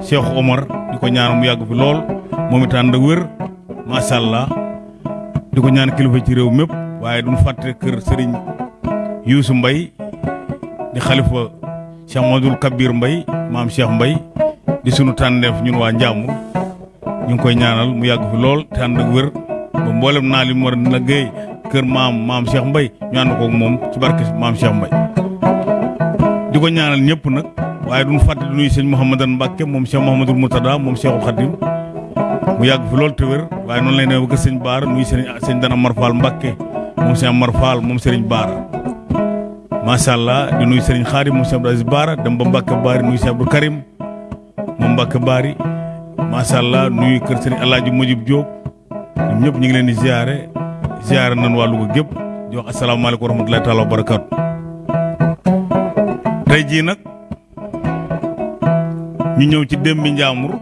Cheikh Omar di ko ñaan mu yàgg fi lool moom it ànd ak wér macha allah. Di ko ñaan kilifa ci réew mépp waaye duñ fàtte kër Serigne Youssou Mbaye di xalifa Cheikh Modou Kabir Mbaye maam Cheikh Mbaye di sunu tànneef ñun waa Njàmbur. Ñu koy ñaanal mu yàgg fi lool te ànd ak wér ba mboolem naa li war a liggéey kër maam maam Cheikh Mbaye ñu ànd koog moom ci barke maam Cheikh Mbaye. Di ko ñaanal ñëpp nag waaye duñ fàtte di nuyu sëñ Mouhamadan Mbacke moom Cheikh Mouhamadul Moutada moom Cheikhul Khadim. Mu yàgg fi lool te wér waaye noonu lay demee ba sëñ Baara nuyu sëñ sëñ Dana Mar Fall Mbacke moom sëñ Mar Fall moom sëriñ Baara. Allah di nuyu sëriñ Xaadim moom sëñ Abdou Baara dem ba Mbacke Baari nuyu sëñ Abdou Karim moom Mbacke Baari macha allah nuyu kër sëriñ Mojib Diop ñoom ñëpp ñu ngi leen di ziare ziare nañ waa Louga gépp di wax asalaamaaleykum wa rahmatulahi wa barakaatu. tey ñu ñëw ci Dembi Njàmbur.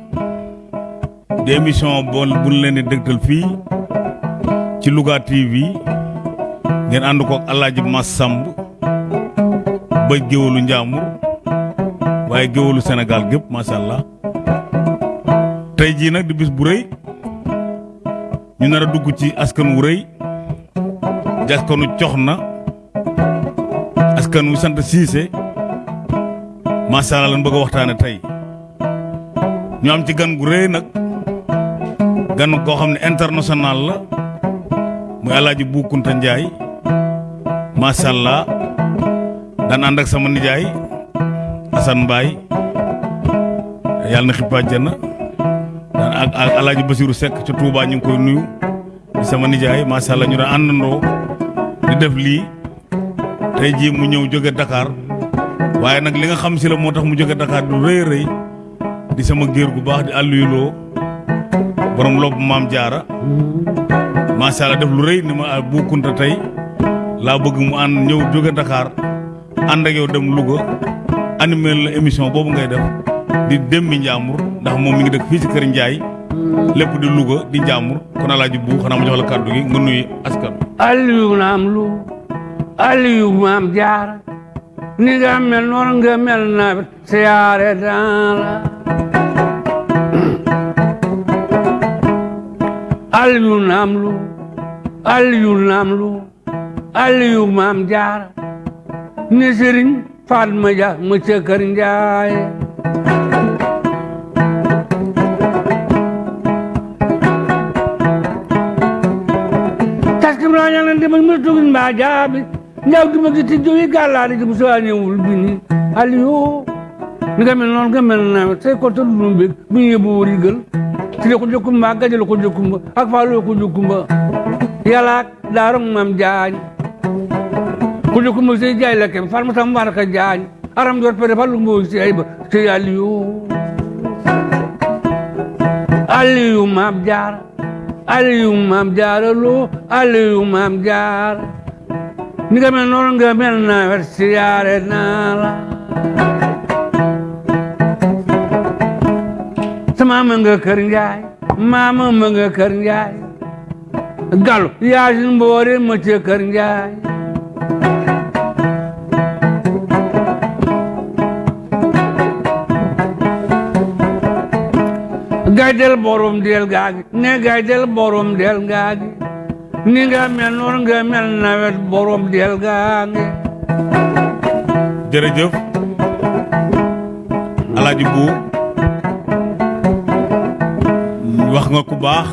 di émission boo bu leen di dëgtal fii ci Louga TV ngeen ànd ko ak El Hadj Mass Samb ba géwalu Njàmbur. waaye géwalu Sénégal gépp macha allah. tey jii nag di bis bu rëy. ñu nar dugg ci askan wu rëy. di askanu cox na askan wu sant siise macha allah lan bëgg waxtaane ñu am ci gan gu rëy nag gan koo xam ne international la muy Njaay macha allah daan ànd ak sama nijaay Assane Mbaye. Yàlla na xippa àjjana. Daan ak ak alaaji Basiru Seck ca ñu koy nuyu. Sama nijaay macha allah ñu daan di def lii. Tey jii mu ñëw jóge Dakar. Waaye nag li nga xam si la moo tax mu jóge Dakar du rëy rëy di sama géer gu baax di àlluyuloo borom lopp maam jaara macha allah def lu rëy ni ma Bu Kunta tey. Laa bëgg mu ànd ñëw jóge Dakar ànd ak yow dem Louga animé la émission boobu ngay def di Dembi Njàmbur ndax moom mi ngi dëkk fii ci kër Njaay lépp di Louga di Njàmbur kon alaaji bu xanaa ma jox la kàddu gi nga nuyu askan Aliou naam lu Aliou maam jaar ni nga mel noonu nga mel nawet siyaare daan la Aliou naam lu Aliou naam lu Aliou maam jaar ni sëriñ Fatma Dia ma ca kër Njaay taskim naa ñaan demal ma tugin mbaa jaabi di ma bi ni Aliou ni nga gaje la ko jokkumba ak ko jokkumba yalaak daaram mam jaañ ko jokkumba sey jaay la kem far ma tam war ka jaañ aram jor pere falu mbo si ay ba sey Aliou Aliou mam jaar. Aliou maam jaara loo Aliou maam jaar. Ni mel nawet siyaare naa la मा मंग कर जाए, माम मंग गाइडल बरम डेल गागे, ने गाइडल बरम डेल गागे। निगा मेनोर ग मेल नावेट बरम डेल गागे। जरे जो, अलाजी बू। Wax nga ku baax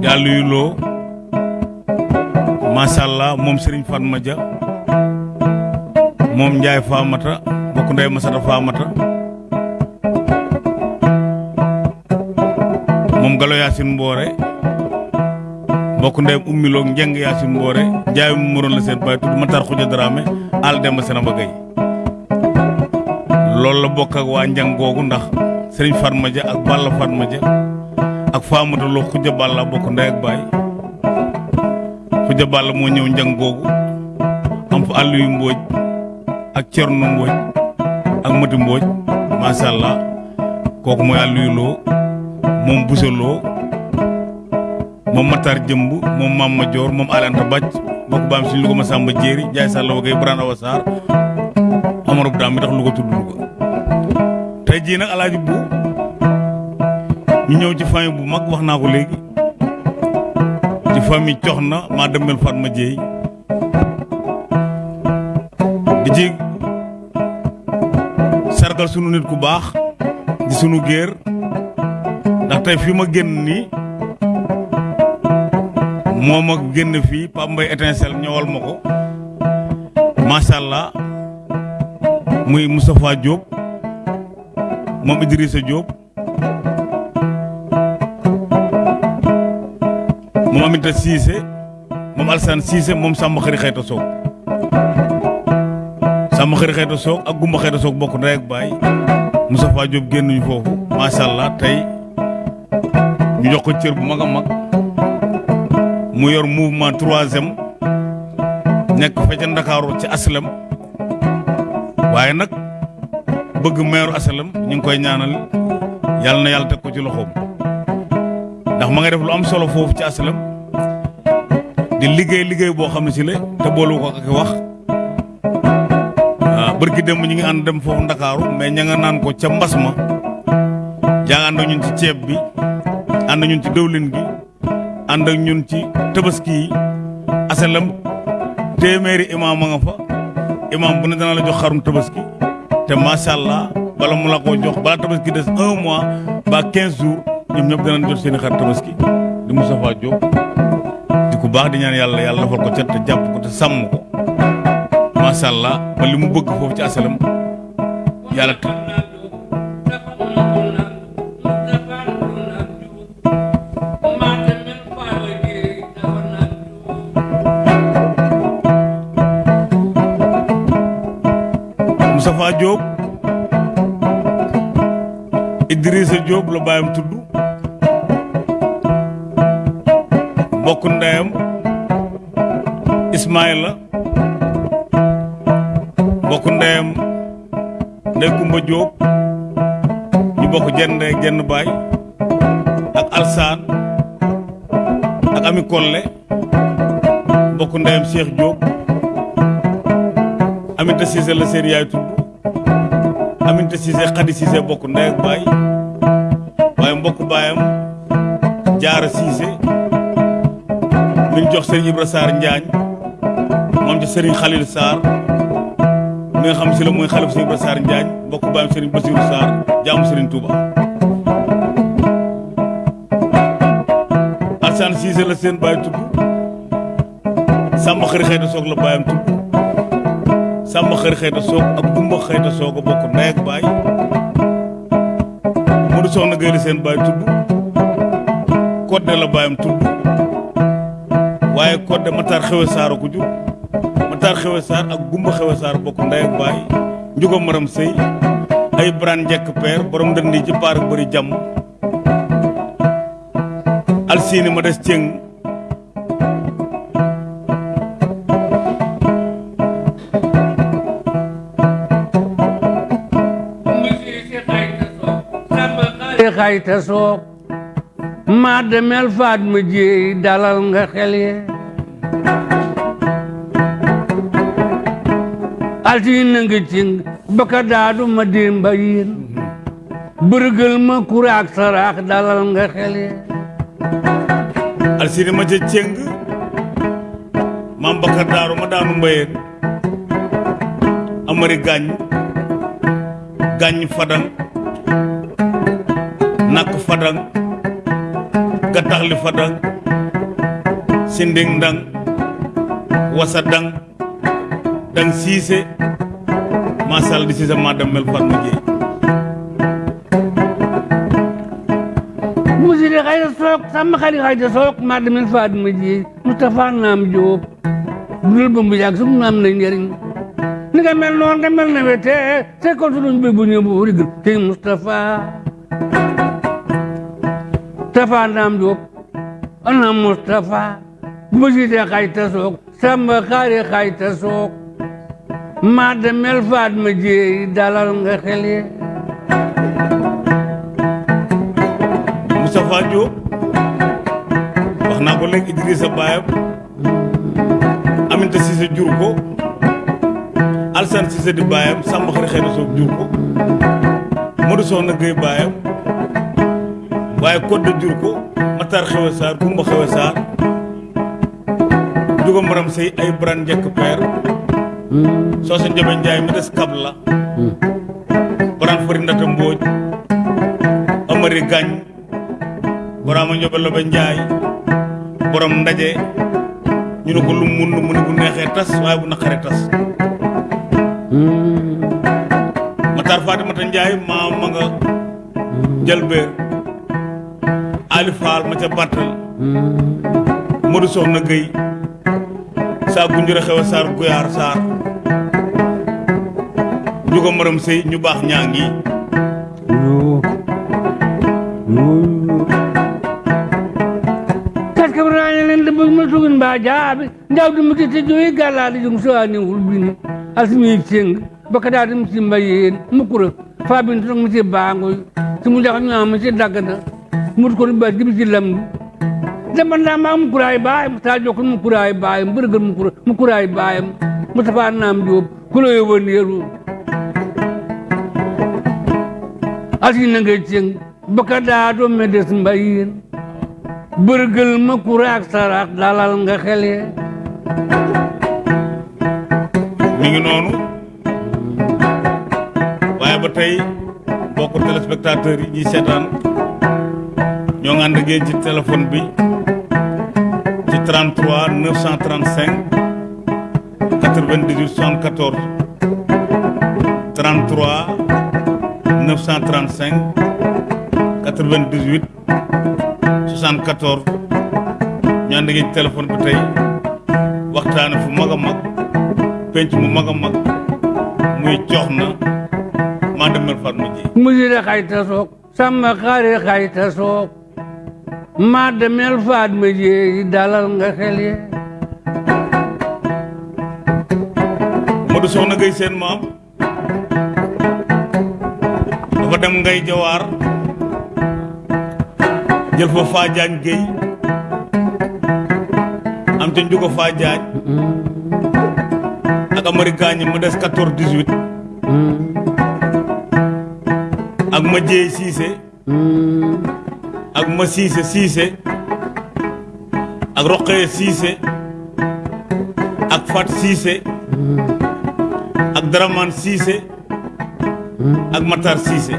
yàlla yu loo macha allah moom Serigne Fatma Dia moom Ndiaye Famata bokk ndey Masata Famata moom Galo Yacine Mboore mbokk ndeyam ummiloog njeng Yacine Mboore Ndiaye mu moroon la seen baay tudd Matar Xuja Dramé al Demba Senaba Gueye loolu la bokk ak waa njang ndax Serigne Fatma Dia ak Balla Fatma Dia ak Famata Lo Xuja Balla bokk ndey ak baay. Xuja Balla moo ñëw njang googu am fa àll yu mbooj ak Cerno Mbooj ak Mati Mbooj macha allah. Kooku mooy àll yu loo moom busaloo moom Matar Jëmb moom Mam ma Joor moom Alanta Louga ma Samba Jéeri Njaay Sàlla wa gay Birane Awa Sarr Amarou Dam mi tax tey tey jii nag alaaji bu ñu ñëw ci famille bu mag wax naa ko léegi ci famille cox na maa demel Fatma Dieye di ci sargal sunu nit ku baax di sunu géer ndax tey fi ma génn nii moom ak génn fii Pape Mbaye étincelle ma ko macha allah muy Moustapha Diop moom Idrissa Diop. Moom Aminata Cissé. Moom Alsane Cissé moom Samba Xëri Xayta Soog Samba Xëri Xayta Soog ak Gumba Xayta Soog bokk ndey ak baay. Moustapha Diop génnuñu foofu. Macha allah tey ñu jox ko cër bu mag a mag. Mu yor mouvement troisième. Nekk fa ca Ndakaaru ci aslem waaye nag bëgg meeru aslem ñu ngi koy ñaanal yàlla na yàlla teg ko ci loxoom. Ndax ma nga def lu am solo foofu ci aslem di liggéey liggéey boo xam ne si la te boolu ko ak wax. Waaw bërki dem ñu ngi ànd dem foofu Ndakaaru mais ña nga naan ko ca mbas ma. Ñun ci ceeb bi ak ñun ci dëwlin gi ànd ak ñun ci tabaski yi. Asalam téeméeri imaam a nga fa. Imaam bu ne dana la jox xarum tabaski te macha allah bala mu la koo jox bala tabaski des un mois ba quinze jours ñoom ñëpp danañ jot seen xar tabaski. Di Moustapha Diop di ku baax di ñaan yàlla yàlla defal ko cet te jàpp ko te sàmm ko. Macha allah ba li mu bëgg foofu ci asalam yàlla baayam tudd mbokk ndeyam Ismaïla mbokk ndeyam Ndey Kumba Diop ñu bokk jenn ndey jenn baay ak Alsaan ak Ami Kolle mbokk ndeyam Cheikh Diop Aminta Cissé la seen yaay tudd Aminta Cissé Khady Cissé bokk ndey ak baay waaye mbokk baayam Jaara Cissé mi jox Serigne Ibra Sarr Njaañ moom ci Serigne Khalil Sarr mi xam si la mooy xalif Serigne Ibra Sarr Njaañ mbokk baayam Serigne Bassirou Sarr jaamu Serigne Touba. Alsane Cissé la seen baay tudd Samba Xëri Xëyta Soog la baayam tudd Samba Xëri Xëyta Soog ak Gumba Xëyta Soog a bokk ndey Modou Soxna Gueye la seen baay tudd Kodde la baayam tudd waaye Kodde Matar Xewe Saar ko jur. Matar Xewe Saar ak Gumba Xewe Saar bokk ndey ak baay Njugo Maram Sëy ay Bran Njekk Peer borom ndënd yi ci paar ak bëri jàmm. Alsiini ma des cëng xayta soog maa demel faat ma jéey dalal nga xel ye altine nga cing baka daadu ma démba yiin bërgël ma kuraak saraax dalal nga xel ye Alsiini ma ca cëng maam Bakar Daaru ma daanu mbayeen amari gàññ gàññ fadang fadang gattaxli fadang sinding ndang wasa dang dang siise masal di siise ma dem mel Fatma Dieye musiri xayta soog sama xali xayta soog maa demel faat ma jéey Moustapha naam Jóob dul mu yàgg sum naam na njëriñ ni nga mel noonu nga mel na wete. Te ko suñu bi bu ñëw bu rigil naam Jóob ana Moustapha musiri xayta soog sama xali xayta soog maa demel faat ma jéey dalal nga xel ye Moustapha Diop wax naa ko léegi Idrissa baayam Aminta Cissé jur ko Alsane Cissé di Samba Xari Xëy na Soog jur ko Modou Soxna Gueye baayam waaye Codé jur ko Matar Xewe Sarr Kumba Xewe Sarr Juga Maram Sey ay Bran njëkk peer Soosa Njabe Njaay mi des kab la. Bran Fari Ndata Mbooj Amari Gañ Boraama Njobe Lobe Njaay borom ndaje. Ñu ne ko lu mun mu ne bu neexee tas waaye bu naqaree tas. Matar Fatimata Njaay maa ma nga jëlbeer Ali Fall ma ca Battal Modou Soxna Gueye. Saa gunjure xew a Sarr Guyaar Sarr. Njuga Maram Sey ñu baax ñaa ngi. Yoo yoo kaska braña len de bëgg ma tugin mbaa jaabi. Ndaw di muti te joyi bini asmi mut ko ba jibi ci lamdu dama ndaa maa mukuraay baayam taa jokkon mukuraay baayam bërgël mukura mukuraay baayam. Mu tafaa naam joob kulo yo wandeeru asina ngay ceng baka daa do medes mbayeen bërgël ma kuraak saraak dalal nga xele. Mi ngi noonu. Waaye ba tey mbokku téléspectateurs yi ñuy seetaan ñoo ngi ànd ci téléphone bi ci 33 935 98 74 33 935 98 74 ñu ànd ci téléphone bi tey waxtaane fu mag a mag penc mu mag a mag muy jox na maa demel Fatma ji musire xayta sook samba xaare xayta sook ma jeeyi dalal nga xele Modou Soxna Gueye seen maam dafa dem ngay jawaar jël fa Fadiagne Gueye am ca njugo Fadiagne ak Amari Gaañ mu des 14 18 ak ma jeey Cissé ma Cissé Cissé ak Roqee Cissé ak Fat Cissé ak Daraman Cissé ak Matar Cissé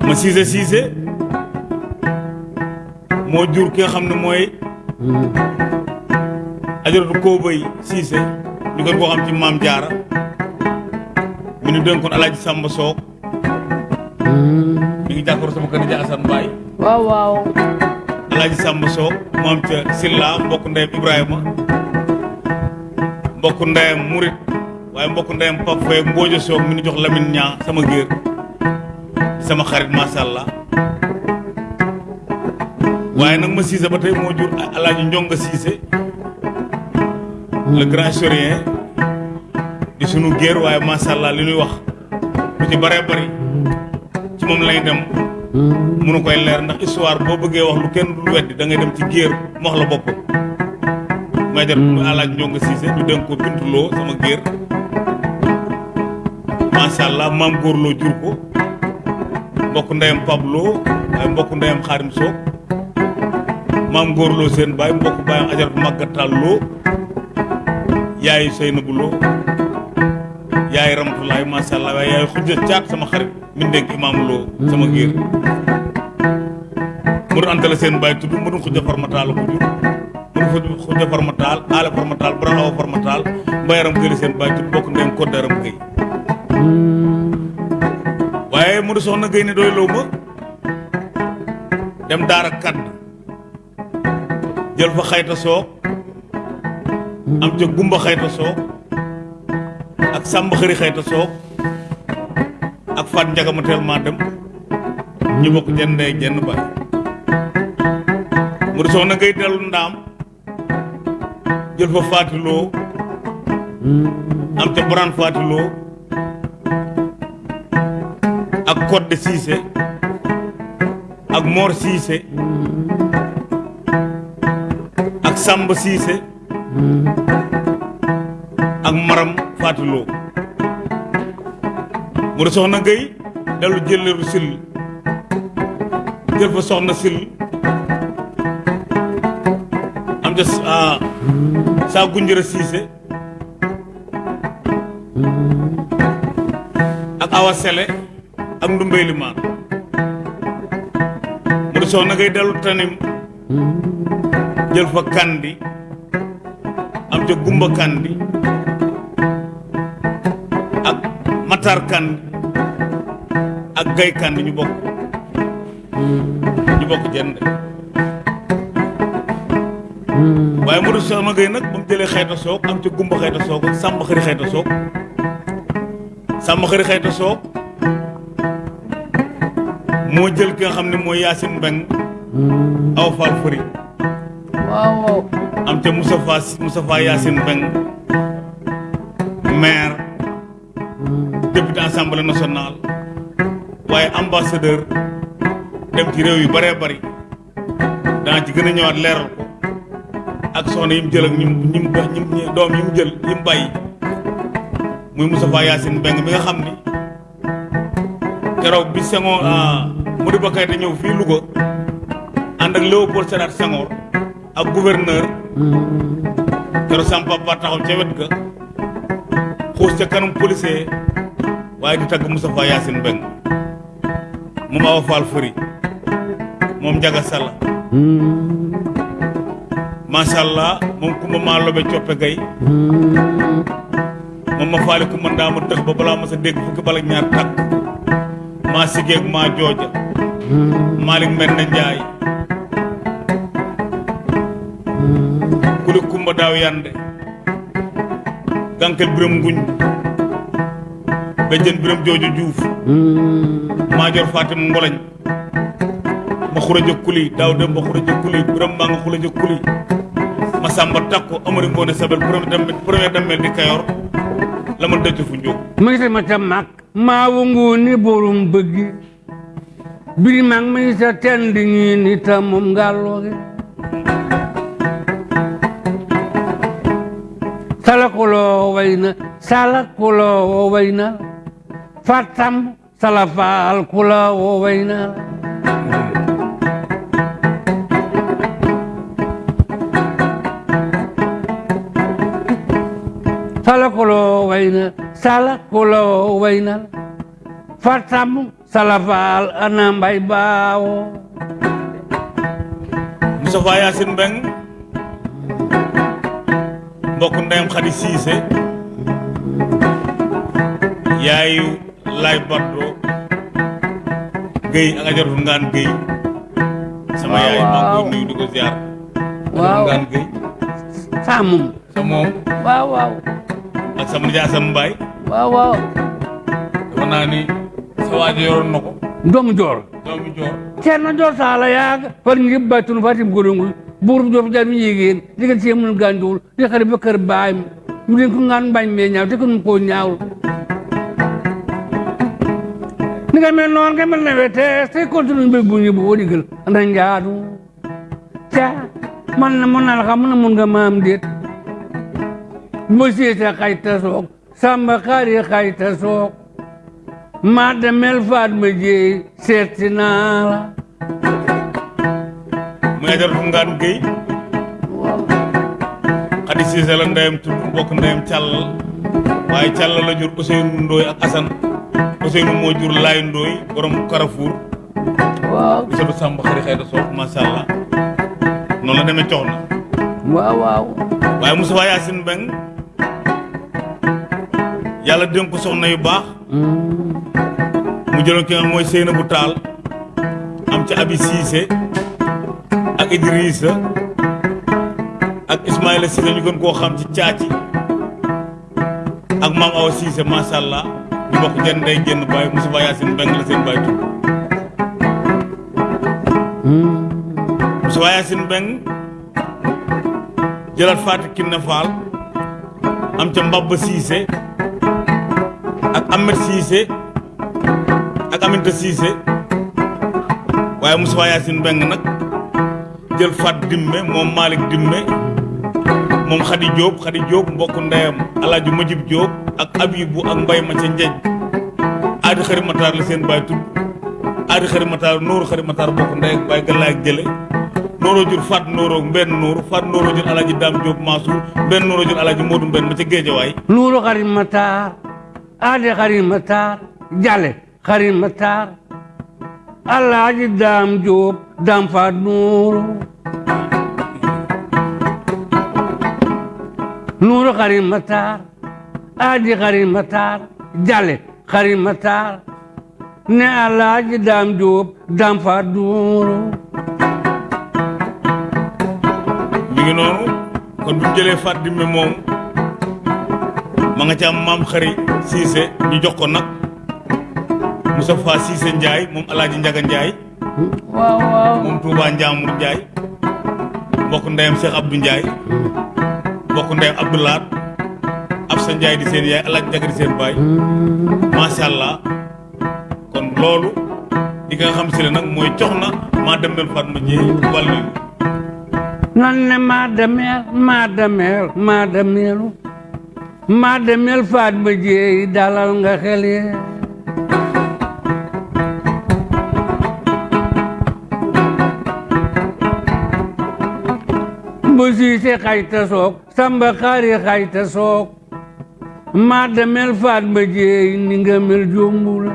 ma Cissé Cissé moo jur ki nga xam ne mooy ajaratu Koobay Cissé ñu gën koo xam ci maam Jaara mi ñu dénkoon Alaaji Samba Soog ngi jàkkaarloo sama kër ja Assane Mbaye waaw waaw Alaaji Samba Soog mu am ca Silla mbokk ndeyam Ibrahima mbokk ndeyam Murit waaye mbokk ndeyam Pape Faye mi jox Lamine sama géer sama xarit macha allah waaye nag ma Cissé ba tey moo jur Alaaji Njonga Cissé le grand historien di sunu géer waaye macha allah li ñuy wax lu ci bëri ci moom lay dem. Munu koy leer ndax histoire boo bëggee wax lu kenn dul weddi da ngay dem ci géer mu wax la bopp. May jar alaaj njonga siise ñu dénk ko bintuloo sama géer. Macha allah maam góorloo jur ko. Mbokk ndeyam pablo waaye mbokk ndeyam xaarim soog maam góorloo seen baay mbokk baayam ajaratu màggatal loo yaayu Seynabu Lo. Yaay Ramatulaay macha allah waaye yaay xujja caat sama xarit mi imaam Lo sama géer mu doon antale seen baay tudd mu doon xujja farmataal ko jur mu doon xujja farmataal aale farmataal bara awa farmataal mbayaram gëli seen baay tudd bokk ndeyam koddaram gëy waaye mu di soxna gëy ne doy loo ma dem daara kadd jël fa xayta soog am ca gumba xayta soog ak sàmba xëri xayta soog ak faat njaga ma teel maa dem ñu bokk jenn ndey jenn baay mu ngay dellu ndaam jël fa faatiloo am ca boraan faatiloo ak kodde siise ak moor siise ak sàmba siise ak maram faatiloo mu soxna Gueye dellu jëleeru sil jël fa soxna sil. Am ah, saa gunjëra siise ak awa sele ak ndumbey limaan mu soxna Gueye dellu tanim jël fa kandi am ca gumba kandi matar kandi ak gay kandi ñu bokk ñu bokk jënd waaye mu du soxna Gueye nag ba mu jëlee xayta soog am ca gumba xayta soog ak sàmba xëri xayta soog sàmba xëri xayta soog moo jël ki nga xam ne mooy Yacine Mbeng aw faal fëri waaw waaw am ca Moustapha Moustapha Yacine Mbeng assemblée nationale waaye ambassadeur dem ci réew yu bëree bëri dana ci gën a ñëwaat leeral ko ak soxna yi mu jël ak ñi mu ñi mu ñi mu doom yi mu jël yi mu bàyyi. Muy Moustapha Yacine Mbeng mi nga xam ni keroog bi Senghor Modibo Keïta ñëw fii Louga ànd ak Léopold Sédar Senghor ak gouverneur. Keroog sama papa taxaw ca wet ga xuus ca kanam policier waaye di tagg Moustapha Yacine Mbeng moom Awa Fall Fëri moom Njaga Salla macha allah moom kumba maa lobe coppe gay moom ma faali ndaa ma dëx ba balaa ma sa dégg fukki bala ñaar takk maa sigeeg maa jooja. Malick Mbende Njaay kuli kumba yande gànkel biram nguñ bejjen biram joojo juuf. Maajoor fatim ngolañ. Ma xuraja kuli daaw dem ma xuraja kuli biram maa nga xuraja kuli ma sàmba takko amari ngoone sabel premier damel premier damel di kayor. La ma dëcc fu ma gis ma ca mag maa wongu ni borom bëggi biri mag ma sa tend ñi ni ta moom ngàllooge salakuloo way na salakuloo way na fatam na salakuloo way na salakuloo way na fatam salafaal ana mbay baawo Moustapha Yacine Mbeng mbokk ndeyam Xadi Siise yaayu lay baddo Guèye ak ajaratu ngaan Guèye sama yaay maa ngi nuyu di ko ziar waaw ngaan saamum sa moom waaw waaw ak sama nijaay Assane Mbaye waaw waaw dafa naa ni? Sa waajo yoroon na ko doomu joor doomi joor ceerno joor saala far baytun fatim golongul buur joor jar mi yéegéen digal ci mun gànjuwul di xari ba kër baay mi ñu leen ko ngaan mbañ mee ñaaw te ko nu koo ñaawul nga mel noon nga mel ne wete te continue mbir bu ñu bu wo digal anda njaadu ca man na mun na la xam mun na mun nga maam déet mo siite xayta soog samba soog maa demel faat ma jéey seeti naa la muy ajaratu ngaan Guèye Xadi Siise la ndeyam tudd mbokk ndeyam càllal waaye càllal la jur Ousseynou Ndoye ak Assane Ousseynou moo jur Laay Ndoye borom Carrefour. Waaw di satu sàmb xëri xëy da soog macha allah noonu la demee cox na waaw waaw waaye Moustapha Yacine Mbeng yàlla dénk ko soxna yu baax mu jëloon ki nga mooy Seyna bu Taal am ci Abi Cissé ak Idrissa ak Ismaïla Cissé ñu gën koo xam ci caaci ak maam Awa Cissé macha ñu bokk jën day génn baay Moustapha Yacine Mbeng la seen baay tudd Mbeng jëlaat Kiné Fall am ca Mbabba Cissé ak Ahmed Cissé ak Aminta Cissé waaye Moustapha Yacine Mbeng nag jël Fat Dimme moom Malick Dimme moom Khady Diop Khady Diop mbokk ndeyam Alaaji Majib Diop ak Abibu ak Mbay ma ca Njeej. Aadi xari la seen baay tudd. Aadi xari mataar nooru xari mataar ndey ak baay galaay ak jur faat nooroo mbenn nooru faat nooroo jur alaaji daam jóob maasuur mbenn nooroo jur alaaji moodu mbenn ma ca géejawaay. Nuuru xarit mataar aade xarit mataar jale xarit mataar alaaji daam jóob daam faat nuuru nuuru xarit mataar aadi xarit mataar jale xarit mataar ne alaaji daam jóob daam faat nuuru mi ngi noonu kon bu jëlee faat dimme moom ma nga ca am maam xari siise ñu jox ko nag. Moustapha Siise Njaay moom alaaji Njaga Njaay waaw waaw. Moom Touba Njaamur Njaay mbokk ndeyam Cheikh Abdou Njaay mbokk ndeyam Absa Njaay di seen yaay alaaji Njaga di seen baay. Macha kon loolu di nga xam si ne nag mooy cox na maa dem del Fatma Jéey wàllu nan ne maa demeel maa demeel maa demeelu maa demeel faat ba jeey dalal nga xel ye bu siise xayta soog samba xaari xayta soog maa demeel faat ba jeey ni nga mel jombu la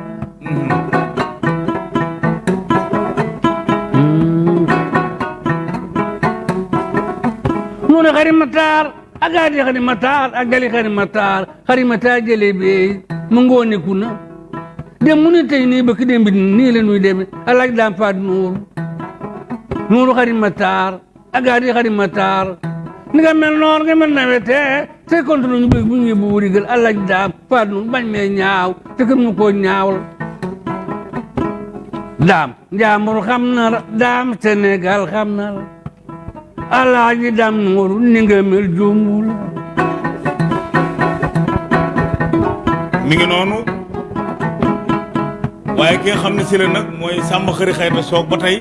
nuune xari mataar a gaadi xari mataar a gali xari mataar xari mataar jele beey mu ngoone kuna dem mu ni tey nii ba ki dem bi nii la nuy deme a laaj daam faat nuuru nuuru xari mataar a gaadi xari mataar ni nga mel noor nga mel te kontu ñu bëgg bu ñu bu wurigal a laaj daam faat nuuru bañ mee ñaaw te kër mu koo ñaawal daam njaambur xam na la daam Sénégal xam na la alaaji dam nuuru ni nga mel jombul mi ngi noonu? Waaye ki nga xam ne si la nag mooy sàmm xëri soog ba tey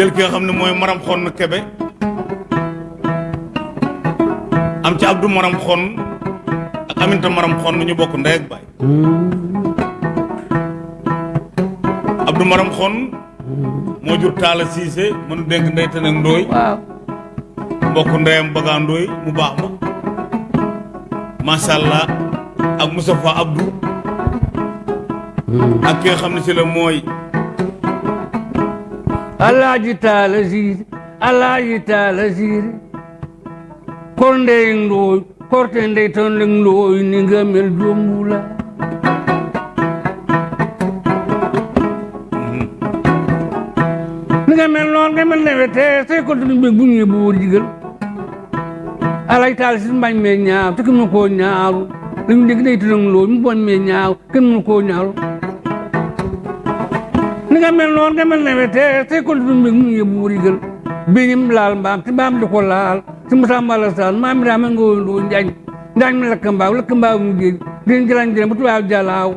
jël ki nga xam ne mooy maram xonn kebe am ci abdou maram xonn ak aminta maram xonn ñu bokk ndey ak baay. Abdou maram xonn moo jur taala siise mënu dénk ndey te nag ndooy. Waaw. Mbokk ndeyam bagaa ndooy mu baax ma. Macha allah ak Moustapha Abdou. Ak ki nga xam ne si la mooy alaaji taala siise alaaji taala siise kor ndey ndooy korte ndey ton leng ndooy ni nga mel jombula. Ni nga mel noon nga mel newete sey kontu ñu bëgg bu ñu bu wóor jigal. Alaaji taala siise mbañ mee ñaaw te kenn mu koo ñaaru dañu dégg day tënk ndooy mu boñ mee ñaaw kenn mu koo ñaaru ni nga mel noonu nga mel newete tey kon du mbég mu yëbu wurigal biñim laal mbaam te mbaam di ko laal. Te Moussa Mbala Sall maam mi daa ma nga woon doo njaañ. Njaañ mi lakk mbaaw lakk mbaaw mu géej din jëlañ jëlañ bu tubaab jalaaw.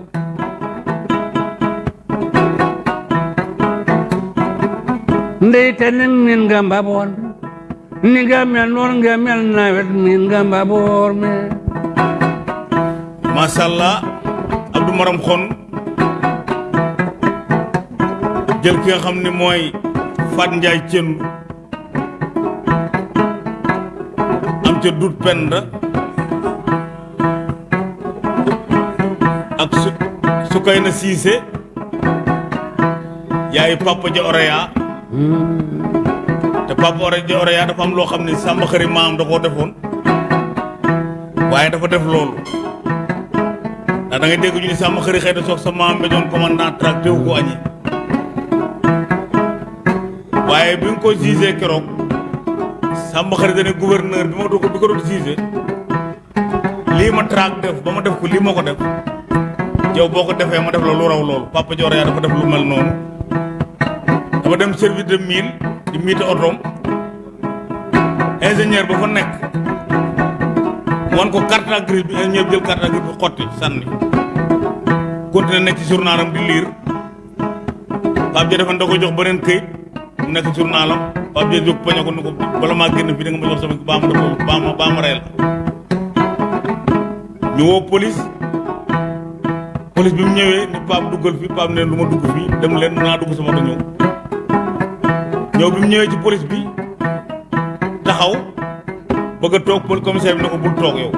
Ndey te nen nga ni nga mel noonu nga mel nawet min nga mbaboor me. Macha allah Abdou Maram xon jël ki nga xam ne mooy Fat Njaay Cendu am ca dut penda. Ak su Sukayna Siise yaay Papa Ja Oreya. Te Papa Ore Ja Oreya dafa am loo xam ne sàmm xëri maam da koo defoon. Waaye dafa def loolu. Ndax da ngay dégg ñu ni sàmm xëri xëy na soog sa maam ba doon commandant tracté wu ko añi waaye bi nga ko gisee keroog sàmm xëri dane gouverneur bi ma do ko bi ko doon gisee lii ma traque def ba ma def ko lii def yow boo ko defee ma def la lu raw loolu papa Dior yaa dafa def lu mel noonu. Dama dem service de mine di miite otoom. Ingénieur ba fa nekk wan ko carte grise bi ingénieur jël carte grise bi xotti sànni. Continué nekk ci journalam di lire. Pape Dia dafa da ko jox beneen këyit mu nekk journalam Pape Dia jóg poñe ko ni ko bala maa génn fii da nga ma jox sama baa ma def baa ma baa ma rey la ñu woo police. Police bi mu ñëwee ni Pape duggal fi Pape ne lu dugg fii dem leen naa dugg sama ñëw. Ñëw bi mu ñëwee ci police bi taxaw bëgg a pol commissaire bi ne ko bul toog yow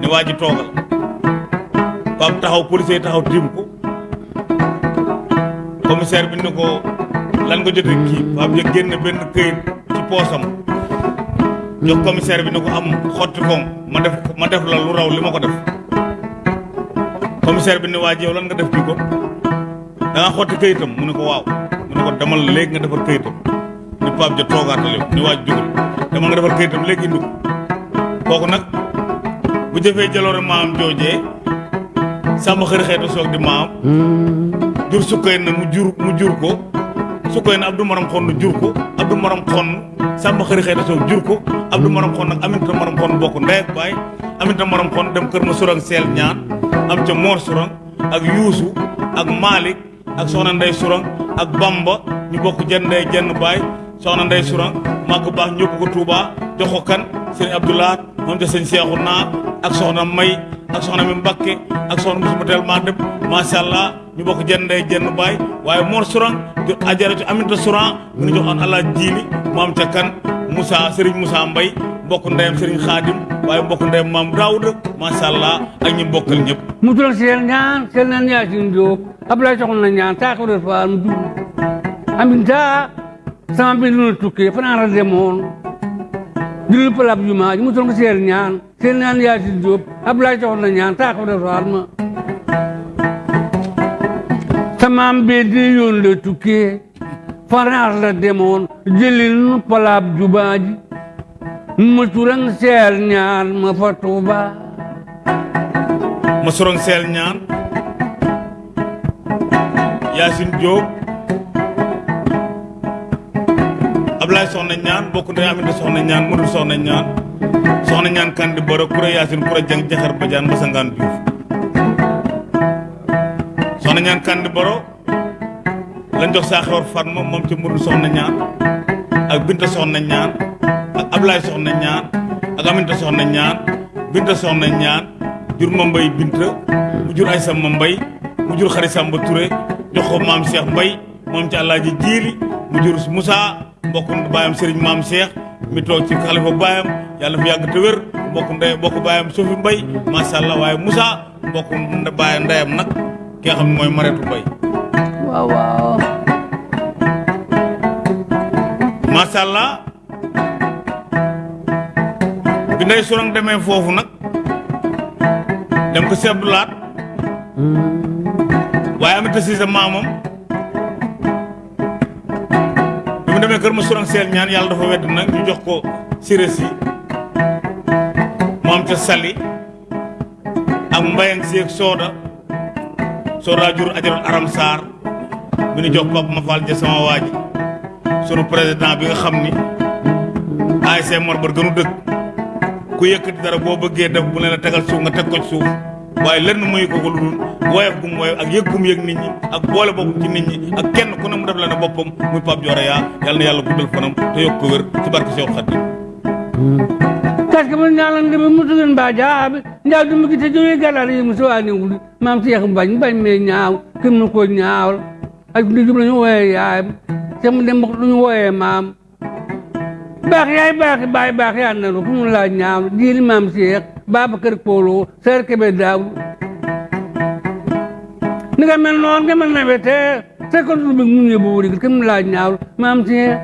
ne waa ji toogal. Pape taxaw policier taxaw tiim ko. Commissaire bi ne lan nga jotee kii. Pape ja génn benn këyit ci poosam. Jox commissaire bi ne ko am xotti koom ma def ma def la lu raw li ma ko def. Commissaire bi ne waa yow lan nga def kii ko da nga xotti këyitam? Mu ne ko waaw. Mu ne ko demal léegi nga defar këyitam. Ni Pape ja toogaatal yow ni waa ji jógal demal nga defar këyitam léegi indi ko. Kooku nag bu jëfee jaloore maam joojee sàmm xëri xeetu soog di maam jur sukkay na mu jur mu jur ko sukkay na Abdou Maram xonn jur ko Abdou Maram xonn sàmm xëri xeetu soog jur ko Abdou Maram xonn ak Aminata Maram xonn bokk ndey ak baay. Aminata Maram dem kër ma surang seel ñaan am ca Mor surang ak Yuusu ak Malick ak soxna Ndey surang ak Bamba ñu bokk jenn ndey jenn baay. Soxna Ndey surang maa ko baax ñëpp ko Touba jox ko kan Abdoulaat moom ca sëñ Seexu naa ak May ak soxna mi Mbakke ak soxna musuma teel maa dem macha allah ñu bokk jenn ndey jenn baay waaye Mor Sourang di ajaratu Aminata Sourang mi ngi joxoon allah jiili mu am ca kan Moussa Serigne Moussa Mbay mbokk ndeyam Serigne Khadim waaye mbokk ndeyam maam Daouda macha allah ak ñi bokkal ñëpp. mu tural seel ñaan seel naan Yaasin Jóob Ablaye soxna na ñaan def faal mu dugg Aminta sama bi lu tukkee fanaan la demoon julul palab jumaa ji mu tural seel ñaan seel naan Yaasin Jóob Ablaye soxna na ñaan taa ko def faal ma samaam bee di yoon la tukkee fanaar la demoon jëlil nu palaab jumaa ji. Ma turang seel ñaan ma fa Tuuba ma sorong seel ñaan Ablaye soxna ñaan Aminata soxna ñaan soxna soxna ñaan kandi boro kura Yaasin kura jang jaxar bajaan masangaan Juuf soxna ñaan kandi boro lañ jox saa xewar Fatma moom ci Modou soxna ñaan ak Binta soxna ñaan ak Ablaye soxna ñaan ak Aminata soxna ñaan Binta soxna ñaan jur ma mbay Binta mu jur ay sama mbay mu jur xari Samba Touré jox ko maam Cheikh Mbay moom ci Alaaji Jiili mu jur Moussa mbokk baayam Serigne maam Cheikh mi toog ci xalifa baayam yàlla fi yàgg te wér mbokk ndey mbokk baayam Sofi Mbay macha allah waaye Moussa mbokk baayam ndeyam nag ki nga xam ne mooy Mareetu Mbay. Waaw waaw macha allah bi ndey sorong demee foofu nag dem ko si Abdoulaat waaye Aminata Siise maamam mu demee kër ma sorong seel ñaan yàlla dafa wedd nag ñu jox ko siré si mu am ca sali ak mbayang si ak sooda jur ajaral aram saar mi nu jox Pape ma Fall ja sama waa ji sunu président bi nga xam ni ASC Mor gënu dëkk ku yëkkati dara boo bëggee def bu ne la tegal suuf nga teg ko suuf waaye lenn muy ko ko lu dul woyof gum woyof ak yëg gum yëg nit ñi ak boole boppam ci nit ñi ak kenn ku ne mu def la ne boppam muy Pape Dioré yaa yàlla na yàlla guddal fanam te yokk ko wér ci barke Cheikh Khadim kaske mo ñalan ndeme mutugen mba jaaɓe njaw dum gite joyi galal yi muso ani wuli mam seex bañ bañ me ñaaw kim no ko ñaawal ak ndi jum lañu woye yaayam te mu dem duñu woye maam. Baax yaay baax baay baax yaa nanu fu mu la ñaaw jiili mam seex Babacar Polo Seer Kebe Daaw ni nga mel noon nga mel nawe te ko du mu ñëbu wuri kim la ñaaw mam seex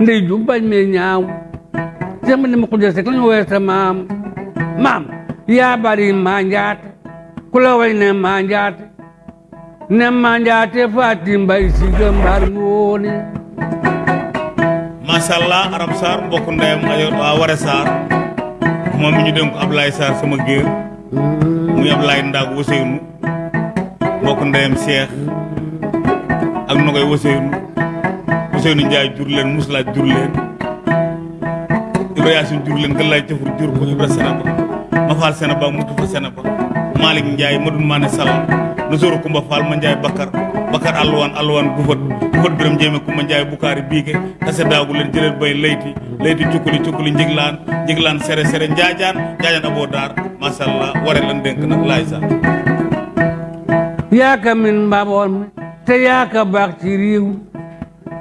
ndey ju bañ me ñaaw. Te mu dem ko jël rek lañu woye sa maam. Maam yaa bari manjaate ku la way ne manjaate ne manjaate faati mbay si gëmbar ngoone. Macha allah Arab Sarr mbokk ndeyam ayo waa Ware Sarr moom mi ñu dénk ko Ablaye Sarr sama géer muy Ablaye Ndaag Waseynu mbokk ndeyam Cheikh ak Nogoy Waseynu Waseynu Njaay jur leen Muslaaj jur leen Ibra Yaasin jur leen Galaay Cafur jur ko Ibra Senaba Mafal Senaba mutu fa Senaba Malick Njaay Madun Maane Sall Nasooru Kumba Fall ma Njaay Bakar Bakar alluwaan alluwaan gufat gufat biram jéeme Kumba Njaay Bukaari biige tase daagu leen jëleen bay layti layti cukkuli cukkuli njiglaan njiglaan sere sere njaajaan njaajaan aboo daar macha allah ware lan dénk nag laay sa yaaka min mbaboon mi te yaaka baax ci réew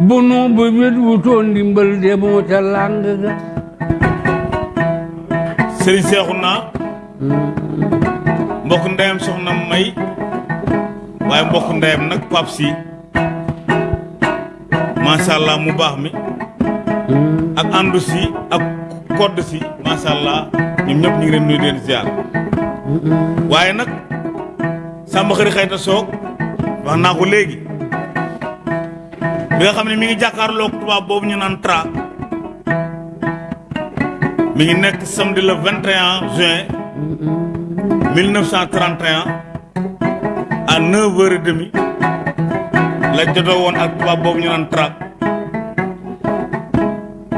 bu nu bu wét wutoon ndimbal de ca làng ga. Sëriñ seexu naa mbokk ndeyam soxna may waaye mbokk ndeyam nag pap si macha allah mu baax mi. Ak àndu si ak kodd si macha allah ñoom ñëpp ñu ngi leen nuyu di leen ziar. Waaye nag sàmba xëri xëyta soog wax naa ko léegi. Bi nga xam ne mi ngi jàkkaarloog tubaab boobu ñu naan tra. Mi ngi nekk samedi le 21 juin 1931 à 9h30 la jotoo woon ak tubaab boobu ñu naan tra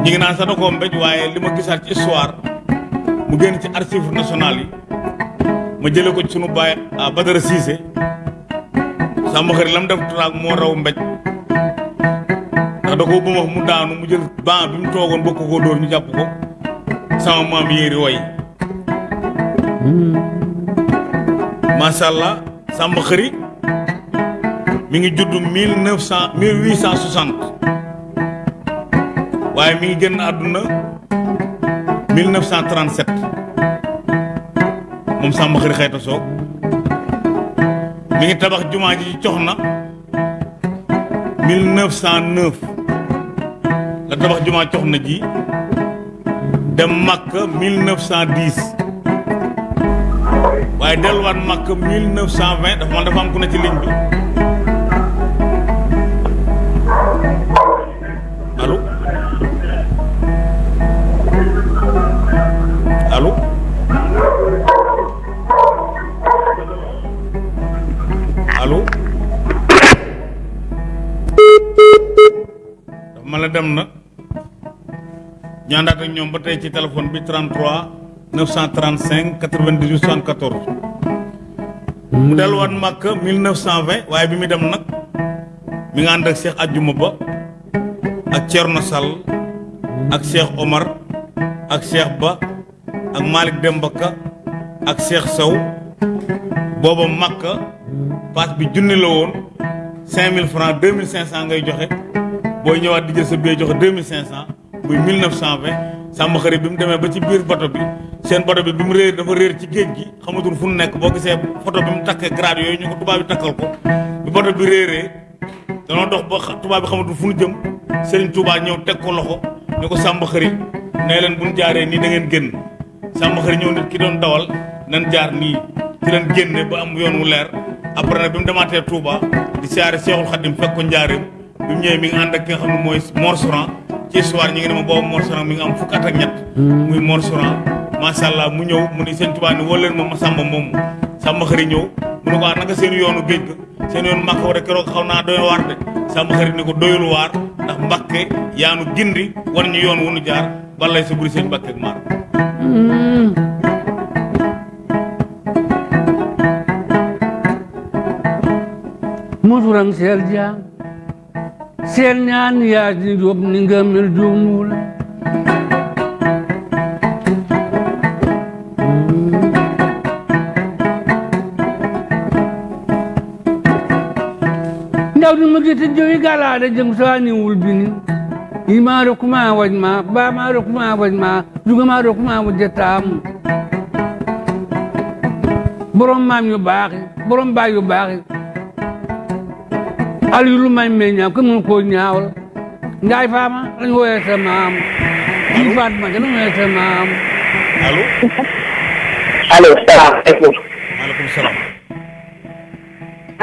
ñi ngi naan sax da koo mbéj waaye li ma gisaat histoire mu génn ci archives nationales yi ma ko ci ah Cissé. Jël ban ñu ko. Sama way macha allah sàmm xëri mi ngi judd mille neuf cent mille huit cent soixante. Waaye mi ngi génn àdduna 1937 moom Samba Xëri Xayta Soog mi ngi tabax jumaa ji ci cox na 1909 la tabax jumaa cox na ji dem Makka 1910 waaye delluwaat Makka 1920 dafa man dafa am ku ne ci ligne bi. Allo? Allo? Allo? Dafa ma la dem na. Ñu àndaat ak ñoom ba tey ci téléphone bi 33 935 98 74 mu delluwaat Màkka 1920 waaye bi muy dem nag mi nga ànd ak Omar Ba ak Malick Demba Ka ak Cheikh Sow booba Makka paas bi junni la woon 5000 francs 2500 ngay joxe. Booy ñëwaat di jël sa billet joxe 2500 muy 1920 sàmm xarit bi mu demee ba ci biir bato bi seen bato bi bi mu réer dafa réer ci géej gi. Xamatul fu nekk boo gisee photo bi mu takkee grade yooyu ñu ko tubaab bi takkal ko. Bi bato bi réeree danoo dox ba tubaab bi xamatul fu nu jëm. Serigne Touba ñëw teg ko loxo ne ko sàmm xarit nee leen bu ñu jaaree nii da ngeen génn. Sàmm xarit ñëw nit ki doon dawal nan jaar nii. Ci leen génne ba am yoon wu leer. Après nag bi mu demaatee Touba di siyaare Seexul Xadim fekk ko njaareem. Bi mu ñëwee mi ngi ànd ak ki nga xam ne mooy Mor ci histoire ñi ngi ne ma boobu Mor mi ngi am fukk at ak ñett. Muy Mor macha allah mu ñëw mu ni sëñ Touba ni ma ma sàmba moomu. Sàmm xarit ñëw mu ne ko ah naka seen yoonu géej ga? Seen yoonu Màkka war a keroog xaw naa doy waar de. Sàmm xarit ni ko doyul waar ndax Mbàkke yaanu gindi war ñu yoon wu nu jaar balay sa buri sëñ Mbàkke ak maar musuram seel jaam seel ñaan yaa di jóob ni nga mel juumul mujiti jowi galada jeng soani wulbini ima rokuma wajma ba ma rokuma wajma juga ma rokuma wajatam borom mam yu baax borom ba yu baax al yu lu may meña ko mun ko ñaawal ngay fama lañ woyé sa mam. Ci faat ma gëna woyé sa mam. Allo allo salam alaykum alaykum salam.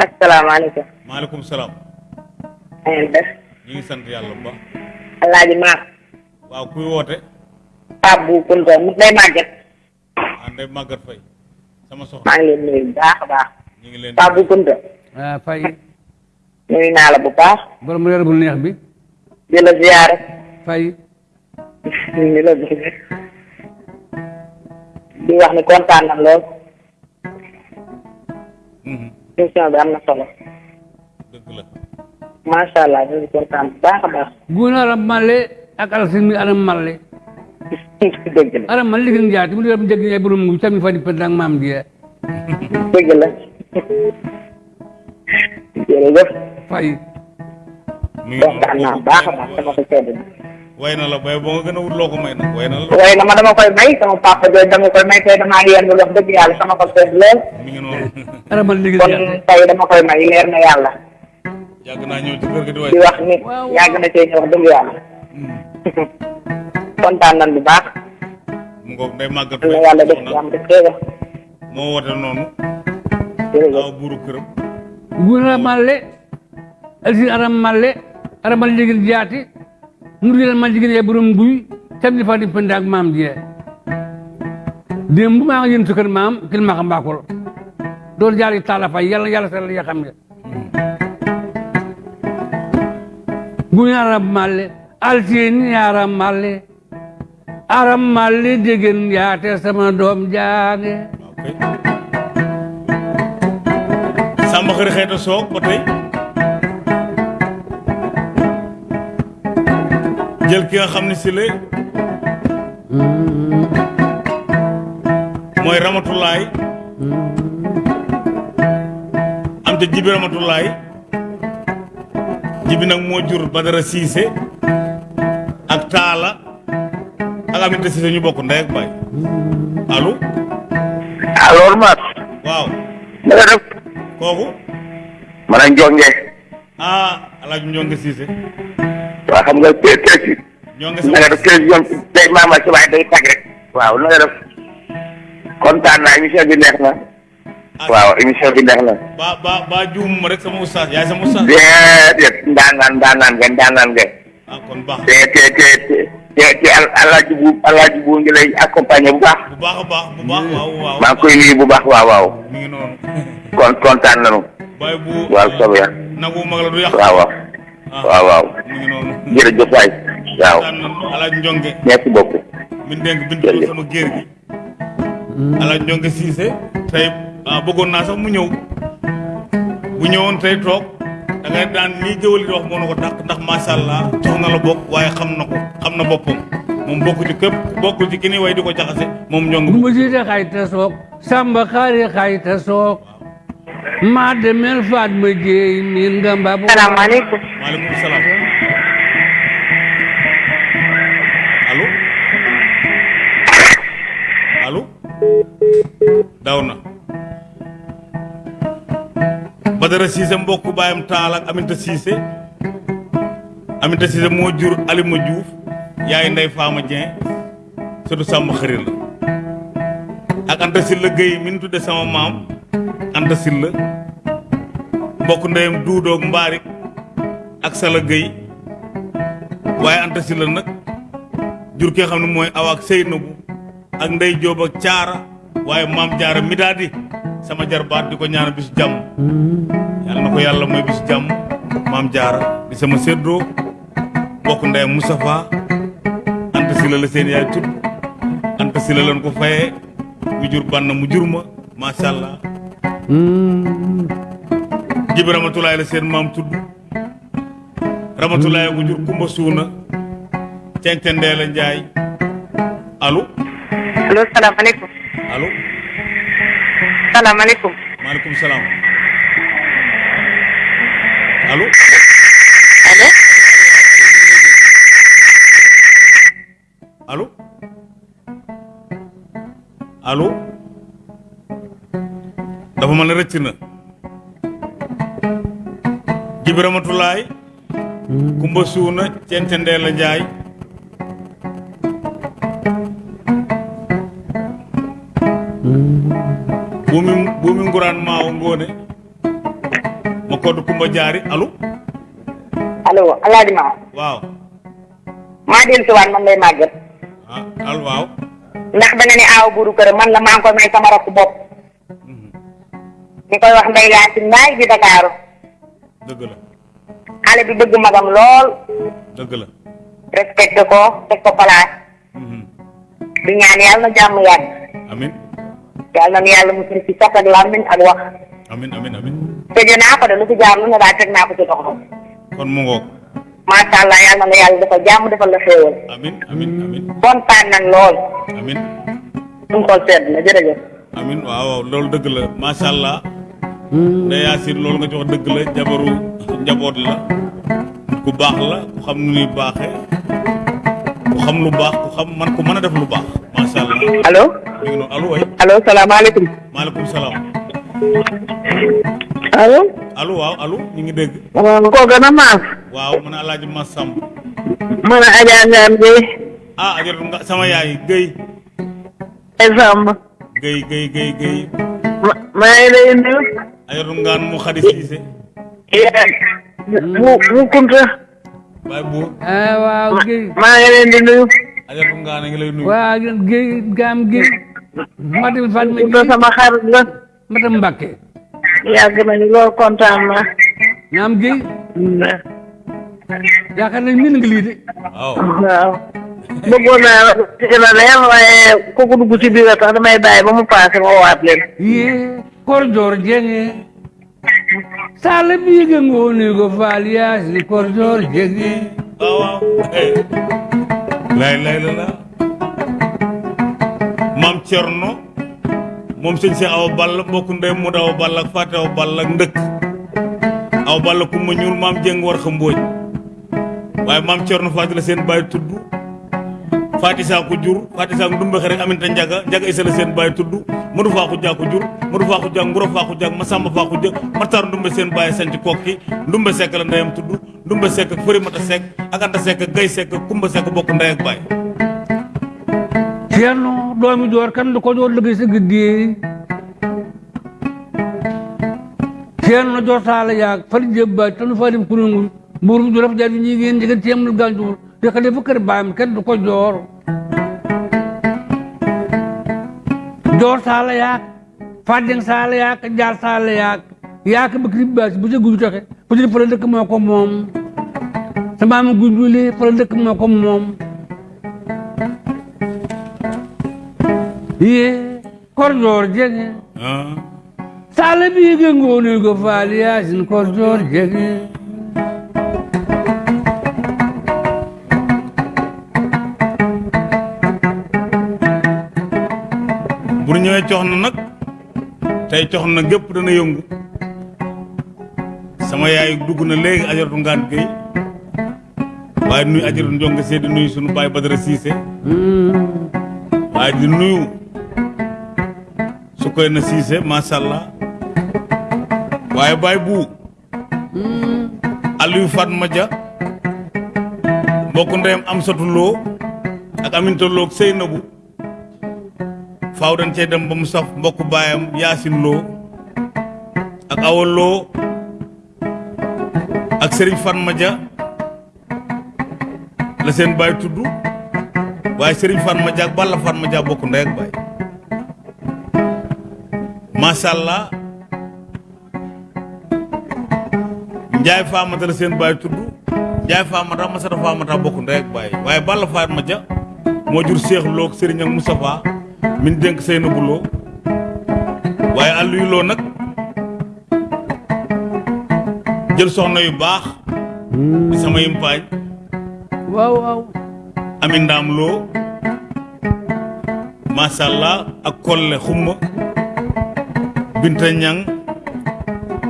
Assalamu alaykum wa alaykum salam. Na ngeen def ñu ngi sant yàlla bu baax alaaji maam waaw kuy woote Pape bu Kunta mu day màgget ànday màggat fay sama soxna maa ngi leen nuyu bu baax a baax ñu ngi leen Pape bu Kunta ah fay nuyu naa la bu baax borom reer bu neex bi di la ziyaare fay di la bëgg di wax ni kontaan na lool Mhm, émission bi am na solo macha allah ñu ngi kontaan bu baax a baax guuna ala malle ak alasin mi ana malle dëgg la aram man ligin jaati mu dem jëg ñay borom ngu tammi fadi pendang maam die dëgg la jërëjëf fay mi ngi kontaan naa baax a baax sama ko sedd na way na la bay boo nga gën a wut loo ko may nag way na la waaye na ma dama koy may sama papa dama koy may wax sama ko sedd lool mi ngi noonu aram man ligin kon jaati tey dama koy may leer na yàlla yàgg naa ñëw ci kër gi di way di wax ni Waaw. yàgg na cee ñëw wax dëgg yàlla kontaan nañ bu baax mu ngoog day màggat na fay yàlla def soxna jàmm def xéewal moo woote noonu jërëjëf aw buuru këram guna malle alsin aram malle aram man ligin jaati mu dina man ligin ñay borom nguy tammi fadi pendang maam die démb maa ngi sukkër maam kil ma xam mbaakol doon jaari taala fay yàlla yàlla sal ya xam nga guñ aram malle alsin aram malle aram malle degen yaate sama waaw kay sàmba xëri xeeta soog ba tey jël ki nga xam ne si la am te jibi nag moo jur Badara Siise ak Taala ak Aminata Siise ñu bokk ndey ak baay. Allo? Alors Mar waaw. Na nga def? Kooku? Man a njonge ah alaaj Njonge Siise waa xam nga si Njonge na nga sama def télévision day maama si waaye day tag rek. Waaw na nga def? Kontaan naa émission bi neex na waaw émission bi neex na ba ba ba juum ma rek sama ustaas yaay sama ustaas déedéet ndaanaan ndaanaan nga ndaanaan nga ah kon baax te te te te te te al- alaaji bu alaaji bu ngi lay accompagner bu baax bu baax a baax bu baax waaw waaw maa ngi koy nuyu bu baax waaw waaw mi ngi noonu kon kontaan nañu baay bu waaw soobee yàlla nagu mag la du yàq waaw waaw ah waaw waaw mi ngi noonu jërëjëf waay waaw daan alaaj Njonge merci beaucoup min bin sama géer gi alaaj Njonge Siise tey ah bëggoon naa sax mu ñëw. Bu ñëwoon tey toog da ngay daan lii géwël di wax moo na ko dàq ndax macha allah jox na la bokk waaye xam na ko xam na boppam. Moom bokku ci képp bokkul ci ki ni way di ko jaxase moom Njonge Gumba siite xayta soog samba xaari xayta soog. Maa demel faat ma jeey miin nga mbabu salaamaaleykum. Maaleykum salaam. Allo? Allo? Daw na Badara Cissé mbokk baayam taal ak Aminta Cissé. Aminta Cissé moo jur Alima Diouf yaay ndey Faama Dieng surtout sàmm xëri la ak Anta Silla Gueye mi ñu tudde sama maam Anta Silla mbokk ndeyam duudoog mbaarik ak Sala Gueye. Waaye Anta Silla nag jur ki nga xam ne mooy awa ak ak ndey Jóob ak caara waaye maam jaara mi sama jarbaat di ko ñaanal bisu jàmm yàlla na ko yàlla mooy bisu jàmm maam jaara di sama séddoo bokk ndeyam Moustapha Anta Silla la seen yaay tudd Anta Silla lañ ko fayee mu jur bann mu jur ma. Macha allah jibi ramatulaay la seen maam tudd ramatulaay ko jur kumba suuna. Cencendee la njaay. Allo? Allo salaamaaleykum allo salaamaaleykum maaleykum salaam allo allo allo allo dafa mel ne rëcc na. Jibi ramatulaay kumba suuna cencendee la njaay buumi buumi nguraan maawo ngoone ma koddu kumba jaari allo allo alaaji ma. Waaw maa dellu si waat man lay màgget ah al waaw ndax da nga ne aaw buuru kër man la ngi koy may sama rakk bopp di koy wax ndey laa si naay di Dakaaru dëgg la xale bi bëgg magam lool dëgg la respecté ko teg ko place Mhm. di ñaan yàlla na jàmm yàgg amin yàlla na yàlla mu ci cat ak wax amin amin amin. Tëjee naa ko de lu fi jaar lu ne daal teg naa ko ci doxam kon mu ngoog macha allah yàlla na yàlla dafa jàmm defal la xéewal amin amin amin. Kontaan nañ lool amin. Suñu xol sedd na jërëjëf amin waaw loolu dëgg la macha allah Ndeye Yacine loolu nga ci wax dëgg la jabaru njaboot la. Ku baax la ku xam nu ñuy baaxee ku xam lu baax ku xam man ku mën a def lu baax macha allah allo mi ngi noonu allo way allo salaamaaleykum maaleykum salaam allo allo waaw allo ñu ngi dégg waaw koo gën a maas waaw alaaji a Gueye ah nga sama yaay Guèye ay Samb Guèye ma maa ngi lay nuyu ajoratu ngaan mu xadi siise mu mu kunta baay buur ah waaw Guèye maa ngi leen di nuyu ajoratu ngaan a ngi lay nuyu waaw Guèye gaam Guèye Matam Fatma Guèye sama xarit la Matam Mbacke yàgg nañu lool kontaan naa naam Guèye yaakaar nañ min nga lii de waaw waaw bëggoon naa la ci gën a leer waaye kooku dugg ci biir a tax damay bàyyi ba mu paase ma waat leen yee kor joor jenge sala biige ngooni go faal yaasi kor joor jenge waaw waaw eh lay lay la maam Cerno moom sëñ Cheikh Awa Balla mbokku ndey mu Awa Balla ak Fatou Awa Balla ak ndëkk. Awa Balla ku ma ñuul maam Jeng war xa mbóoj waaye maam Cerno la seen baay tudd Faati saa ko jur Faati saa ko ndumbe rek Aminta Njaga Njaga Isa la seen baay tudd Madu faa ko jaa ko jur Madu faa ko jaa Nguro faa ko jaa Masamba faa ko jëg Matar ndumbe seen baay sanc kokki ndumbe sekk la ndeyam tudd ndumbe sekk ak mata sekk ak anta sekk ak gay sekk ak kumba sekk bokk ndey ak baay. Ceerno doomi joor kan ko joor liggéey sa gëddee ceerno joor taala yaag fali jebba tanu fadim kurungu mburum juraf jadi ñi ngeen jegen temul ganjur xale fu kër baam kenn du ko joor joor taala yaag fadeng saala yaag jaar saala yaag yaag bëkri baas bu jëgu toxe bu jëg fala dëkk moo ko moom sa maam dëkk moo ko moom ye kor joor jege ah sala biige ngooni go faal yaasin kor joor jege ñëwee cox na nag tey cox na gépp dana yëngu. Sama yaay dugg na léegi ajaratu ngaan géy waaye nuyu ajaratu njonga see di sunu baay Badara Siise. Waaye di nuyu su koy na Siise macha allah. Waaye baay bu Aliou Fatma Dia mbokk ndeyam am satuloo ak loo ak Seynabu faaw dañ cee dem ba mu saf mbokk baayam yaasin loo ak awa loo ak sëriñ Fatma Dia la seen baay tudd waaye sëriñ Fatma Dia ak Balla Fatma Dia bokk ndey ak baay. Macha allah Njaay Faamata la seen Faamata Faamata bokk ndey ak baay. Waaye Balla Fatma Dia moo jur Seex Lo ak ak min dénk Seynabou Lo waaye Aliou Lo nag jël soxna yu baax di sama yimpaañ waaw waaw. Ami ndaam loo macha allah ak kolle xumma binta ñang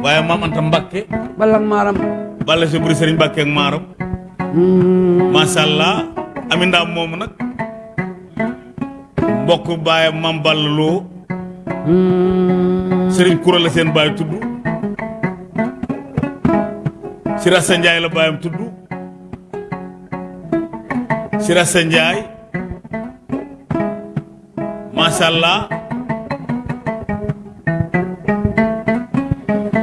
waaye maam anta mbakke balang maaram. Balla si buri sëriñ mbakke ak maaram. Macha allah ami ndaam moomu nag mbokk baayam maam balla loo sëriñ kura la seen baay tudd Sirasa Njaay la baayam tudd Sirasa Njaay. Macha allah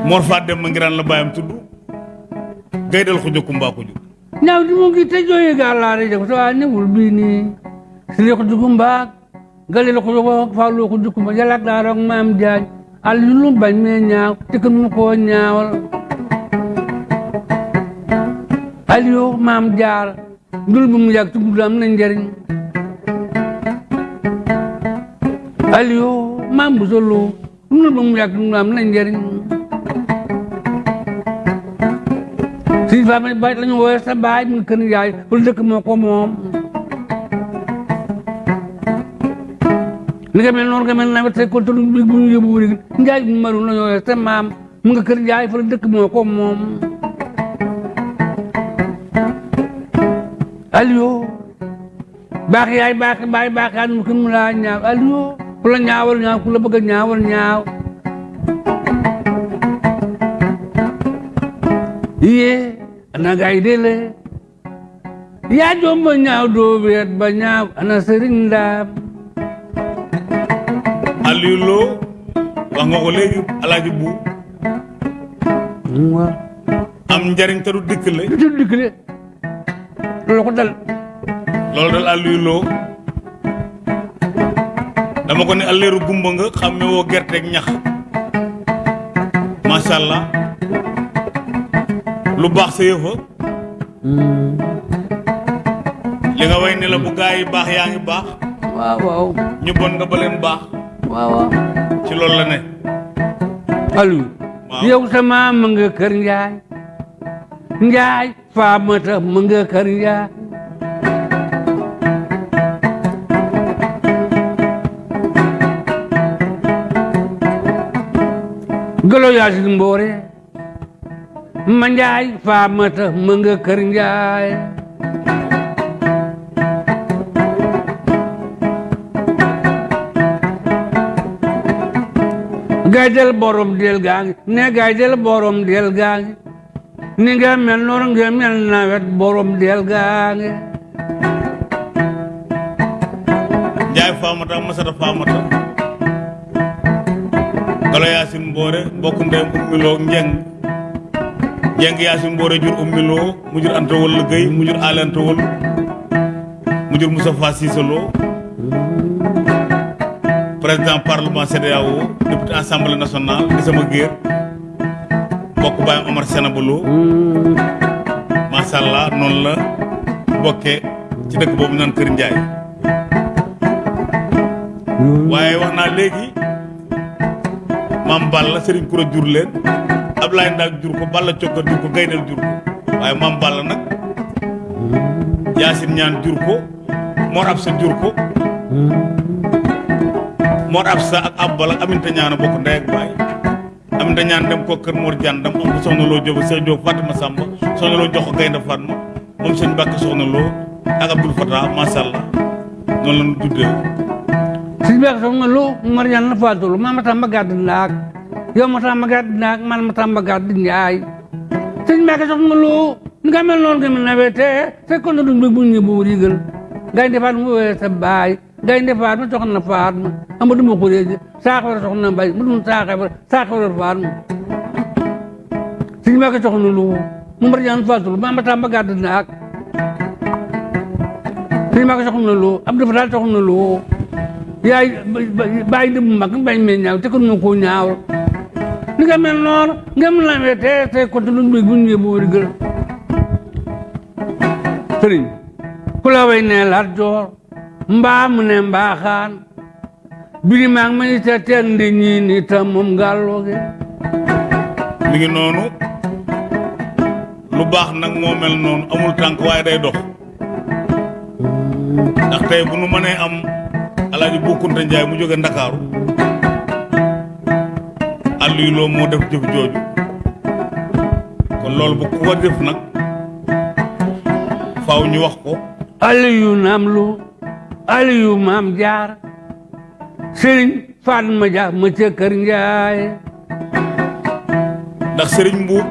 Mor Faa dem ma ngiraan la baayam tudd gaydal ko jokku mbaa ko jur ñaaw di mu ngi te jooye gaalaare jag to a newul bini sile ko jukumba gale ko jogo faalu ko jukumba jalak daarok maam jaaj al yulum bañ me ñaaw ko mu ko ñaawal al yo maam jaar ndul bu mu yàgg tudd am na njariñ al yo maam bu solo ndul bu mu yàgg tudd am na njariñ si fa ma bay lañu wooye sa baay mu njaay wala dëkk moo ko ni nga mel noonu nga mel nawet tey kon tolu bi bu ñu yóbbu wuri njaay bu maru lañu wooye sa maam mu nga kër njaay fa la dëkk moo ko moom. Aliou baax yaay baax baay baax yaa mu mu laa ñaaw. Aliou ku la ñaawal ñaaw ku la bëgg ñaawal ñaaw. Iye ana gaay dele yaa jomba ñaaw doo weet ba ñaaw ana sëriñ Aliou Lo wax nga ko léegi alaaji bu am njariñ te du dikkale du tudd dikk de loolu ko dal loolu dal Aliou Lo dama ko ne alleeru gumba nga xàmme woo gerteeg ñax macha allah lu baax sa yëfa li nga way ne la bu gaa yi baax yaa ngi baax waaw waaw. Ñu bon nga ba leen baax waaw waaw ci loolu la ne Aliou yow sa maam ma nga kër njaay njaay faamata ma nga kër njaay golo yaasin mboore ma njaay faamata ma nga kër njaay gaay del borom del gaa ngi ne gaay del borom del gaa ngi ni nga mel noonu nga mel nawet borom del gaa ngi njaay faamata masata faamata. Galo yaasin mboore mbokk ndeyam ummiloo njeng. Njeng yaasin mboore jur ummiloo mu jur anta wol gëy mu jur aale anta wol mu jur Moustapha Cissé Lo président parlement CEDEAO député assemblée nationale di sama géer mbokk baayam Omar Sénaba Lo macha allah noonu la bokkee ci dëkk boobu naan Kër Njaay waaye wax naa léegi maam Balla Serigne Koura jur leen Ablaye Ndak jur ko Balla Cokka jur ko Gaynel jur ko. Waaye maam Balla nag Yaasin ñaan jur ko Mor Absa jur ko Mor Absa ak Abbal ak Aminta ñaan a bokk ndey ak baay. Aminta ñaan dem ko kër Mor Dian dem am soxna loo Jóob Seex Jóob Fatima Samba soxna loo jox ko Gaynde Fatma moom sëñ Mbàkke soxna loo ak Abdul Fatah macha allah. Noonu la ñu tuddee. Si beek soxna lu Mariane la faatulu ma ma tamba gàdd ndaak. Yow ma tamba gàdd man ma tamba gàdd njaay. Sëñ Mbàkke soxna lu ni nga mel noonu nga mel nawete fekkoon na duñ bu ñu bu rigal gaynde faat mu wee sa gaynde faat ma soxna faat ma amadu ma xureeji saaxawara soxna mbay mu dum saaxawara saaxawara faat ma sëñ Mbàkke soxna lu mu Mariane faatulu ma ma tamba gàdd ndaak sëñ Mbàkke soxna lu Abdou Fatal soxna lu yaay di bu mag bañ mee ñaaw te kon moo koo ñaawal ni nga mel noonu nga mel na te te te luñ bëgg bu ñu yóbbu wari gël sëriñ ku mbaa mu ne mbaaxaan biri maa ngi ma ni te teen di ñii ni tam moom ngàllooge mi ngi noonu lu baax nag moo mel noonu amul tànk waaye day dox ndax tey bu nu mënee am alaaji Bokkunta Njaay mu jóge Ndakaaru Aliou Lo moo def jëf jooju kon loolu bu ko. Def nag faaw ñu wax ko Aliyu naam lu Aliyu maam jaar sëriñ Fatma Dia ma ca kër Njaay ndax sëriñ Mbuub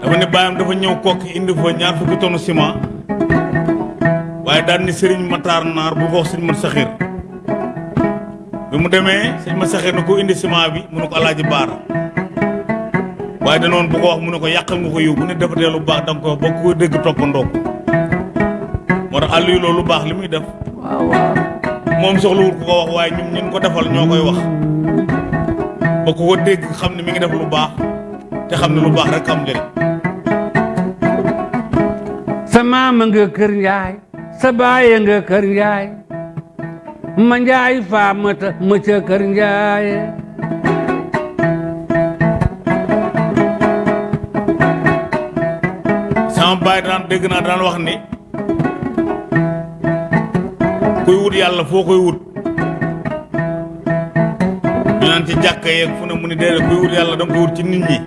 dafa ne baayam dafa ñëw kokki indi fa ñaar fukki tonu ciment. Waaye daan ni sëriñ Matar Naar bu wax sëñ Mat Saxir bi mu demee sëñ Mat Saxir indi ciment bi mu ne ko alaaji baara. Waaye danoon bu ko wax mu ne ko nga ko ne defatee lu baax da ko ba ko dégg moo tax Aliou Lo lu baax li muy def. Moom soxlawul ku ko wax waaye ñun ñun ko defal ñoo koy wax. Ba ku ko dégg xam ne mi ngi def lu baax te xam ne lu baax rek am njëriñ. Sa maama nga kër Njaay sa baay nga kër Njaay ma Njaay faamata ma ca kër Njaay. Sama baay daan dégg naa daan wax ni kuy wut yàlla foo koy wut. Ñu naan ci jàkka yeeg fu ne mu ni déedéet kuy wut yàlla da nga koy wut ci nit ñi.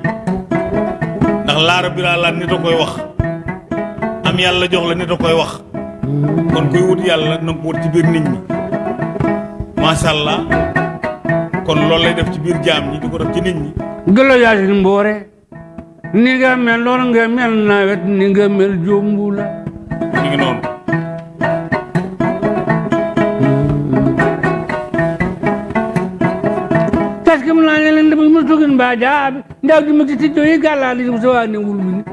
Ndax laara bi laa laat nit a koy wax. Am yàlla jox la nit a koy wax. Kon kuy wut yàlla na ko wut ci biir nit ñi. Macha allah. Kon loolu lay def ci biir jaam ñi di ko def ci nit ñi. Gëlo yaasin mboore. Ni nga mel loolu nga mel nawet ni nga mel jombu la. Ngi noonu jaabi di ci yi gàllaa di sa waa ne wul bi ni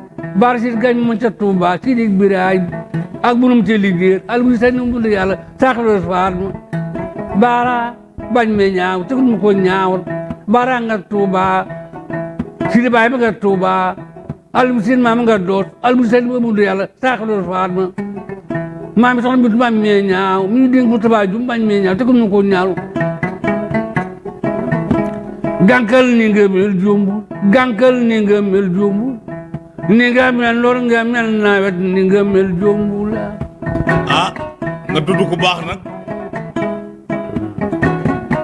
bar si gañ Tuuba si di biraay ak bunum ci liggéey al bu num du yàlla saxlo faar ma baara bañ me ñaaw te mu ko ñaawal baara nga Tuuba si di baay ma nga Tuuba al bu sin maam nga doot al bu sa num du yàlla saxlo faar ma maa mi soxna bi tubaab me ñaaw mi ñu dénk mu tubaab ju bañ me ñaaw te mu ko ñaaw gànkal ni nga mel jombu gànkal ni nga mel jombu ni nga mel lor nga mel nawet ni nga mel jombu la. Ah nga tudd ku baax nag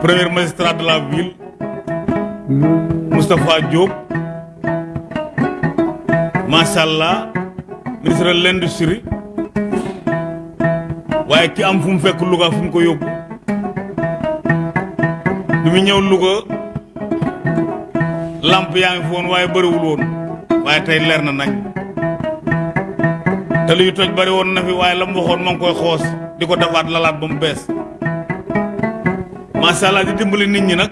premier magistrat de la ville Moustapha Diop macha allah ministre de l'industrie. Waaye ki am fu mu fekk Louga ko ñëw Louga lamp yaa ngi fi woon waaye bëriwul woon waaye tey leer na nañ. Te luy toj bari woon na fi waaye la mu waxoon ma ngi koy xoos di ko defaat lalaat ba mu bees. Macha allah di dimbali nit ñi nag.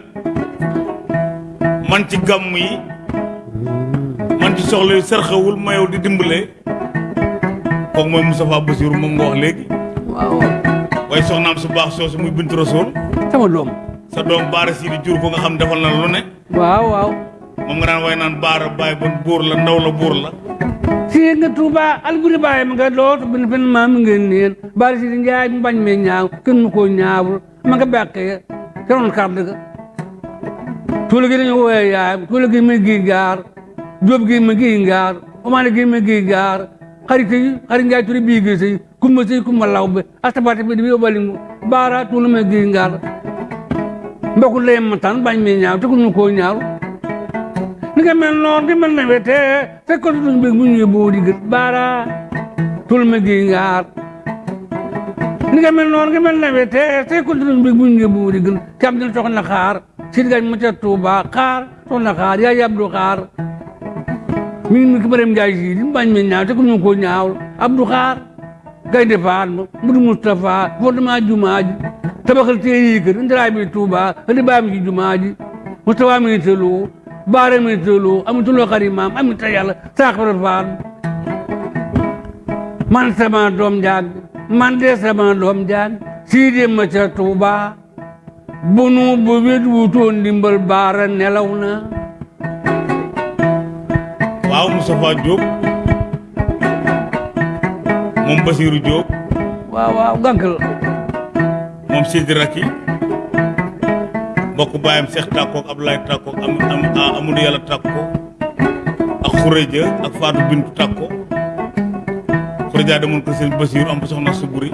Man ci gàmm yi man ci soxla yu sërxewul di dimbalee kooku mooy Moustapha Bassirou moom nga wax léegi. Waaw. Waaye soxnaam su baax soosu muy Bintu Rasool sama doom. Sa doom baara sii di jur ko nga xam defal na lu ne. Waaw waaw daan way naan baara baay bon buur la ndaw la buur la. Si nga Tuuba alburi baay ma nga doot bin fen maam nga neen. Bari si di njaay mu bañ me ñaaw kenn ko ñaawul. Ma nga beqee ca roon kàdd ga. Tuula gi dañu wooye yaayam tuula gi ma gi gaar jóob gi ma gi ngaar omaane gi ma gi gaar xarit yi xarit njaay turi bii gi sëy kumba sëy kumba law be astabate bi bi obalingu baara tuula ma gi ngaar. Mbokku layem ma tan bañ me ñaaw te ñu ko ñaaw ni nga mel noonu nga mel nawet te te ko duñ bëgg bu ñëwee boo di gët baara tul ma gi ngaar ni nga mel noonu nga mel nawet te te ko duñ bëgg bu ñëwee boo di gët kam dina soxna xaar si gañ ma ca Tuuba xaar soxna xaar yaa yabdu xaar mi ngi ki barem njaay si di bañ me ñaaw te ko ñu ko ñaaw abdu xaar gaynde faat ma mudu Mustafa fondement jumaa ji tabaxal tee yi kër ndiraay bi Tuuba andi baam ci jumaa ji Mustafa mi tëloo baare mi tëloo amatuloo xari maam amita yàlla saaxara faat man sama doom jaag man de sama doom jaag sii de ma ca Tuuba bu nu bu wutoon ndimbal baara nelaw na. Waaw Moustapha Diop moom Basirou Diop waaw waaw gànkal moom Sidi Raki mbokk baayam Cheikh Takko ak Abdoulaye Takko ak am am Amadou Yàlla Takko ak Khourédia ak Fatou Bintou Takko Khourédia demoon ko seen Basirou am soxna Suburi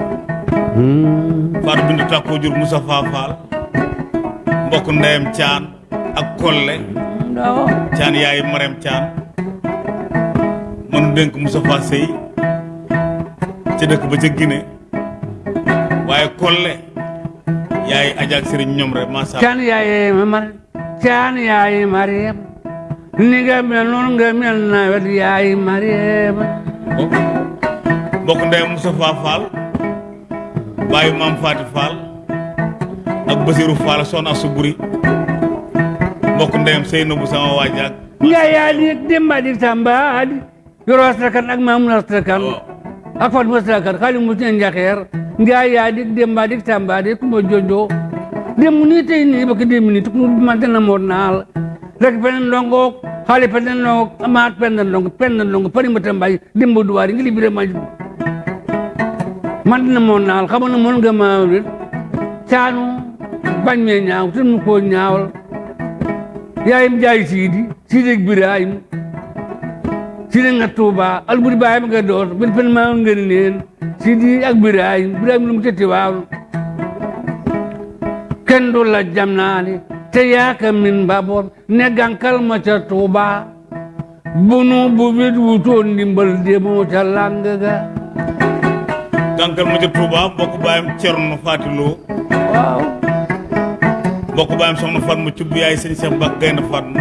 Fatou Bintou Takko jur Moustapha Fall mbokk ndeyam Thian ak Kolle. Thian yaay Marème Thian mënu dénk Moustapha Sey ca dëkk ba ca Guinée. Waaye Kolle yaay Adja ak Serigne ñoom rek macha allah caan yaaye ma mar caan yaaye Mariam ni nga mel noonu nga mel nawet yaaye Mariam mbokk ndeyam Moustapha Fall bàyyi maam Faati Fall ak Basirou Fall soxna Suburi mbokk ndeyam Seynabou sama waajaak nga yaa di demba di tamba di. Yoro astrakan ak mamun astrakan ak fat astrakan xali mu ten njaxeer nga yaa di demba di tamba di kuma jojo dem ni tey ni bak dem ni tukku ma dana mo naal rek penen ndongo xali penen ndongo amaat penen ndongo penen ndongo pari ma tambay dembo duwari ngi libire ma man dina mo naal na mon nga ma caanu bañ me ñaaw mu ko ñaawal yaayim jaay siidi siidi ak Birahim sidi nga Tuuba alburi baay ma nga door bir pen maa ngeen neen sidi ak Birahim Birahim lu mu tëtti waaw kenn du la jam naani te yaaka min mbaboor ne gankal ma ca Tuuba. Bunu bu bit wutoon ndimbal demoo ca làng ga. Gànkal ma ca Touba mbokk baayam Cerno Fatiloo waaw. Mbokk baayam soxna Fatma cubb yaay sëñ Cheikh Gaynde Fatma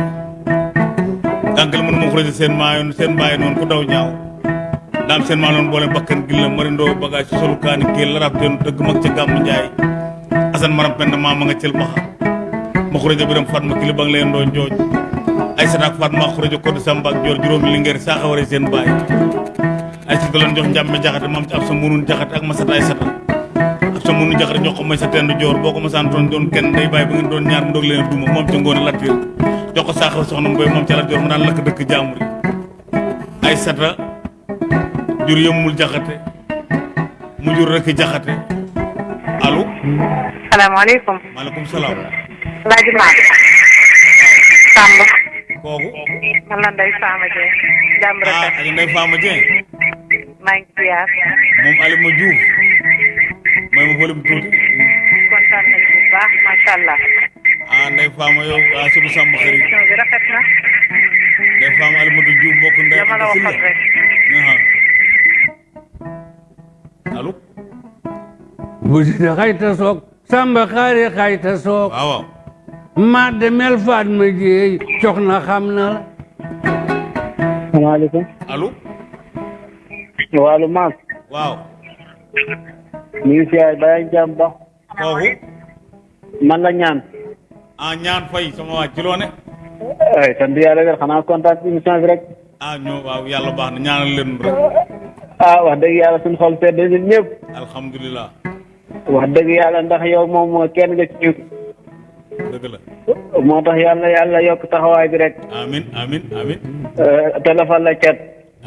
gànkal mënu ma xurësi seen maayoon seen bàyyi noonu ku daw ñaaw. Daam seen maa noonu boole bakkan gi la marindoo bagage ci solu kaani géel la rab teenu dëgg mag ca gàmmu njaay. Asan maram pend maa ma nga cël maxa ma xurëja biram Fatma kili ba nga leen doo njooj. Ay sataak Fatma xurëja koddu Samba ak joor juróomi lingeer saa xaware seen baay. Ay sata leen jox njàmme jaxate maam ci ab sa munun jaxate ak ma sata ay sata ab sa munun jaxate jox ko may sa tendu joor boo ko ma saan doon doon kenn day bàyyi ba ngeen doon ñaar ndog leen duma moom ca ngoone lattir jox ko saaxaw soxna mboy moom ca la joor mu daan lakk dëkk yi ay sata jur yëmmul jaxate mu jur rek jaxate allo salaamaaleykum maaleykum salaam Alaaji Maam Samb kooku man la Ndeye Fama Dieng jàmm ah rafet ak Ndeye Fama Dieng maa ngi ziar moom Alima Diouf may ma volume tuuti kontaan nañu bu baax macha allah Ndeye Fama yow suñu sàmm xarit émission bi rafet na. Ndeye Fama Alimatu Diouf mbokk Ndeye dama la Anta waxoon Sylla rek. Allo? Bu sidi xayta soog samba xaari xayta soog. Waaw waaw. Ma demel faat ma jeey cox na xam na la. Salaamaaleykum allo? Wàllu maas waaw. Ñu ngi siyaar bàyyi jàmm ba. Kooku man la ñaan ah ñaan fay sama waa ci loo ne ay sant yàlla wér xanaa kontaan ci émission bi rek ah ñoo waaw yàlla baax na ñaanal leen rek ah wax dëgg yàlla suñu xol sedd ñun ñëpp alhamdulilah wax dëgg yàlla ndax yow moom kenn nga ci dëgg la moo tax yàlla yàlla yokk taxawaay bi rek amin amin amin téléphone la cat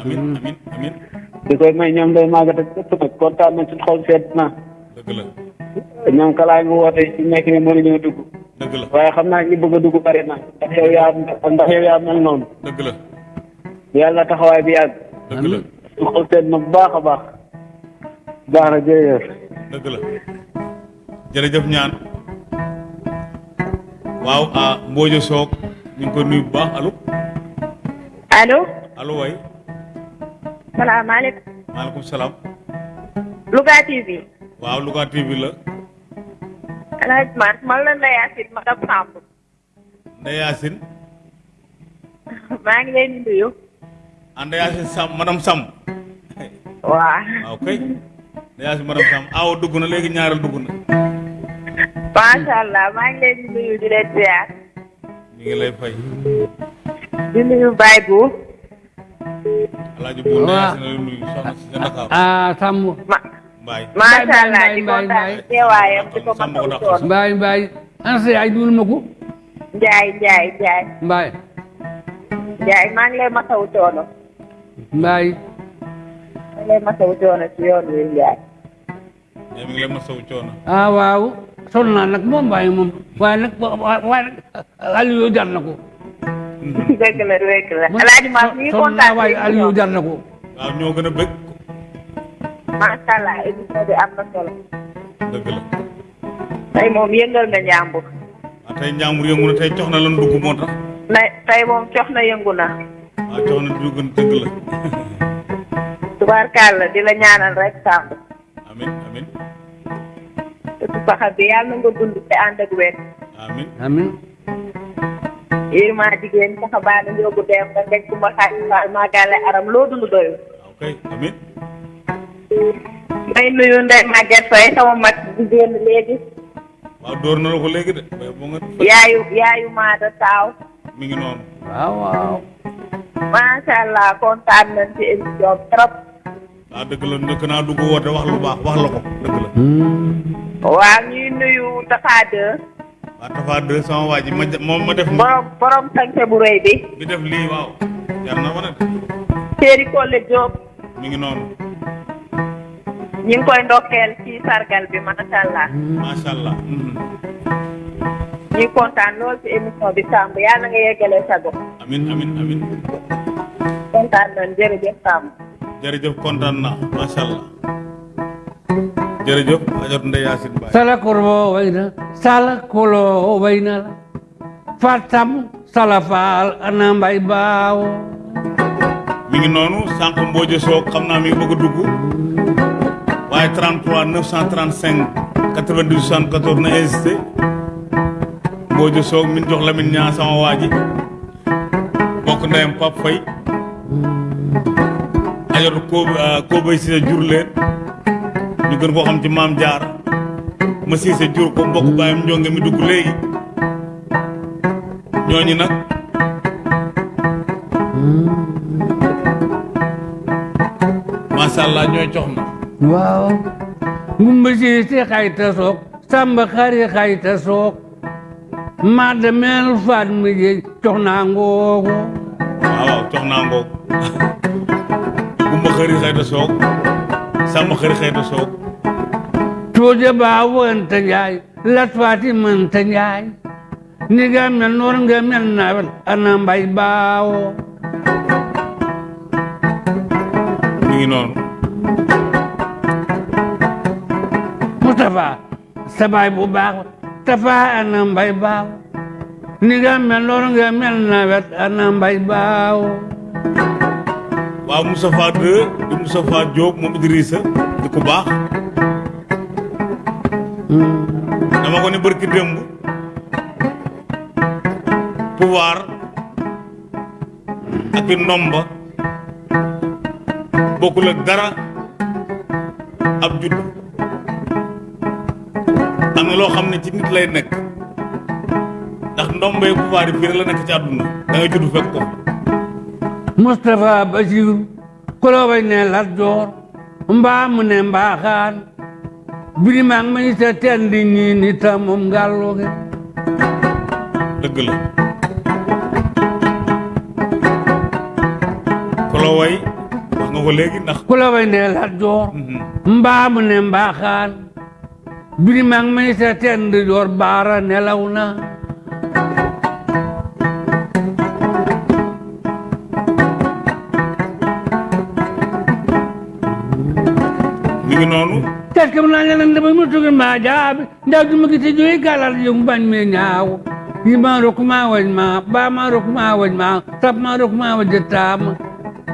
amin amin amin di koy may ñoom day màggat ak ëpp nag kontaan nañ suñu xol sedd na dëgg la ñoom kalaay mu woote ci nekk ni mënuñoo dugg dëgg la. Waaye xam naa ñi bëgg a dugg bari na. Ndax yow yaa ndax yow yaa mel noonu. Dëgg la. Yàlla taxawaay bi yàgg. Dëgg la. Xol na bu baax a baax. Baax na jërëjëf. Dëgg la. Jërëjëf ñaan. Waaw ah ñu ngi koy nuyu bu baax. Allo? Allo? Allo waay. Salaamaaleykum. Maaleykum salaam. Louga TV waaw Louga TV la Alaaji Maam man la Ndeye Yacine madame Samb Ndeye Yacine maa ngi leen nuyu ah Yacine Sam madame Sam. Waaw waaw kay madame Sam. Awo dugg na léegi ñaareel dugg na macha allah maa ngi leen di nuyu di leen ziar ñu ngi lay fay. Di nuyu Baye Bou. Alaaji bu Ndeye Waaw. Yacine la nuyu soxna si sa Ndakaaru. Ah Samb ma mbaay macha allah Mbaye, di Mbaye, kontaan teewaayam di ko Sàmm ko masawu mbaay mbaay ana sa yaay duul ma ko Njaay Njaay Njaay mbaay Njaay maa ngi lay masawu coono mbaay maa ngi lay masawu coono ci yoon wi Njaay mi ngi lay masawu coono ah waaw sonn naa nag moom mbaay moom waaye nag waaye nag Aliou jar na ko dëgg la dëgg la Alaaji Maam ñu ngi kontaan waaye Aliou jar na ko waaw ñoo gën a bëgg macha allah émission bi am na solo dëgg la tey moom yëngal nga njàmbur waaw tey njàmbur yëngu na tey cox na lan dugg moo tax na tey moom cox na yëngu na waaw cox na dugg na dëgg la tubaarkàlla di la ñaanal rek Samb amin amin. Te su faxa bi yàlla na nga dund te ànd ak wér amin. Amin. Yéen jigéen saxa baa na njóogu dem nga ngej ku ma xaaj faal maa gàlle aram loo dund doyul waaw kay amin may nuyu Ndeye Maguette Faye sama mag di génn léegi. Waaw dóor na la ko léegi de yaayu yaayu maada taaw. mi ngi noonu. Waaw waaw. Macha allah kontaan nañ ci émission trop. Waaw dëgg la njëkk naa dugg woote wax lu baax wax la ko dëgg la. Waaw ñuy nuyu Tafa 2 waa Tafa deux sama waa ji ma moom ma def borom borom sañse bu rëy bi. bi def lii waaw. Jar na ma ne Séeri Kole Diop. Mi ngi noonu. Ñu ngi koy ndokkeel ci sargal bi macha allah macha allah ñuy kontaan lool ci émission bi Samb yàlla nga yeggalee sa gox amin amin amin. Kon kontaan nañ jërëjëf Sam. jërëjëf kontaan na macha allah jërëjëf ajot Ndeye Yacine Baye sala korbo way na. Sala kolo way na. La fatam sala faal ana mbay baawo mi ngi noonu sànq Mbodj Soog xam naa mi ngi bëgg a dugg waaye 33 935 92 74 na insisté Mbodj Soog min jox Lamine sama waa ji bokk ndeyam Pape Faye ajot ko Kobay Cissé jur leen ñu gën koo xam ci maam jaar ma Cissé jur ko cox na waaw ngumba siise xayta soog samba xari xayta soog ma demel faat mi je cox naa ngoogo waaw waaw cox naa ngoog gumba xëri xëyta soog sàmm xëri xëyta soog tooje baa wanta njaay lat faati sa baay bu baax Tafa ana mbay baaw ni nga mel noor nga mel nawet ana mbay baaw waaw Moustapha 2 di Moustapha Diop moom Idrissa di ku baax dama ko ne bërki démb pouvoir ak i ndomba bokkul ak dara ab judd na loo xam ne ci nit lay nekk. ndax ndombay pouvoir yi fii la nekk ci àdduna. da ngay judd fekk ko Moustapha kolobay ne Lat Joor mbaa mu ne mbaaxaan sa ñii ni ta moom ngàlluge dëgg la. Kolo way wax nga ko léegi ndax ne Lat Joor mbaa mu ne mbaaxaan birimaang may sa tendi joor baara nelaw na mi ngi noonu tet kam naa ñanan dama mu tugi ma jaabi ndaw du ma ba ma rok ma tap ma rok ma wañ taam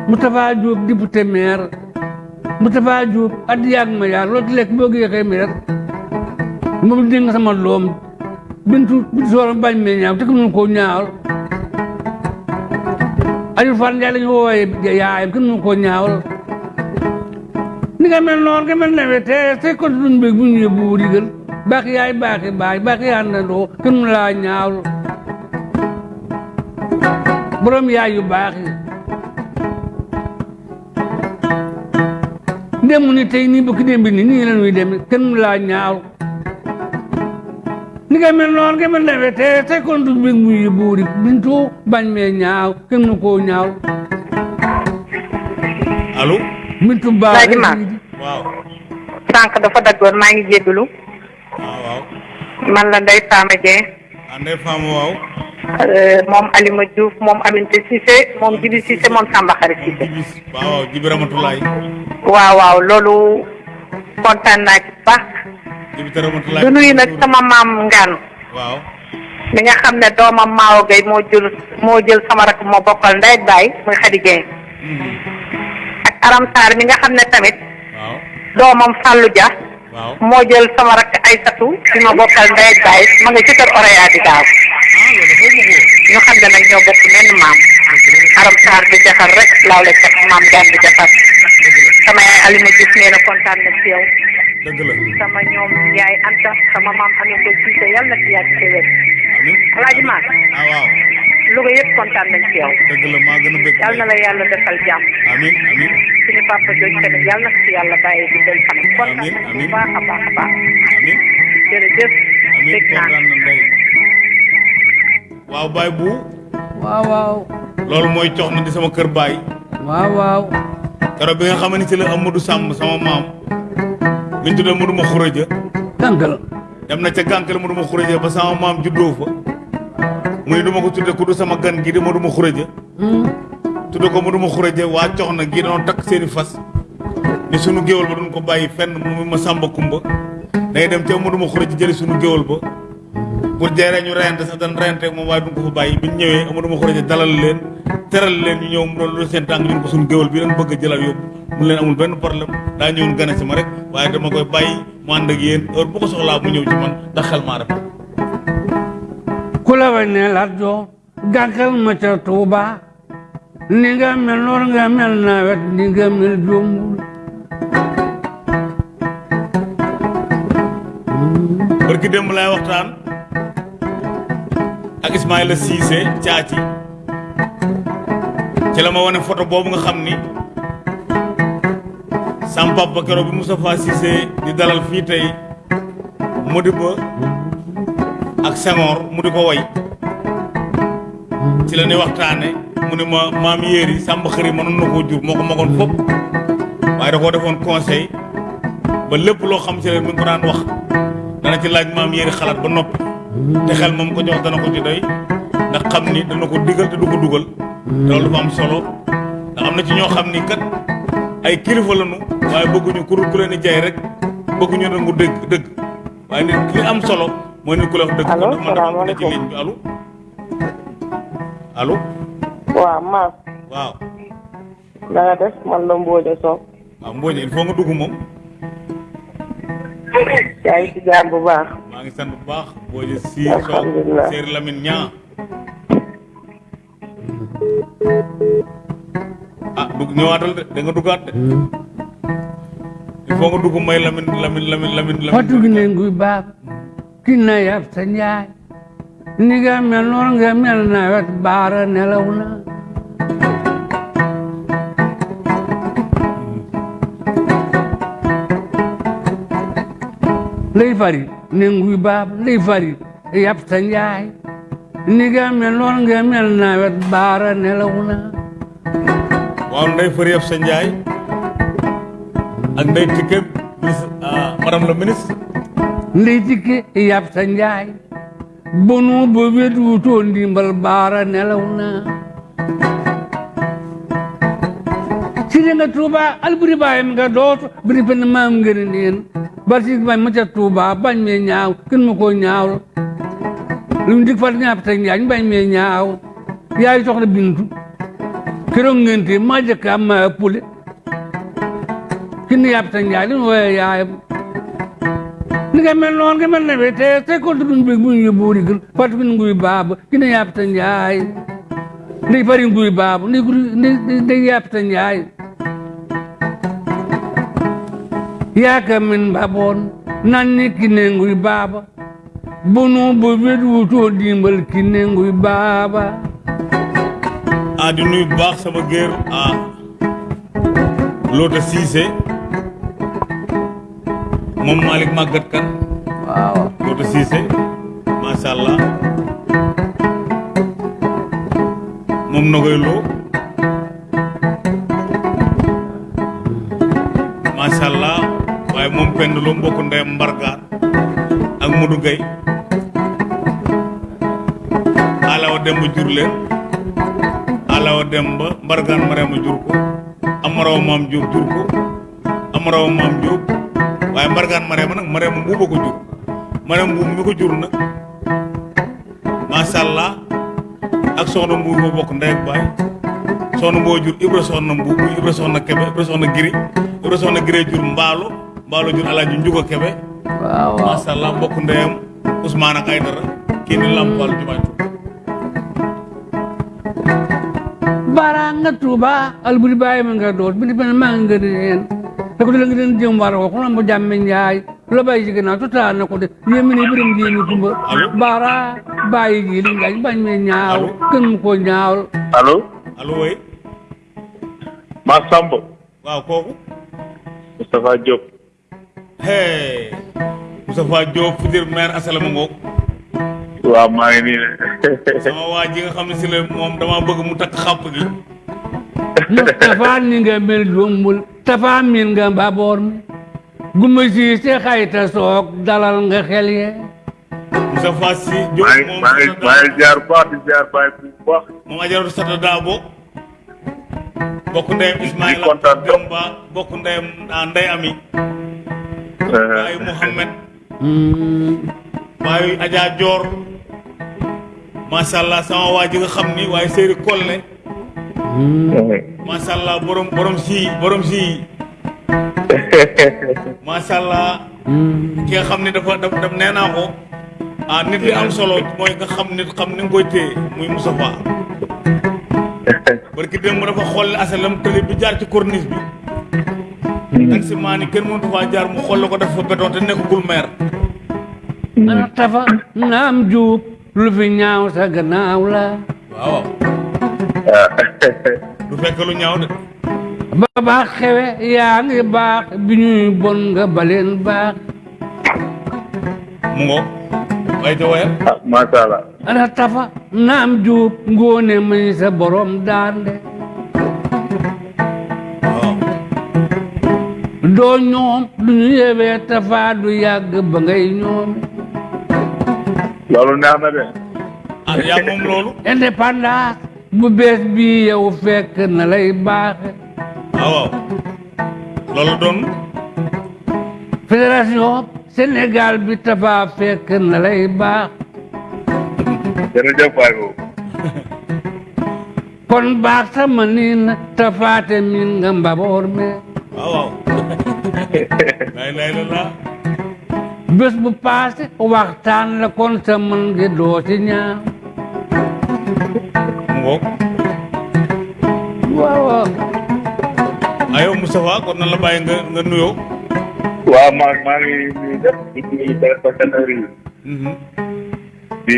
Moustapha Diop député maire Moustapha Diop at yàgg moom sama doom bintu bintu soor bañ me ñaaw te ko koo ñaawal Aliou Fall Ndiaye la ñu wooyee yaayam kenn mun koo ñaawal ni nga mel noonu nga mel nawet te te kon duñ bëgg bu ñu yóbbu digal baax yaay baaxi baay baaxi àndandoo kenn mu laa ñaawlu borom yaay yu baax ni tey nii la ñuy ni nga mel noonu nga mel nawet te te kon duñ bëgg bu ñu yóbbu digal bintu bañ mee ñaaw kenn mu koo ñaaw allo bintu Maam. waaw sànq dafa daggoon maa ngi jéggalu waaw waaw man la Ndeye Fama Dieng andee faama waaw euh, moom Alima Diouf moom Aminata Cissé moom Jibi Cissé moom Samba Xari Cissé waaw jibi ramatulaay waaw waaw loolu kontaan naa ci baax jibi te ramatulaay du nuyu nag sama maam Ngaan waaw mi nga xam ne doomam Maawo Gueye moo jël moo jël sama rakk moo bokkal ndey ak baay muy Khady Dieng ak Aram Sarr mi nga xam ne tamit waaw doomam Fallou Dia waaw moo jël sama rakk Aysatu bi ma bokkal ndey baay ma nga ci kër di daaw ah loolu dafa ñu xam ne nag ñoo bokk menn maam Aram Sarr di jaxar rek laaw la cat maam gaan di jaxar sama yaay Alima Diouf nee na kontaan na ci yow sama ñoom yaay Anta sama maam amee ko Cissé yàlla na ci yàgg ci amin Alaaji Maam waaw Louga yëpp kontaan nañ ci yow yàlla na la yàlla defal jàmm amin amin suñu papa jooju tamit yàlla na ci yàlla bàyyi di del fanam kontaan Amiin, nañ bu baax a baax a baax amin. Jërëjëf amin dégg naa waaw baay bu. Waaw waaw loolu mooy cox na di sama kër baay. Waaw waaw keroog bi nga xam ne ci la Amadou Samb sama maam. Mi ñu tuddee Amadou ma xuraja tànkal dem na ca gànkal Amadou ma xuraja ba sama maam juddoo fa. Mu ne du ma ko tuddee ku du sama gan gi di Amadou ma xuraja tudde ko mënuma xuraje waa cox na gi doon takk seeni fas. Ni sunu géwal ba duñ ko bàyyi fenn mu ma sàmba kumba. Day dem ca mënuma xuraje jëli sunu géwal ba pour jeeree ñu reyante sax dañ reyante ak moom waaye duñ ko fa bàyyi bi ñu ñëwee mënuma xuraje dalal leen teral leen ñu ñëw mu doon lu seen tànk ñun ko sunu géwal bi leen bëgg jëlal yóbbu mu leen amul benn problème daa ñëwoon gane si ma rek waaye dama koy bàyyi mu ànd ak yéen heure bu ko soxlaa mu ñëw ci man ndax xel rafet gàkkal ma ca Tuuba ni nga mel noor nga mel nawet ni nga mel jombul. Barki waxtaan ak Ismaïla Cissé caaci ci la ma wane photo boobu nga xam ni sam papa keroog bi Moustapha Cissé di dalal fii tey Modibo ak Senghor mu di ko woy. Ci la ñuy waxtaane mu ne ma maam yéeri sàmba xëri mënoon na koo jur moo ko magoon fopp waaye da koo defoon conseil ba lépp loo xam ci leen ngi ko daan wax. Dana ci laaj maam yéeri xalaat ba noppi te xel moom ko jox dana ko ci doy ndax xam ni dana ko digal te du ko dugal. Te loolu dafa am solo ndax am na ci ñoo xam ni kat ay kilifa lañu waaye bëgguñu ku ku leen jaay rek bëgguñu nangu dëgg dëgg. Waaye nit li am solo mooy nit ku la wax dëgg. Allo, dama ne ci salaamaaleykum. ligne bi allo. Allo. Waaw Mass waaw. Na nga def man la Mbodja Sow. Waaw Mbodj il faut nga dugg moom yaa ngi ci jàmm bu baax maa ngi sant bu baax si Lamine Ñaa ah dugg ñëwaatal de da nga duggaat de il faut nga dugg may Lamine Lamine Lamine Lamine fatu gi Lamine ne nguy baab ki na yab sa njaay ni nga mel noor nga mel nawet baara nelaw na lay fari ne nguy baab lay fari yab sa njaay ni nga mel noor nga mel nawet baara nelaw na waaw ndey fër yëpp sa njaay ak ndey tikke ministre ah madame la ministre ndey tikke yab sa njaay bonu bo wet wutoo ndimbal baara nelaw na sidi nga tuuba alburi baayam nga dooto biri pen maam ngene neen barsi bañ ma ca tuuba bañ me ñaaw kin ma ko ñaaw. Lum dik fat ñaap ta njaay bañ me ñaaw. Yaay soxna bintu keroog ngente ma jëkka ma pule kin yab ta njaay lim wooye yaayam. Ni nga mel noonu nga mel ne be te te ko dun be bu ñu buuri gën fat bin nguy baaba kina yab ta njaay ndey fari nguy baaba ndey ndey ndey yab ta yake min baboon nanni kinenguy baaba. Bunu bo wet wutoo dimbal kinenguy baaba. A di nuy baax sama géer a loota siise moom Malick màggat kan? Waaw. Loota siise macha moom nogoy loo waaye moom Pend Lo mbokk ndeyam Mbargaan ak Modou Gueye Alawa Demba jur leen Alawa Demba Mbargaan Marema jur ko Amaraw Maam Diop jur ko Amaraw Maam Diop waaye Mbargaan Marema nag Marema mbuuba ko jur. Marema mbuub mi ko jur nag macha allah ak soxna ma bokk ndey ak baay soxna jur Ibra soxna Ibra soxna Kebe Ibra soxna Giri Ibra soxna Giri jur Mbaalo Mbaalo jur Alaaji Njuga Kebe. Waaw waaw macha allah mbokk ndeyam Ousmane ak Aydara kii ni Lampal Jumaay bara nga tuuba alburi baay ma nga doot bidi ben maa nga reen te ko la nga den jëm war ko mo jamme njaay la bay ci to taa na ko de yemi ni birim jemi kumba Allo? bara baay gi li ngañ bañ me ñaaw mu ko ñaaw allo allo woy Mass Samb waaw kooku Moustapha Diop hey Moustapha Diop futur maire asalama ngoog waaw maa ngi nii sama waa ji nga xam ne si la moom dama bëgg mu takk xàpp gi Mustafa ni nga mel jombul tafa min nga mbaboor mi guma si se xayta soog dalal nga xel ye Moustapha si Diop moom maa ngi bu baax di bu baax moom ajaratu sata daabo bokk ndeyam Ismaïla. Demba bokk ndeyam Ndey Ami baayu Mouhamed baayu Adja Dior macha allah sama waa ji nga xam ni waaye Séeri Kolle macha allah borom borom si borom si. Macha allah ki nga ni dafa dafa daf nee naa ko. Ah nit li am solo mooy nga xam nit xam ni nga koy téye muy Moustapha. Barki démb dafa xool asalam tëli bi jaar ci corniche bi taxi maa ni kenn mënatu faa jaar mu xool ko def fa béton te nekkagul maire ana tafa naam juub lu fi ñaaw sa gannaaw la waaw du fekk lu ñaaw de ba baax xewe yaa ngi baax bi ñuy bon nga baleen baax mu ngo way ca wayal ah macha allah ana tafa naam juub ngóone may sa borom doo ñoom du ñu yewee tafa du yàgg ba ngay ñoome loolu neex na de. Ah yaa moom loolu? Indépendance bu bees bi yow fekk na lay baaxe waaw waaw. Loolu doon? Fédération Sénégal bi tafa fekk na lay baax. Jërëjëf waay boobu. Kon baax sama niin tafaate min nga mbaboor me waaw waaw lay lay la laa bés bu paase waxtaan la kon sa mën ngi doo ci ñaaw mu ngoog waaw waaw ayow Moustapha kon nan la bàyyi nga nga nuyoo waaw maa maa ngi nuyu ñëpp di yi Mhm, di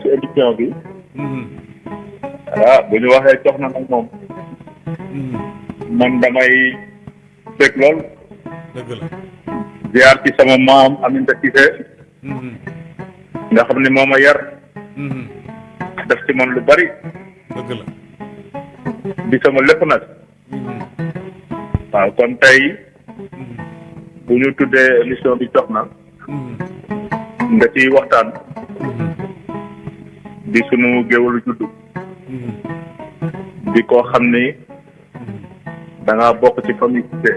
ci émission bi mhm, ah bu ñu waxee jox na nag moom ziar ci sama maam Aminata Cissé nga xam ne moo ma yar def ci man lu bari dëgg la di sama lépp nag waaw kon tey bu ñu tuddee émission bi jox na nga ciy waxtaan di sunu géwalu juddu mhm, di koo xam ni da ngaa bokk ci famille Cissé.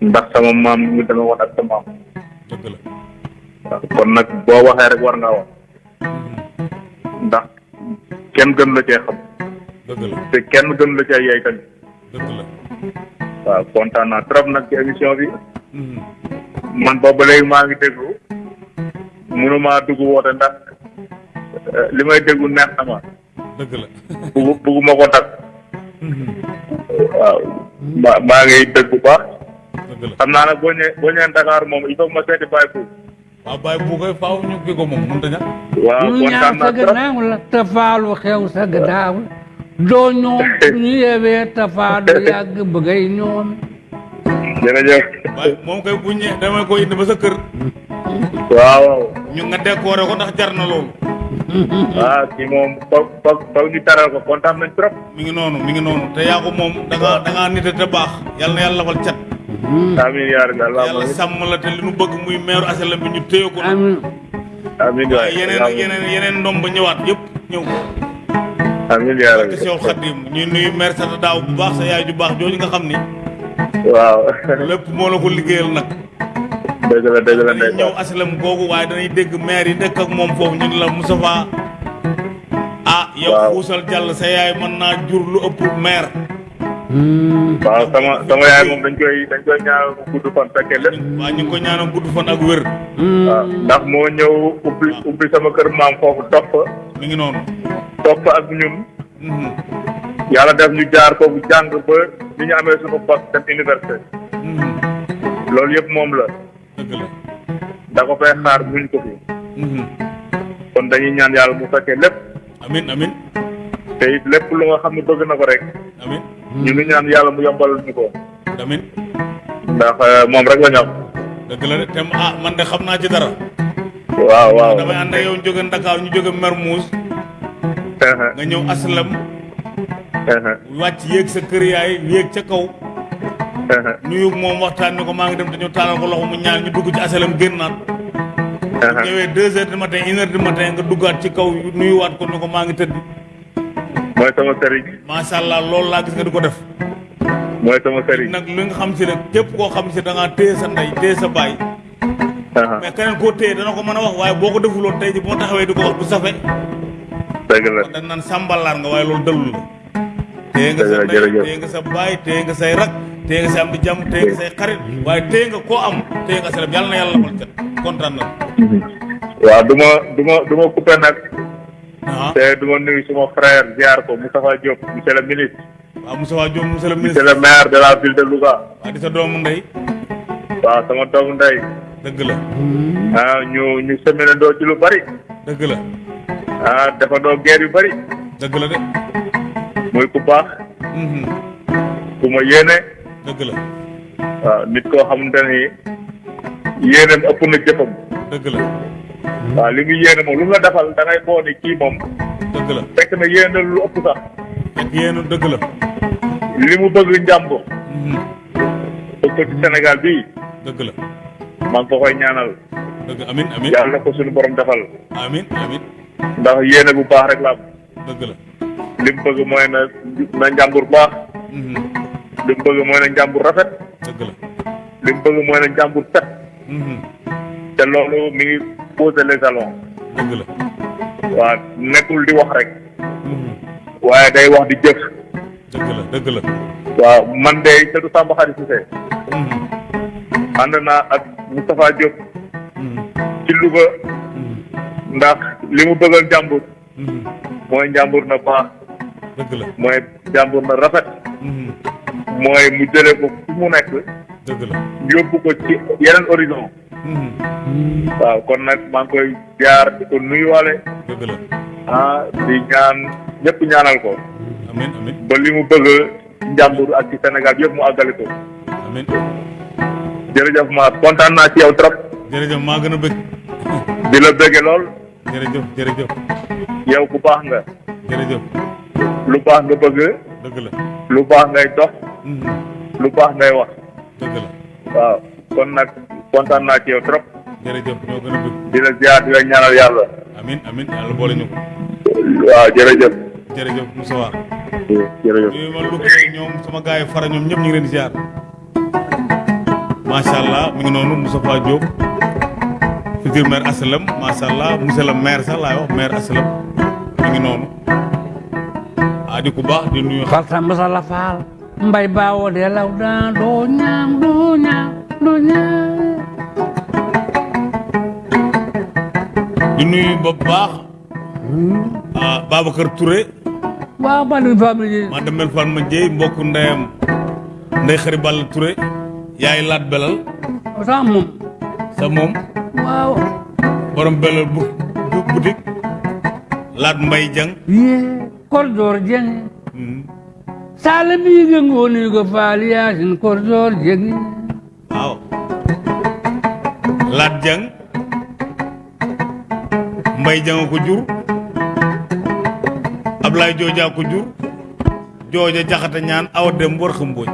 Ndax sama maam ñu dama woon ak sa maam dëgg la kon nag boo waxee rek war ngaa wax ndax kenn gën la cee xam. Dëgg la te kenn gën la cee yey tamit. Dëgg la waaw kontaan naa trop nag ci émission bi. Mhm, man boobu léegi maa ngi déglu. Mënumaa dugg woote ndax eh, li may déglu neex na ma. Dëgg la. Buggu bugguma ko tag Mhm, waaw maa ngi dégg bu baax xam naa nag boo ñëwee boo ñëwee Dakar moom il faut ma seeti Baye Pou waaw bàyyi bu koy faaw ñu kii ko moom mënut a ñàkk. Waaw kontaan naa trop. gannaaw la tafaalu xew sa gannaaw doo ñoom ñu yewee tafaa du yàgg ba ngay ñoome jërëjëf. Waaye moom koy bu ñëwee damay ko indi ba sa kër. Waaw ñu nga décoré ko ndax jar na loolu. Ah kii moom foog foog foog ñu taral ko kontaan nañ trop. Mi ngi noonu mi ngi noonu. Te yaa ko moom da nga da nite te baax. Yàlla na yàlla lafal cat amiin yaa rabbi yàlla allahumma sàmm la te li nu bëgg muy meeru asalam bi ñu téye ko amin. Amiin waay yeneen yeneen yeneen ndom ba ñëwaat yëpp ñëw. Amiin yaa te rabbi Seexul Xadim ñuy nuyu maire Sata Daaw bu baax sa yaay ju baax jooju nga xam ni. Waaw. Lépp moo la ko liggéeyal nag. Dëgg la dëgg la dañuy ñëw ndeysaan asalam googu waaye dañuy dégg maire yi dëkk ak moom foofu ñu la Moustapha ah yow Waaw. xuusal jàll sa yaay mën naa jur lu ëpp maire waaw sama sama yaay moom dañ koy dañ koy ñaanal mu gudd fan fekkee lépp waa ñu ngi ko ñaanal gudd fan ak wér waaw ndax moo ñëw ubbi ubbi sama kër maam foofu topp mi ngi noonu topp ak ñun Mhm, yàlla def ñu jaar foofu jàng ba ni ñu amee suñu poste dem université. Mhm. loolu yëpp moom la. Da ko fay xaar muñ ko fi. Kon dañuy ñaan yàlla mu fekkee lépp. Amin amin. Te it lépp lu nga xam ne bëgg na ko rek. Amin ñu ngi ñaan yàlla mu yombal ñu ko amin ndax moom rek la ñu am dëgg la te ah man de xam naa ci dara waaw waaw damay ànd ak yow jóge Ndakaar ñu jóge Mermoz nga ñëw aslam. Wàcc yéeg sa kër yaay yéeg ca kaw nuyu moom waxtaan ni ko maa ngi dem te ñu taalal ko loxo mu ñaan ñu dugg ci asalam génnaat ñëwee deux heures du matin une heure du matin nga duggaat ci kaw nuyuwaat ko ni ko maa ngi tëdd mooy sama sëriñ. Macha allah loolu laa gis nga di ko def. Mooy sama sëriñ. Nag li nga xam si nag képp koo xam si da ngaa téye sa ndey téye sa baay. Mais keneen koo téye dana ko mën a wax waaye boo ko defuloon tey ji boo taxawee di ko wax du safe. Dëgg la. Dañ naan sàmbalaar nga waaye loolu dalul la. Téye nga sa ndey téye nga sa baay téye nga say rak téye nga sa am di jàmm téye nga say xarit waaye téye nga koo am téye nga sa yàlla na yàlla lafal cat kontaan na. Waaw du ma du ma du ma coupé nag ah te du ma nuyu suma frère ziar ko Moustapha Diop monsieur le ministre waaw Moussa Waa Diop monsieur le monsieur ministre le maire de la ville de Louga waa di sa doomu ndey waaw sama doomu ndey dëgg la ah ñu ñu seminandoo ci lu bari dëgg la ah defandoo guerre yu bari dëgg la de muy ku baax Mhm. ku ma yéene dëgg la waaw nit koo xamante ni yéeneem ëpp na jëfam dëgg la waaw li mu yéene moom lu la defal da ngay boo ni kii moom dëgg la. Fekk na yéene lu ëpp sax. Fekk yéen dëgg la. Li mu bëgg Mhm. bëgg ko ci Sénégal bii dëgg la. Maa ngi ko koy ñaanal. Dëgg amin amin. Yàlla ko suñu borom defal. Amin amin. Ndax yéene bu baax rek la am. Dëgg la. Li mu bëgg mooy na na njàmbur baax. Li mu bëgg mooy na njàmbur rafet. Dëgg la. Li mu bëgg mooy na njàmbur set. Te loolu mi ngi poser les jalons waaw nekkul di wax rek. Mhm. waaye day wax di jëf. Dëgg la dëgg la. Waaw man de Seydou Samba Khary Cissé. Mhm. ànd naa ak Moustapha Diop. Mhm. ci Louga. Ndax li mu bëggal njàmbur. Mooy njàmbur na baax. Dëgg la. Mooy njàmbur na rafet. Mooy mu jëlee ko fi mu nekk dëgg la. Yóbbu ko ci yeneen horizon. Mhm. waaw kon nag maa ngi koy jaar di ko nuyuwaale. Dëgg la. Ah di ñaan ñëpp ñaanal ko. Amin amin. Ba li mu bëgg njàmbur ak ci Sénégal yëpp mu àggali ko. Amin. Jërëjëf ma kontaan naa ci yow trop. Jërëjëf maa gën a bëgg. Di la bëgge lool. Jërëjëf jërëjëf. Yow ku baax nga. Jërëjëf. Lu baax nga bëgg. Dëgg la. Lu baax ngay dox. Lu baax ngay wax dëgg la waaw kon nag kontaan naa ci yow trop. Jërëjëf ñoo gën a bëgg? Di la ziar di la ñaanal yàlla. Amin amin yàlla boole ñu ko. Waaw jërëjëf. Jërëjëf Moussa War. Jërëjëf. Yooyu ma lu ñoom sama gars yi fara ñoom ñëpp ñu ngi leen di ziar. Macha allah mi ngi noonu Moustapha Diop. Futur maire Assalam macha allah monsieur le maire sax laay wax maire Assalam mi ngi noonu. Ah di ku baax di nuyu. Xar samba sala faal mbay baawo de law daan doo ñaam doo ñaam doo ñaam di nuyu ba baax ah Babacar Touré. Waaw ba ni famille maa demel fan ma mbokk ndeyam ndey xari Balla Touré. Yaay laat belal. Sa moom. Sa waaw. Borom belal bu bu boutique laat mbay jang korjoor jeng Hmm. Sala biige ngooni ko faal yaasin korjoor jeng. Waaw laat jang mbay jang ko jur. Ablaye Jooja ko jur. Jooja jaxata ñaan awa dem war xambooñ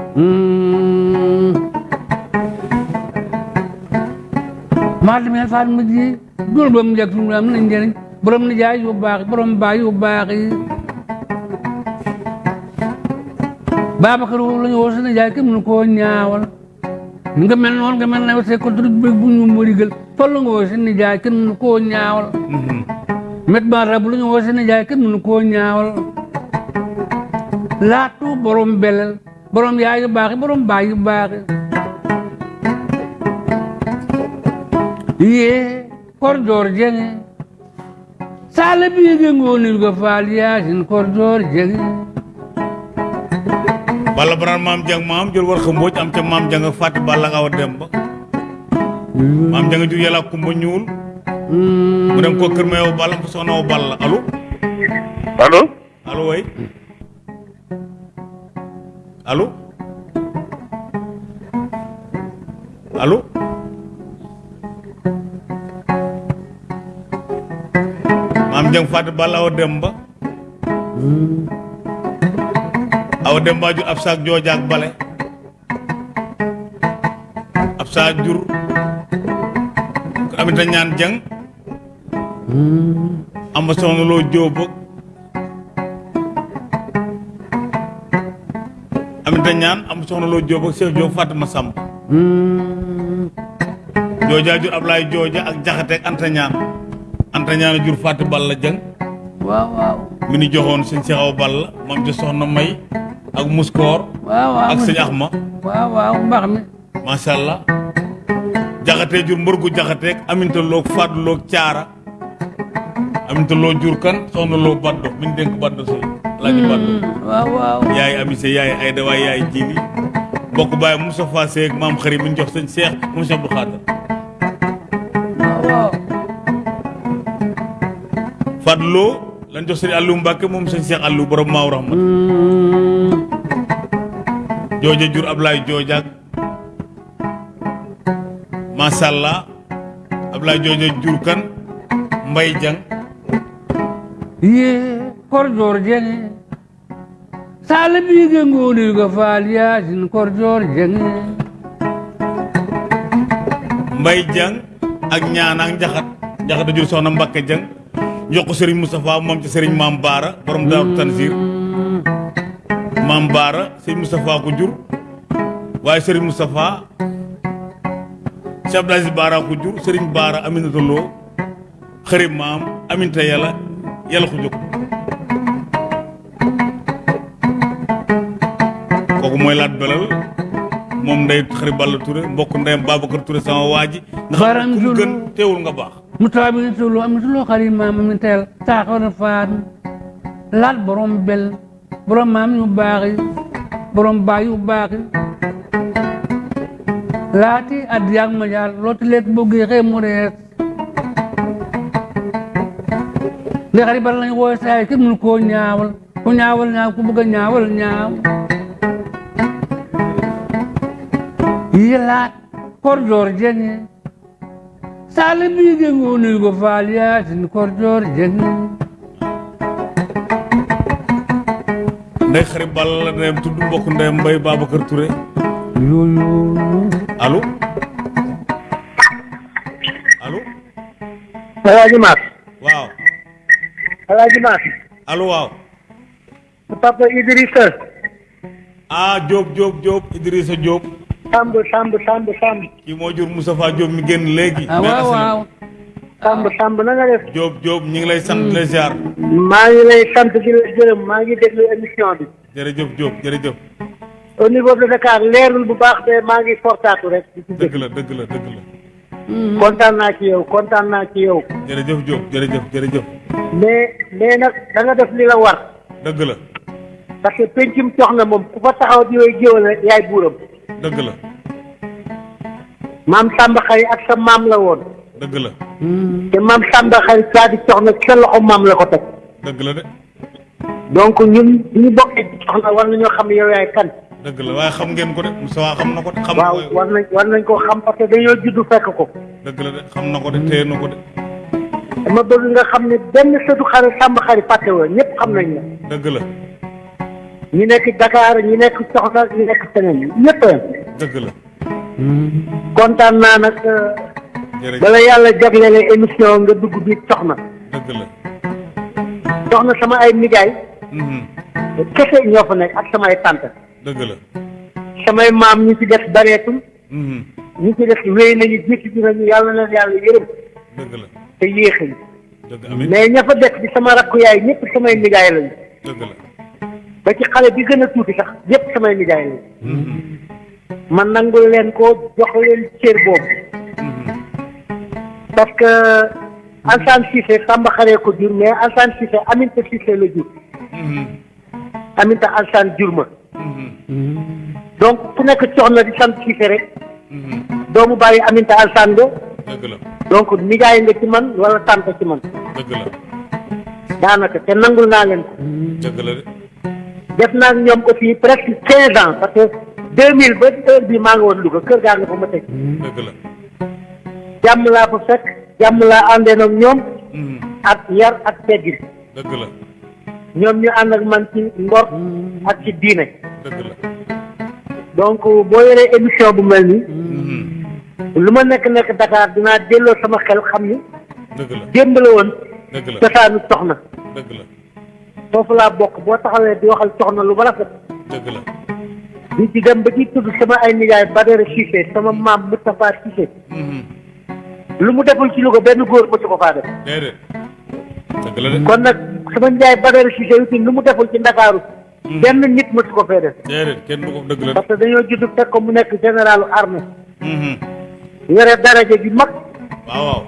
maa demee faal ma ji. Dul ba mu njëkk fi mu am na njëriñ. Borom ni jaay yu baax borom baay yu baax Babacar woowu la ñu woo jaay kenn mënu koo ñaawal nga mel noonu nga mel ne ko bëgg bu ñu mërigal fa la nga woo jaay kenn mënu koo ñaawal met ba rab lu ñu woo jaay kenn mënu koo ñaawal laatu borom belel borom yaay yu baax borom baay yu baax yi yee korjoor jenge sala biige ngoonil ko faal yaasin korjoor jenge balla baran maam jang maam jël war xambooj am ca maam jang ak fàtti balla ak awa dem ba. Maam jang jur yàlla kumba ñuul mu dem ko kër ma yow balla mu soxna yow balla allo allo allo way. Allo allo maam jang fàtti balla awa dem ba awa dem ba jur ab saak joojaak bale. Ab saak jur. Ko amita ñaan jang. Amba soxna loo jóob ak Aminta ñaan am soxna loo Jóob ak Cheikh Jóob Fatima Samb. Hmm. joojaa jur Ablaye jooja ak jaxate ak Anta ñaan. Anta ñaan a jur Fatou Balla Jeng waaw waaw. Mi ni joxoon sëñ Cheikh Awa Balla moom ci soxna May ak Muskoor waaw waaw ak sëñ Axma. Waaw waaw mbax mi macha allah jaxate jur mbërgu jaxate ak Aminta loog Fatou loog Caara. Aminta loo jur kan? Soxna loo Baddo. Mi ñu dénk Baddo sëy laaji Baddo. waaw waaw. Yaay amise yaay Ayda waay yaay Jili. Bokk baay Moustapha Seck maam xarit mi ñu jox sëñ Cheikh moom Cheikh Abdou Fatou Lo lañ jox sëñ Aliou Mbacke moom sëñ Cheikh Aliou borom Maaw Rahma Hmm. Jooja jur Ablaye joojaak macha allah Ablaye jooja jur kan Mbay Jang. Ye korjor jenge sala bige ngoni ga fal yasin korjor jenge Mbay Jang ak ñaan ak njaxat njaxat a jur soxna Mbacke Jang jox ko Serigne Moustapha moom ci Serigne Maam Baara borom Daaru Tanzir Maam Baara Serigne Moustapha ko jur. Waaye Serigne Moustapha Cheikh Aziz Baara ko jur Serigne Baara Aminata Lo xarit maam Aminta yàlla yàlla ko jóg kooku mooy laat belal moom ndey xarit Balla Touré mbokk ndeyam Babacar Touré sama waa ji. Nga xam Baram ne ku mu Zulu. gën teewul nga baax. Mutabi tulu am tulu xari mam mi tel ta ko na faat laat borom bel borom maam yu baax borom baay yu baax yi laati adiyak ma jaar looti leet bëgg xëy mu rees ndi xari bala lañ wooy saay kenn mënu koo ñaawal ku ñaawal ñaaw ku bëgg ñaawal ñaaw. Yi laat kor joor ngoni go faal yaasin kor ndey xarit Balla ndeyam tudd mbokk ndeyam Mbay Babacar Touré. Yooyu allo? Allo? Alaaji Maas waaw. Alaaji Maas allo waaw. Papa Idrissa. Ah Diop Diop Diop Idrissa Diop. Samb Samb Samb Samb. Kii moo jur Moustapha Diop mi génn léegi. Ah waaw waaw Samb Samb na nga def Diop Diop ñu ngi lay sant la ziar. Maa ngi lay sant di la gërëm maa ngi déglu émission bi. Jërëjëf Diop jërëjëf. Au niveau de Dakar leerul bu baax de maa ngi fortaatu rek. Ci dégg la dëgg la dëgg la. Kontaan naa ci yow kontaan naa ci yow. Jërëjëf Diop jërëjëf jërëjëf. Mais mais nag da nga def li la war. Dëgg la. Parce que pencum soxna moom ku fa taxaw di yooyu géwal yaay buuram. Dëgg la. Maam Samba Xari ak sa maam la woon dëgg la. Te maam Samba xarit saa di soxna sa loxo maam la ko teg. Dëgg la de. Donc ñun ñu bokkee ci soxna war nañoo xam yow yaay kan. Dëgg la waaye xam ngeen ko de. Moustapha xam na ko de. Xam waaw war nañ war nañ koo xam parce que dañoo juddu fekk ko. Dëgg la de xam na ko de téye na ko de. Dama bëgg nga xam ne benn sëtu xarit Samba xarit fàtte woo ñëpp xam nañ la. Dëgg la. Ñu nekk Dakar ñi nekk soxna ñu nekk feneen ñëpp a dëgg la. Kontaan naa nag jërëjëf bala yàlla jagleele émission nga dugg biir soxna. Dëgg la. Soxna sama ay nijaay. Mhm, kese ñoo fa nekk ak sama ay tante. Dëgg la. Samay maam ñu ci def bareetul. Mhm, ñi ci def wéy nañu bi nañu yàlla na yàlla yërëm. Dëgg la. Te dëgg mais ña fa def di sama rakku yaay ñëpp samay nijaay lañu. Dëgg la. Ba ci xale bi gën a tuuti sax ñëpp samay nijaay lañu. Mhm, man nangul leen ko jox leen cër boobu. Parce que Ansane Cissé Samba xaree ko jur mais Ansane Cissé Aminta Cissé la jur. Mhm, Aminta Ansane jur ma. Mhm, donc ku nekk soxna di sant Cissé rek. Mhm, doomu bàyyi Aminta Ansane nga donc nijaay nga ci man wala tante ci man. Dëgg la. Daanaka te nangul naa leen ko. Dëgg la de. Def naa ñoom aussi presque quinze ans parce que deux mille ba heure bi maa ngi woon Louga kër gaa nga fa ma teg. Dëgg la jàmm laa fa fekk jàmm laa àndee ak ñoom. Mhm, ak yar ak teggin. Dëgg la. Ñoom ñu ànd ak man ci ngor ak ci diine. Dëgg la. Donc boo yoree émission bu mel nii lu ma nekk nekk Dakar dinaa delloo sama xel xam ni dëgg la. démb la woon dëgg la. cosaanu soxna. Dëgg la. Foofu laa bokk. Boo taxawee di waxal soxna lu ba rafet. Dëgg la. Di ci dem ba ci tudd sama ay nijaay Badara Cissé sama maam Moustapha Cissé. Lu mu deful ci Louga benn góor mësu ko faa def. Déedéet. Dëgg la de. Kon nag sama nijaay Badara Cissé itam lu mu deful ci Ndakaaru benn nit mësu ko fee def. Déedéet kenn du ko dëgg la parce que dañoo judd fekk ko mu nekk généralu armée. Mhm. yore daraja ji mag. Waaw waaw.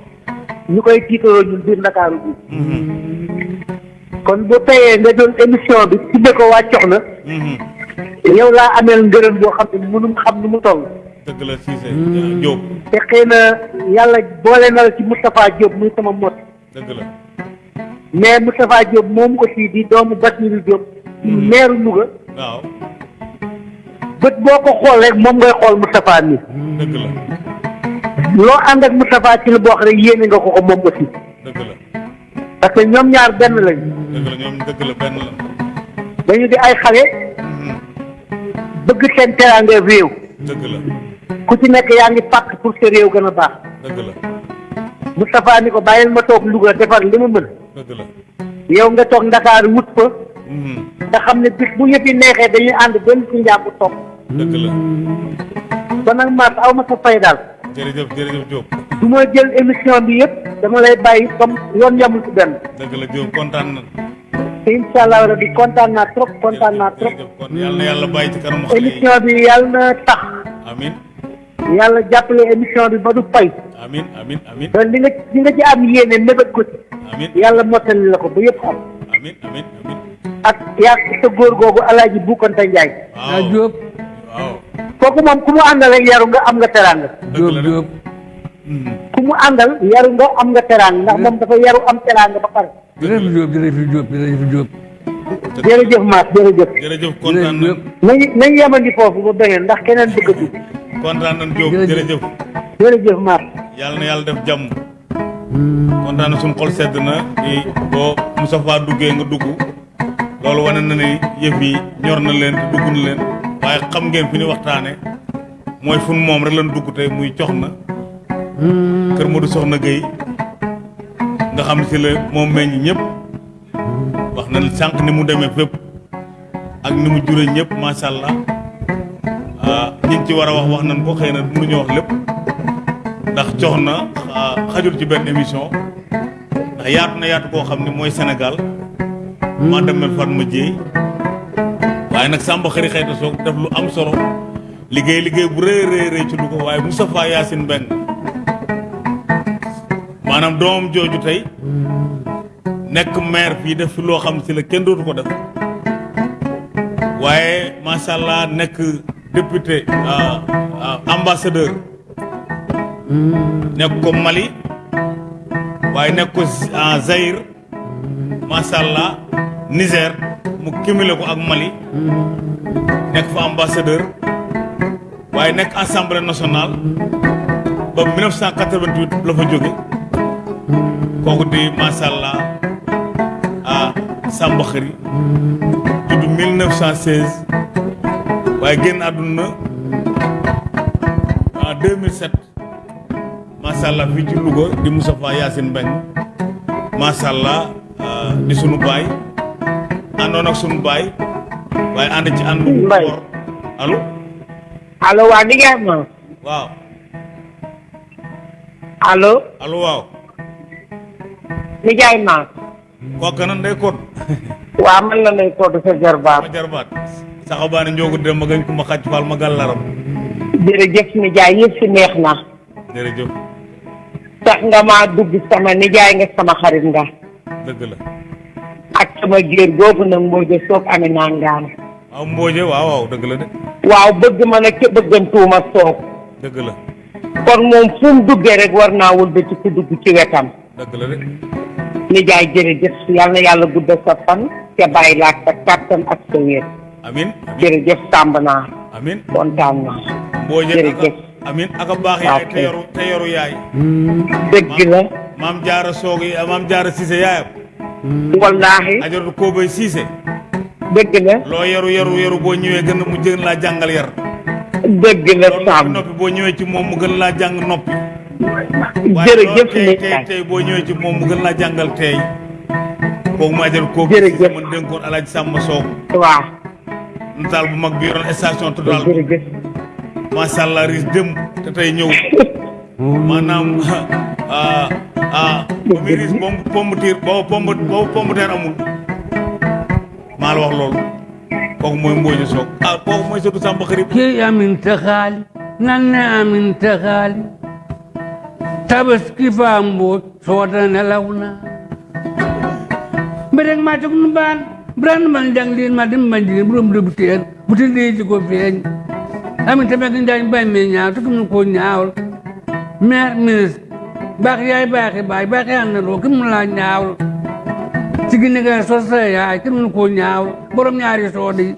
Ñu koy tiitaroo ñun biir Ndakaaru bi Mhm. kon bu teyee nga doon émission bi tudde ko waa Coxna. Yow laa ameel ngërëm boo xam ne mënum xam nu mu toll. Dëgg la Cissé Diop. Te xëy na yàlla boole na ci Moustapha Diop muy sama mot dëgg la. Mais Moustapha Diop moom aussi di doomu Basiru Diop. Ci meeru Louga. Waaw. Bët boo ko xool rek moom ngay xool Moustapha mi. Dëgg la. Loo ànd ak Moustapha ci lu xam ne yéene nga ko ko moom aussi. Dëgg la. Parce que ñoom ñaar benn lañ. Dëgg la ñoom dëgg la benn la. Dañu di ay xale. Mhm. bëgg seen teraanga réew. Dëgg la ku ci nekk yaa ngi pàkk pour sa réew gën a baax. Moustapha ni ko bàyyil ma toog Louga defar li ma mën. Yow nga toog Ndakaaru wut fa. Mhm. nga xam ne bis bu yëpp yi neexee dañuy ànd benn ci njàpp toog. Dëgg la. Kon nag Mass aw ma sa fay daal. Jërëjëf jërëjëf Diop. Du ma jël émission bi yëpp dama lay bàyyi comme yoon yamul ci benn. Dëgg la Diop kontaan na. Te incha allah rabi kontaan naa trop kontaan naa trop. jërëjëf. Kon yàlla na yàlla bàyyi ci kanamu émission bi yàlla na tax. Amin yàlla jàppale émission bi ba du fay. Amin amin amin. Ba li nga li nga ci am yéene mébét ko ci. Amin. Yàlla mottali la ko ba yëpp am amin amin amin. Ak yaa sa góor googu alaaji Bukanta Njaay. Waaw. Diop waaw. Kooku moom ku mu àndal ak yaru nga am nga teraanga. De. Diop Mhm. ku mu àndal yaru nga am nga teraanga. Ndax moom dafa yaru am teraanga ba pare. Jërëjëf Diop jërëjëf Diop jërëjëf Diop jërëjëf Mass jërëjëf. Jërëjëf kontaan jërëjëf. Nañ Diop nañu nañu yemandi foofu ba beneen ndax keneen bëgg a dugg kontaan nañ Diop Jërëjëf. jërëjëf. Jërëjëf Mass yàlla na yàlla def jàmm. Kontaan na suñu xol sedd na di boo Moustapha duggee nga dugg. Loolu wane na ni yëf yi ñor na leen te dugg na leen. Waaye xam ngeen fi ñu waxtaane mooy fun moom rek lañ dugg tey muy cox na kër Modou Soxna Gueye. Nga xam si la moom meññ ñëpp wax na sànq ni mu demee fépp ak ni mu jure ñëpp macha allah. Ah ñi ci war wax wax nañ ko xëy na mënuñu wax lépp. Ndax cox na ah, xajul ci benn émission. Ndax yaatu na yaatu koo xam ne mooy Sénégal. Maa demee Fatma Dieye. Waaye nag Samba xëri xëyta soog def lu am solo. Liggéey liggéey bu rëy rëy rëy ci Louga waaye Moustapha Yacine Mbeng maanaam doomam jooju tey nekk maire fii def fi loo xam si la kenn dootu ko def. Macha allah nekk député ah, ah, ambassadeur. Nekk ko Mali. Waaye nekk ko en Zaïre macha allah Niger. Mu cumulé ko ak Mali. Nekk fa ambassadeur. Waaye nekk assemblée nationale. Ba 1988 la fa jóge. Kooku di allah ah Samba Xëri judd 1916 waaye génn àdduna en 2007 macha allah fii ci Louga di Moustapha Yacine Mbeng macha allah ah, di sunu baay àndoon ak sunu baay waaye ànd ci ànd Mbaye. allo? Allo waa ni ngeen ma? Waaw. Allo? Allo waaw Mass kooka nan day kon waa man la lay todd sa jarbaat ma jarbaat saxabaane njoogu dem ma gañ ko ma xàcc faal ma gàllaram jërëjëf nijaay yëpp si neex na jërëjëf tax nga maa dugg sama nijaay nga sama xarit nga dëgg la ak sama géer googu nag mbooje soog amee naa ngaan waaw mbooje waaw waaw dëgg la de waaw bëgg ma nag ca bëggantuuma soog dëgg la kon moom fu mu duggee rek war naa wëlbati ku dugg ci wetam dëgg la de nijaay jërëjëf yal na yàlla guddal sa fan te bàyyi laak sa kàttan ak sa wér amin jërëjëf tàmb naa amin. Kontaan naa jërëjëf. amin aka baax yaay te yoru te yoru yaay dëgg la maam jaara soog yi maam jaara siise yaayam wallaahi ajaratu koobay siise dëgg la loo yaru yaru yaru boo ñëwee gën mu gën laa jàngal yar dëgg la noppi boo ñëwee ci moom mu gën laa jàng noppi waaye jërëjëf loolu tey tey boo ñëwee ci moom mu gën laa jàngal tey. Kooku ma ajaratu koobu Jërëjëf. man dénkoon alaaji sàmma soog waaw. Nataal bu mag bi yoroon station total. Jërëjëf. Macha allah riis dem te tey ñëw. Maanaam ah ah ba muy pomme pomme de terre boobu pomme boobu pomme de terre amul. Maa la wax loolu. Kooku mooy Mbodj Sock ah kooku mooy surtout Samba Xarit ke amin ta xaali nan ne amin ta mbooj soota nelaw na mbedeg ma tog nu baan brand man jang lin ma dim man jigéen buróom dëbb teen bu ti dee ji ko feeñ amin ta mekk njaañ bay me ñaaw te kim ko ñaawal maire ministre baax yaay baaxi baay baaxi àndandoo kim mu laa ñaawal ci gi nga so sa yaay kim ñaawal borom ñaari soode yi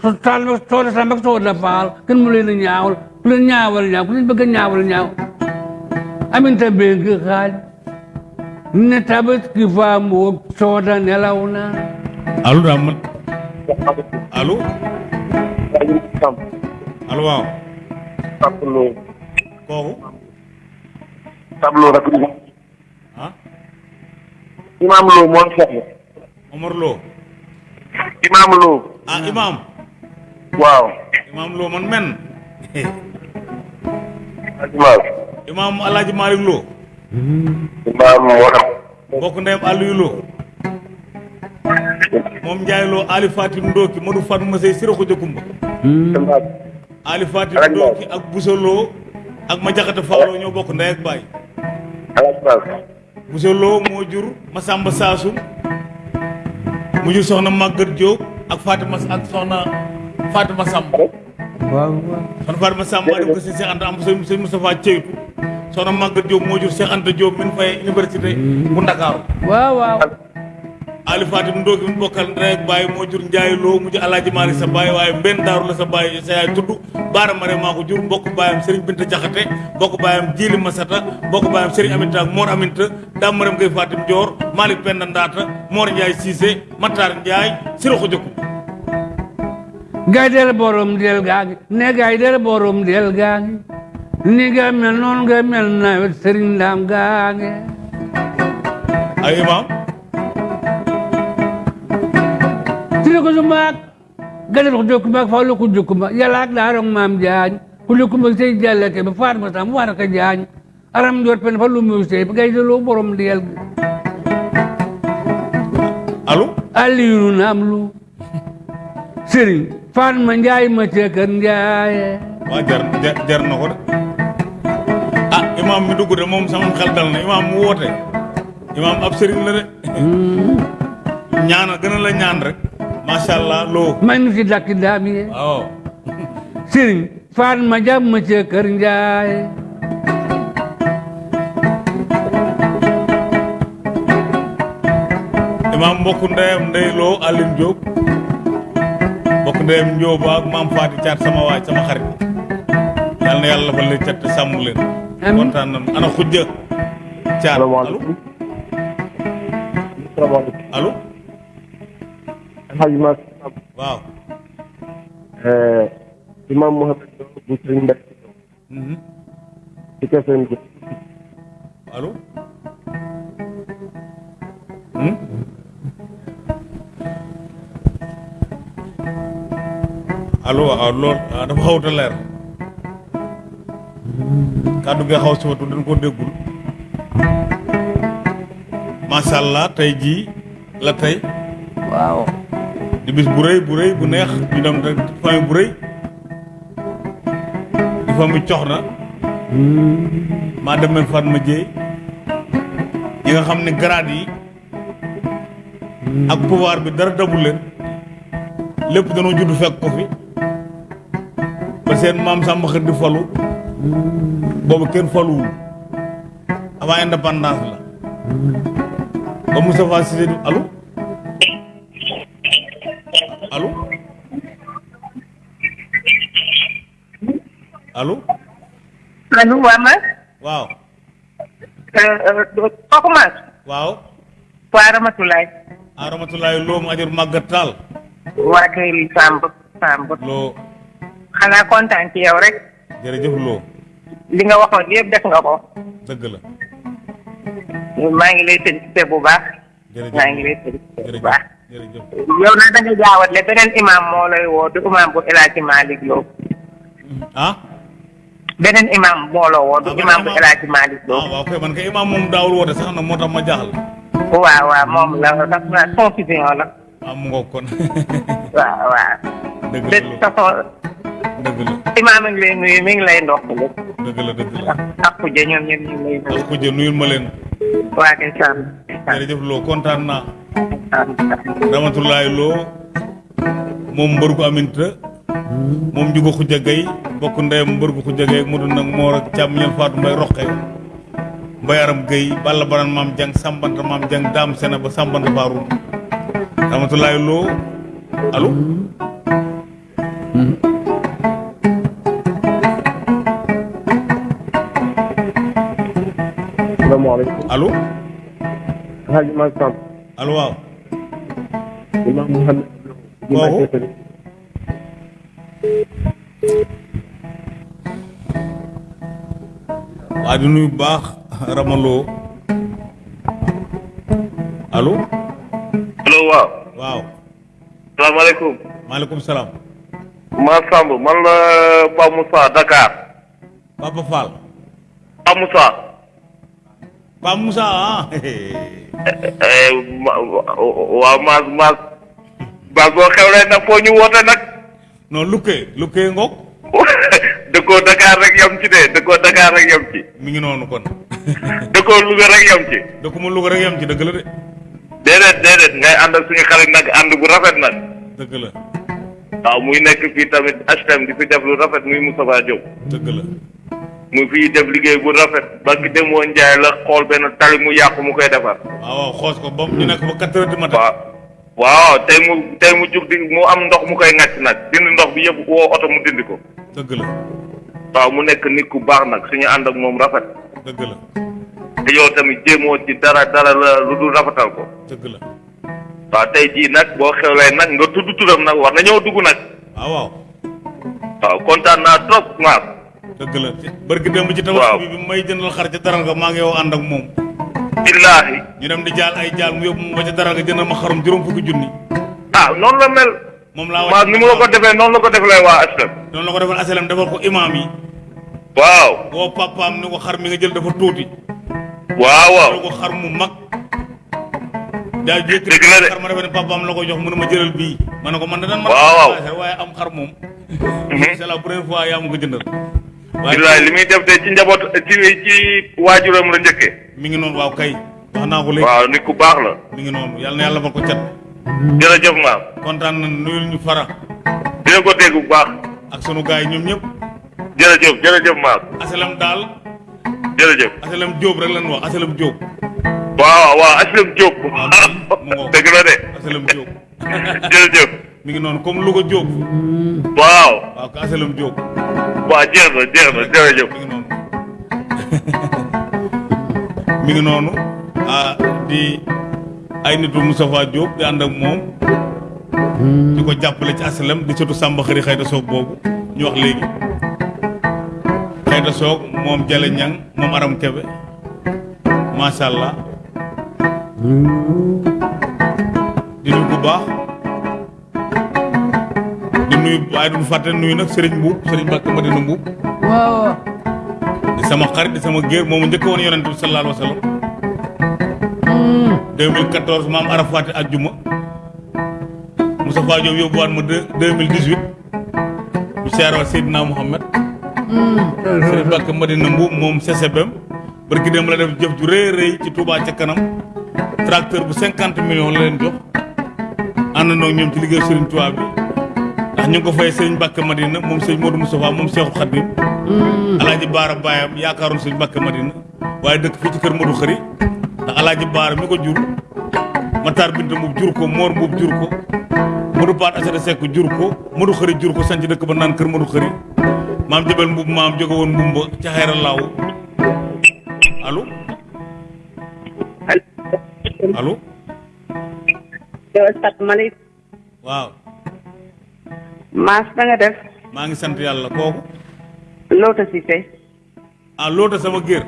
so taal ba soode samba ak soode faal kenn mu leen a ñaawal ku leen ñaawal ñaaw ku leen bëgg a ñaawal ñaaw aminta bëgg xaal ne tabaski fa mboog sooda nelaw na allo daa man allo allo waaw tableau kooku tableau rek ah imam Lo moo soxla Omar Lo imam Lo ah imam. Waaw imam Lo man men imam imam Alaaji Malick Lo. Imam wala mbokk ndeyam Aliou Lo. Moom Ndiaye Lo Ali Fatim Ndoki Modou Fatma Sey Sira Khoudia Kumba Ali Fatim Ndoki ak Bousso Lo ak ma jaxate Fawlo ñoo bokk ndey ak baay. Bousso Lo moo jur Saasum mu jur soxna Maguette Diop ak Fatima ak soxna Fatima Samb. Waaw waaw soxna Fatima Samb maa dem ko Cheikh Anta am sëñ sëñ Moustapha Ceytu soxna Maguette Diop moo jur Cheikh Anta Diop min fay université bu Ndakaaru waaw waaw Ali Fatim Ndoki mi bokkal ndey ak baay moo jur Ndiaye Lo mu jur Alaaji Maalik sa baay waaye mbenn daaru la sa baay sa yaay tudd Baara Mare maa ko jur mbokk baayam Serigne Binta Jaxate mbokk baayam Jili Masata mbokk baayam Serigne Aminta ak Mor Aminta Dame Maram Fatim Dior Malick Penda Ndaata Mor Ndiaye Cissé Matar Ndiaye Sira Khoudia Kumba gay del borom del gaangi ne gay del borom del gaangi ni nga mel noonu nga mel nawet sëriñ ndaam gaangi ay imam tiri ko sumaak gadal ko jokkumaak fawlo ko jokkuma yàlla ak daarong maam jaañ ku jokkuma sey jàllake ba faat ma sam war ka jaañ aram jor pen fa lu mu sey deloo borom del gi allo aliyu naam lu sëriñ faat ma njaay ma ceekër njaaye waa jar jar jar na ko de ah imam mi dugg de moom sama xel dal na imam mu woote. Imam ab sëriñ la de. Ñaana gën a la ñaan rek. Allah loo may nu si dakki daam ye waaw. Sëriñ faat ma jàmm ma ceekër njaaye imam mbokk ndeyam ndey loo Aline Diop mbokk ndeyam Diop ak maam Faati Caat sama waay sama xarit. Yal na yàlla fa leen cat sàmm leen. Amiin. kontaan nañu. Ana xujja Caat. Allo? Allo? Alhaji mas waaw. Imam Mohamed Lo bu Sëriñ Mbacke Mhm. ci KFM bi allo? Hmm? Allo waaw lool dafa xawut a leer kàddu gi xaw si watu dañ ko déggul macha allah la waaw di bis bu rëy bu rëy bu neex ñu dem rek famille bu rëy di yi nga grade yi ak pouvoir bi dara dabul leen lépp danoo judd fekk ko fi seen maam Samba Xër di falu boobu kenn faluwul avant indépendance la. Ba Moustapha Cissé di allo? Allo? Allo? Allo waa ma? Waaw. Kooku ma waaw. Waa Ramatulaay a rahmatulahi loo mu ajur màggat taal waa kay Samb Samb loo xanaa kontaan ci yow rek. Jërëjëf loo li nga waxoon yëpp def nga ko. Dëgg la. Maa ngi lay félicité bu baax. Jërëjëf. Maa ngi lay félicité bu baax. Jërëjëf. Yow nag da nga jaawatle beneen imam moo lay woo du imam bu El Hadji Malick Lo. Ah? Beneen imam moo la woo du Ah, imam bu imam. El Hadji Malick Lo. Ah waaw kay man kay imaam moom daawul woote sax na moo tax ma jaaxal. Waaw waaw moom la ndax confusion la. Ah mu ngoog kon. Waaw waaw. Dëgg de la toute façon dëgg la imam a ngi lay nuyu mi ngi lay ndokkale dëgg la dëgg la. Ak kuje ñoom ñoom ñu ngi lay nuyu ak ku jë nuyul ma leen. Waa kay sàmm jërëjëf loo kontaan naa. Ramatulaay loo moom mbër gu aminta moom njugo xuja gay bokk ndeyam mbër gu xuja gay mu dund nag moor ak càmm ñal faatu mbay roqe mbay aram gay balla baran maam jang sambanta maam jang daam sena ba sambanta faarum Ramatulaay loo allo salaamaaleykum allo Hadj Mal Samb allo waaw Imam Mouhamed Kooku? waa di nuyu baax ramaloo allo allo waaw waaw salaamaaleykum maaleykum salaam ma Samb man la Pape Moussa Dakar. Papa Fall Pape Moussa Ah eh, ma- waaw maas maas maas boo xewlee nag foo ñu non lukkee lukkee ngoog dëkkoo Dakar rek yam ci de dëkkoo Dakar rek yam ci mi ngi noonu kon. Dëkkoo Louga rek yam ci dëkkuma Louga rek yam ci la de déedéet déedéet ngay ànd ak suñu xarit nag ànd bu rafet nag dëgg la waaw muy nekk tamit HTM di fi def lu rafet muy Moustapha Diop la mu fii def liggéey bu rafet ba ki demoo Njaay la xool benn tali mu yàqu mu koy defar. Waaw xoos ko ba ñu nekk ba quatre heures du matin. Waaw waaw tey mu tey mu jug di mu am ndox mu koy ŋàcc nag dindi ndox bi yëpp woo oto mu dindi ko. Dëgg la. Waaw mu nekk nit ku baax nag suñu ànd ak moom rafet. Dëgg la. Te yow tamit jéemoo ci dara dara la lu dul rafetal ko. Dëgg la. Waaw tey jii nag boo xewlee nag nga tudd turam nag war na ñëw dugg nag. Waaw waaw. Waaw kontaan naa trop maas dëgg la. Barki démb ci tabax bi bi may jëndal xar ca daral nga maa ngi yow ànd ak moom. Billaahi. Ñu dem di jaal ay jaal mu yóbbu ma ba ca daral nga jëndal ma xarum juróom fukki junni. Ah noonu la mel. Moom laa maas ni mu la ko defee noonu la ko defalee waa HLM. Noonu la ko defal asalam defal ko imaam yi. Waaw. Woo papaam ni ko xar mi nga jël dafa tuuti. Waaw waaw. Ko xar mu mag. La de. xar ma defe ne papaam la ko jox mu ma jëlal bii. Ma ne ko man da dan ma Waaw, waaw. waaye am xar moom. Mhm. c'est la première fois yaa ma ko jëndal billaahi li muy def de ci njaboot ci ci waajuram la njëkkee mi ngi noonu waaw kay. Wax naa ko léegi. Waaw nit ku baax la. Mi ngi noonu. Yàlla na yàlla fa ko cat. Jërëjëf maam. Kontaan na nuyul ñu fara. Dina ko dégg bu baax. Ak sunu gars yi ñoom ñëpp. Jërëjëf jërëjëf maam. Asalam daal. Jërëjëf. Asalam Diop rek lañ wax asalam Diop. Waaw waaw mu ngoog. dëgg la de. Asalam Diop. Jërëjëf mi ngi noonu comme Louga Diop. Waaw. Waaw ko asalam Diop. Waaw jeex na jeex na jërëjëf. Mi ngi noonu. Mi ngi noonu. Ah di ay nitu Moustapha Diop di ànd ak moom. Di ko jàppale ci asalam di surtout Samba xëri xayta soog boobu ñu wax léegi. Xayta soog moom Jale Ñang moom Aram Kebe. Macha allah. Di nuyu bu baax di nuyu waaye duñu fàtte nuyu nag Serigne Mbuub Serigne Mbàkke Mbuub waaw. Di sama xarit di sama géer moomu njëkk woon yonent bi sallallahu alayhi wa sallam. 2014 maam Arafat ajjuma. Moustapha Diop yóbbuwaat ma deux 2018 ñu seeroo Seydina Mouhamed Serigne Mbàkke Madina Mbuub moom CCBM barki dem la def jëf ju rëy rëy ci Touba ca kanam. Tracteur bu 50 millions la leen jox. Àndandoo ak ñoom ci liggéey Touba bi ndax ñu ko fay Serigne Mbàkke Madina moom Serigne Modou Moustapha moom Cheikhul Khadim. Alaaji baara baayam yaakaaroon Serigne Mbàkke Madina waaye dëkk fii ci kër Modou Xëri ndax alaaji baara mi ko jur Matar Binta Mbuub jur ko Moor Mbuub jur ko Modou Paat Asada Seck jur ko Modou Xëri jur ko sanc dëkk ba naan kër Modou Xëri maam Jabel Mbuub maam jóge woon Mbumba ca xayra laaw allo? Allo? Asalaamaaleykum. Waaw Maas na nga def maa ngi sant yàlla kooku Loota Cissé ah loota sama géer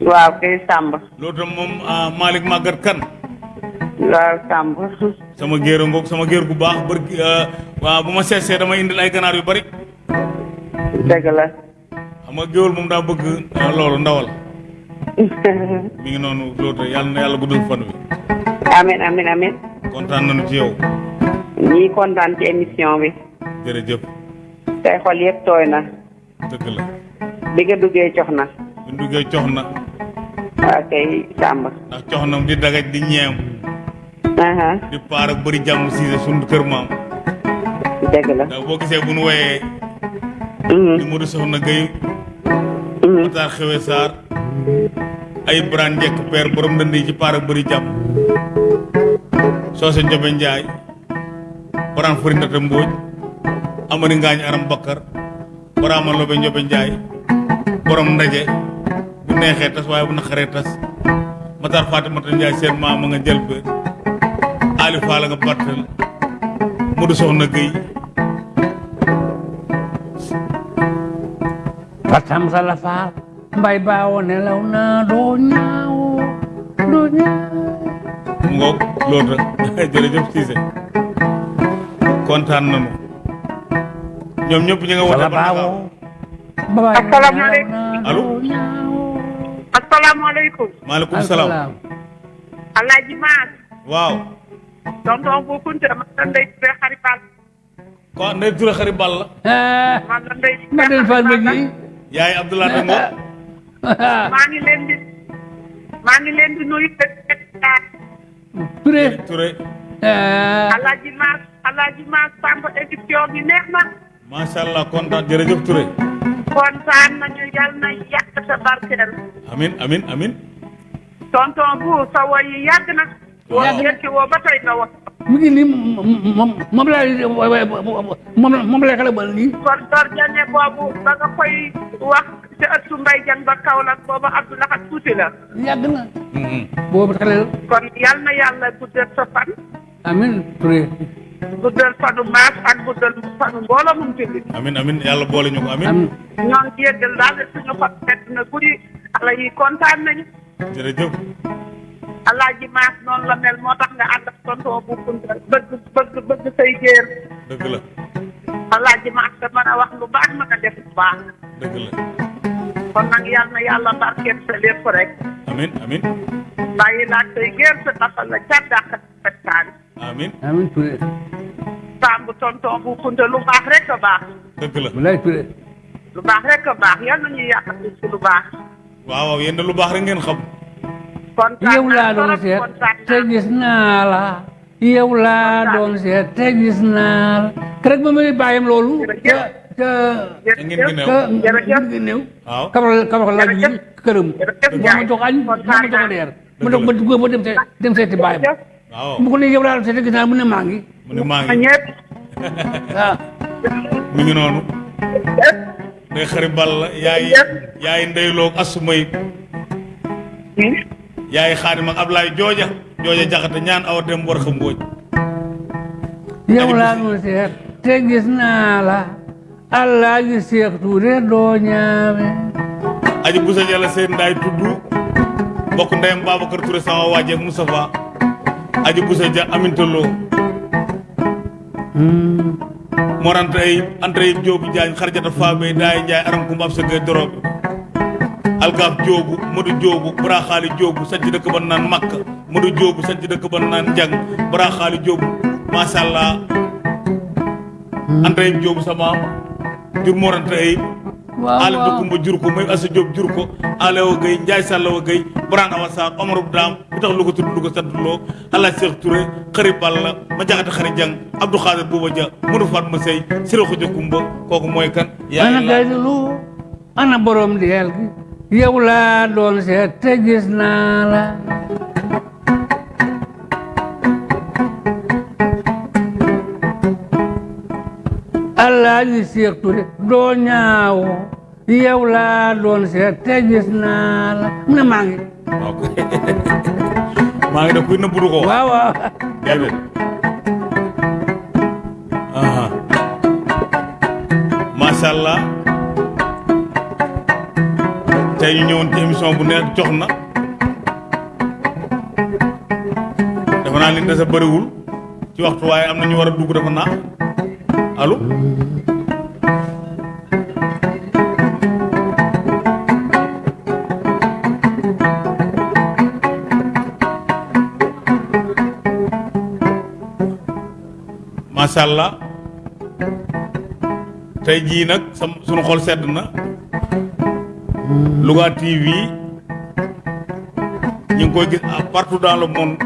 waaw kay Samba loota moom ah Malick Magat kan? Waaw Samb sama géer ngoog sama géer gu baax bër waaw bu ma seesee dama indil ay ganaar yu bari. Dëgg la xam nga géwél moom daa bëgg ah, loolu ndawal. Mi ngi noonu rek yàlla na yàlla guddal fan wi. Amin amin amin. Kontaan nañu ci yow ñii kontaan ci émission bi jërëjëf. Tey xol yëpp tooy na. Dëgg la. Bi nga duggee cox na. Ñu duggee cox na. Waaw kay Samb ndax cox na di dagaj di ñeem. Di paar ak bëri jàmm siise sunu kër maam. Dëgg la. Ndax boo gisee bu nu woyee. Di Modou Soxna Gueye. Mhm. Matar Xewe Sarr. Ay Birane Njekk père borom ndënd yi ci paar ak bëri jàmm. Soose Njobe Njaay. Baraan Fari Ndata Amari Ngaañ Aram Bakkar Baraama Lobe Njobe Njaay borom ndaje bu neexee tas waaye bu naqaree tas. Matar Fatimata Njaay seen maam a nga jël ba Ali Faala nga battal Modou Soxna Gueye Fatam sala faal mbay baawo nelaw na doo ñaaw doo ñaaw. Mu ngoog loolu rek. Jërëjëf Cissé. Kontaan nañu ñoom ñëpp ñu nga wote ba Asalaamaaleykum. Allo? asalaamaaleykum maaleykum salaam alaaji maas waaw tonton bu kunte man la ndey Touré xari Bal ko ndey Touré xari ball la man la ndey ma del fal ma gi yaay Abdoulaye Dango maa ngi leen di maa ngi leen di nuyu Touré Touré ah alaaji maas alaaji maas Samb émission bi neex na macha allah kontaan jërëjëf Touré kontaan nañu yal na sa barkeel amin amin amin. Tonton bu sa yi yàgg na woo yëkki woo ba tey nga wax mu ngi nii moom moom laa moom moom laa xale bal nii kon dor jane boobu ba nga koy wax ci ëttu mbay jan ba Kaolack boobu tuuti la yàgg na boobu xale la kon yal na yàlla guddal sa fan amin Touré guddal fanu maas ak guddal fanu mbooloo mum jullit amin amin. Yàlla boole ñu ko amin. Ñoo ngi yëggal daal suñu xol fett na guddi xale yi kontaan nañu. Jërëjëf. Alaaji maas noonu la mel moo tax nga ànd ak tonton bu kunta bëgg bëgg bëgg say géer. Dëgg la. Alaaji maas da mën a wax lu baax mën a def lu baax. Dëgg la. Kon nag na yàlla barkeel sa lépp rek. Amin amin. Bàyyi laaj say géer sa tafal la dàq amin. Amin Touré Samb tonton bu kunta lu baax rek a baax dëgg la walaay Touré lu baax rek a baax yal na ñuy yàq ci lu baax waaw waaw yéen de lu baax rek ngeen xam kontaan yow laa doon trop seet kontaan te naa gis naa la yow laa doon seet te gis naa la keroog ba muy bàyyam loolu ca ca te ngeen gi neew ca jërëjëf. ngir néew waaw kabal kabal laaj bi Jërëjëf. këram Jërëjëf moo ma Ndiaye. jox añ moo ma kontaan jox naa. reer ma doog ma dugg ba dem see dem seeti bàyyam jërëjëf waaw mu ko ne yow laa doon seet te gis naa la mu ne maa ngi mu ne maa ma ngi ñëpp waaw mi ngi noonu ndey xari ball la yaay yaay ndeyloog asumay yaay xaadim ak Ablaye jooja jooja jaxate ñaan awa dem war xam mbooj yow laa doon seet te gis naa la allah gi Seex Tuure doo ñaame aji busa jala seen ndaay tudd mbokk ndeyam Babacar Touré sama waaje ak Moustapha aji busa ja amintaloo morante ay entre ay joobu jaañ xarjata faabe daay njaay aram kumba ab sa gay dorobe algaaf joogu madu joogu baraxaali joogu sanc dëkk ba naan makka. Madu joogu sanc dëkk ba naan njang baraxaali joogu masha allah entre ay joogu sama jur morante ay waaw dëkkumba jur ko may asa joob jur ko. Ale wa gay njaay sàlla wa gay braan awa saar omar bu daam bu tax lu ko tudd lu ko loo ala Cheikh Touré xëri balla ma jaxate xëri jang abdou xaadir buuba ja mënu faat ma sey sira xuja kumba kooku mooy kan? Ana yaay la gaylu ana borom deel gi. Yow laa doon seet te gis la Alaaji Seex Ture doo ñaaw yow laa doon seet te gis naa la mu ne maa ngi waaw maa ngi def kuy ko waaw waaw déedéet aha. Macha allah tey ñu ñëwoon ci émission bu neex jox na. Dafa naa naa li des a bëriwul. Ci waxtu waaye am na ñu war a dugg dafa naa allo macha jii nag sam sunu xol sedd na. Louga TV ñu ngi koy gis partout dans le monde.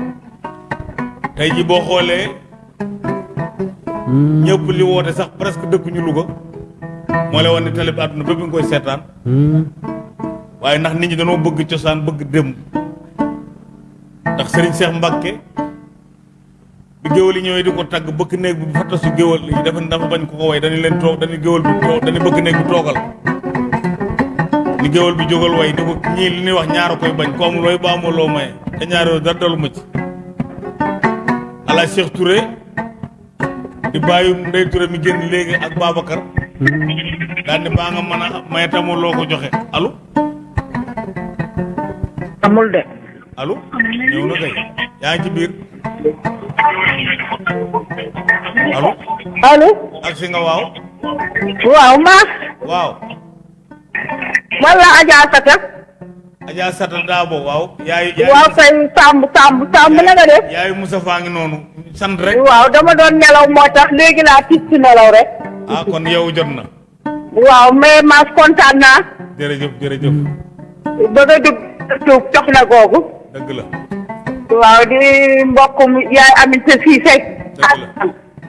Tey jii boo xoolee ñëpp li woote sax presque dëkkuñu Louga. Moo lay wan ne télé bi àdduna bépp nga koy seetaan. Waaye ndax nit ñi dañoo bëgg cosaan bëgg démb ndax Serigne Cheikh Mbacke bi géwal yi ñëwee di ko tagg bëkk néeg bi fa tasu géwal yi dafa dafa bañ ko ko way dañu leen toog dañu géwal bi toog dañu bëkk néeg bi toogal. Ni géwal bi jógal way ni ko ñii li ñuy wax ñaara koy bañ ko amul way ba loo maye. Te ñaar yooyu dara dalu ma ci. Ala Cheikh Touré di bàyyi Ndey Touré mi génn léegi ak Babacar. Daal ni baa nga mën a maye tamul loo ko joxe. Allo? Amul de. Allo? Ñëw na kay. Yaa ngi ci biir. Allo? Allo? Ak si nga waaw. Waaw maas waaw. Wala Adja Sata Adja Sata Daabo waaw yaayu yaayu waaw kay Samb Samb Samb na nga def yaayu Moussa faa ngi noonu sant rek waaw dama doon nelaw moo tax léegi laa tis ci nelaw rek ah kon yow jot na. Waaw mais maas kontaan naa jërëjëf jërëjëf ba nga dugg tuub jox na googu dëgg la waaw di mbokkum yaay aminte Siise dëgg la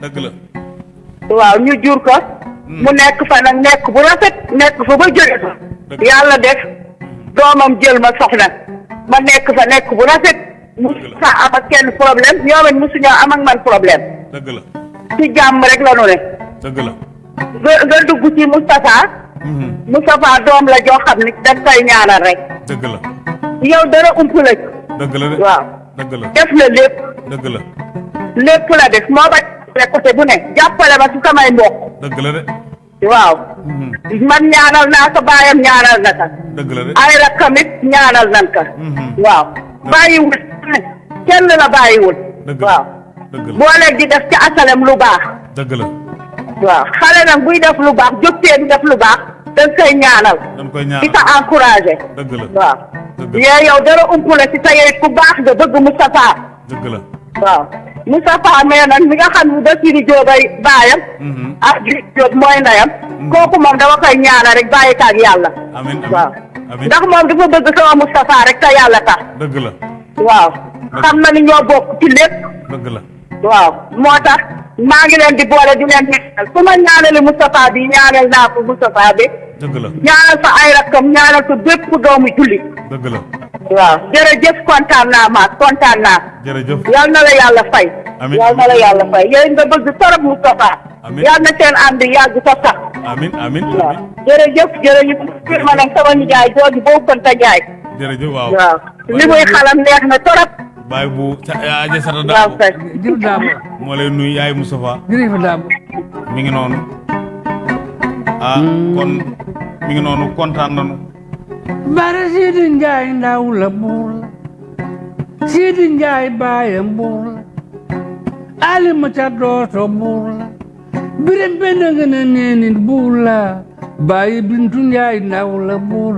dëgg la waaw ñu jur ko mu nekk fa nag nekk bu rafet nekk fa ba jóge fa yàlla def doomam jël ma soxna ma nekk fa nekk bu rafet musu sa am ak kenn problème ñoom it musu ñoo am ak man problème dëgg la ci jàmm rek la nu ne dëgg la nga nga dugg ci Moustapha. Moustapha doom la joo xam ni daf koy ñaanal rek dëgg la yow dara ump la dëgg la waaw dëgg la def na lépp dëgg la lépp la def moo ba côté bu ne jàppale ma ci samay mbokk dëgg la de waaw Mhm. man ñaanal naa ko baayam ñaanal na ko ay rakkam it ñaanal nan ko Mhm. waaw bàyyiwul kenn la bàyyiwul waaw boole di def ci asalem lu baax dëgg la waaw xale nag buy def lu baax jógtee di def lu baax dañ koy ñaanal di ko encouragé dëgg la waaw yee yow dara ump la ci sa yooyu ku baax nga bëgg Moustapha dëgg la waaw. Moustapha mais nag mi nga xam ne Bassirou Diop ay baayam. Mhm. ak Griff Diop mooy ndeyam. Kooku moom dama koy ñaanal rek bàyyi ko ak yàlla. Amin waaw. ndax moom dafa bëgg sama Moustapha rek te yàlla tax. Dëgg la. Waaw. Xam na ni ñoo bokk ci lépp. Dëgg la. Waaw. Moo tax maa ngi leen di boole di leen ñaanal. Su ma ñaanali Moustapha bi ñaanal naa ko Moustapha bi. Dëgg la. Ñaanal fa ay rakkam ñaanal ko bépp doomu jullit. Dëgg la waaw. Jërëjëf kontaan naa maas kontaan naa. Jërëjëf. Yal na la yàlla fay. Amiin. yal na la yàlla fay. Yéen nga bëgg torop Moustapha. Amiin. yal na seen ànd yàgg sa sax. Amin amin waaw. amin. Jërëjëf jërëjëf. Kër ma nag sama nijaay jooju boobu kon ta jaay. Jërëjëf waaw. Waaw. Li muy xalam neex na torop. Baay bu sa Adja Sata waaw Daabo kay. Jërëjëf Dabo moo lay nuyu yaay Moustapha. Jërëjëf Dabo mi ngi noonu. Ah kon mi ngi noonu kontaan nañu Maar zitten jij nou la boel? Zitten jij bij een boel? Alle. Birin binnen in het boel. Bij bintun jai nou la boel.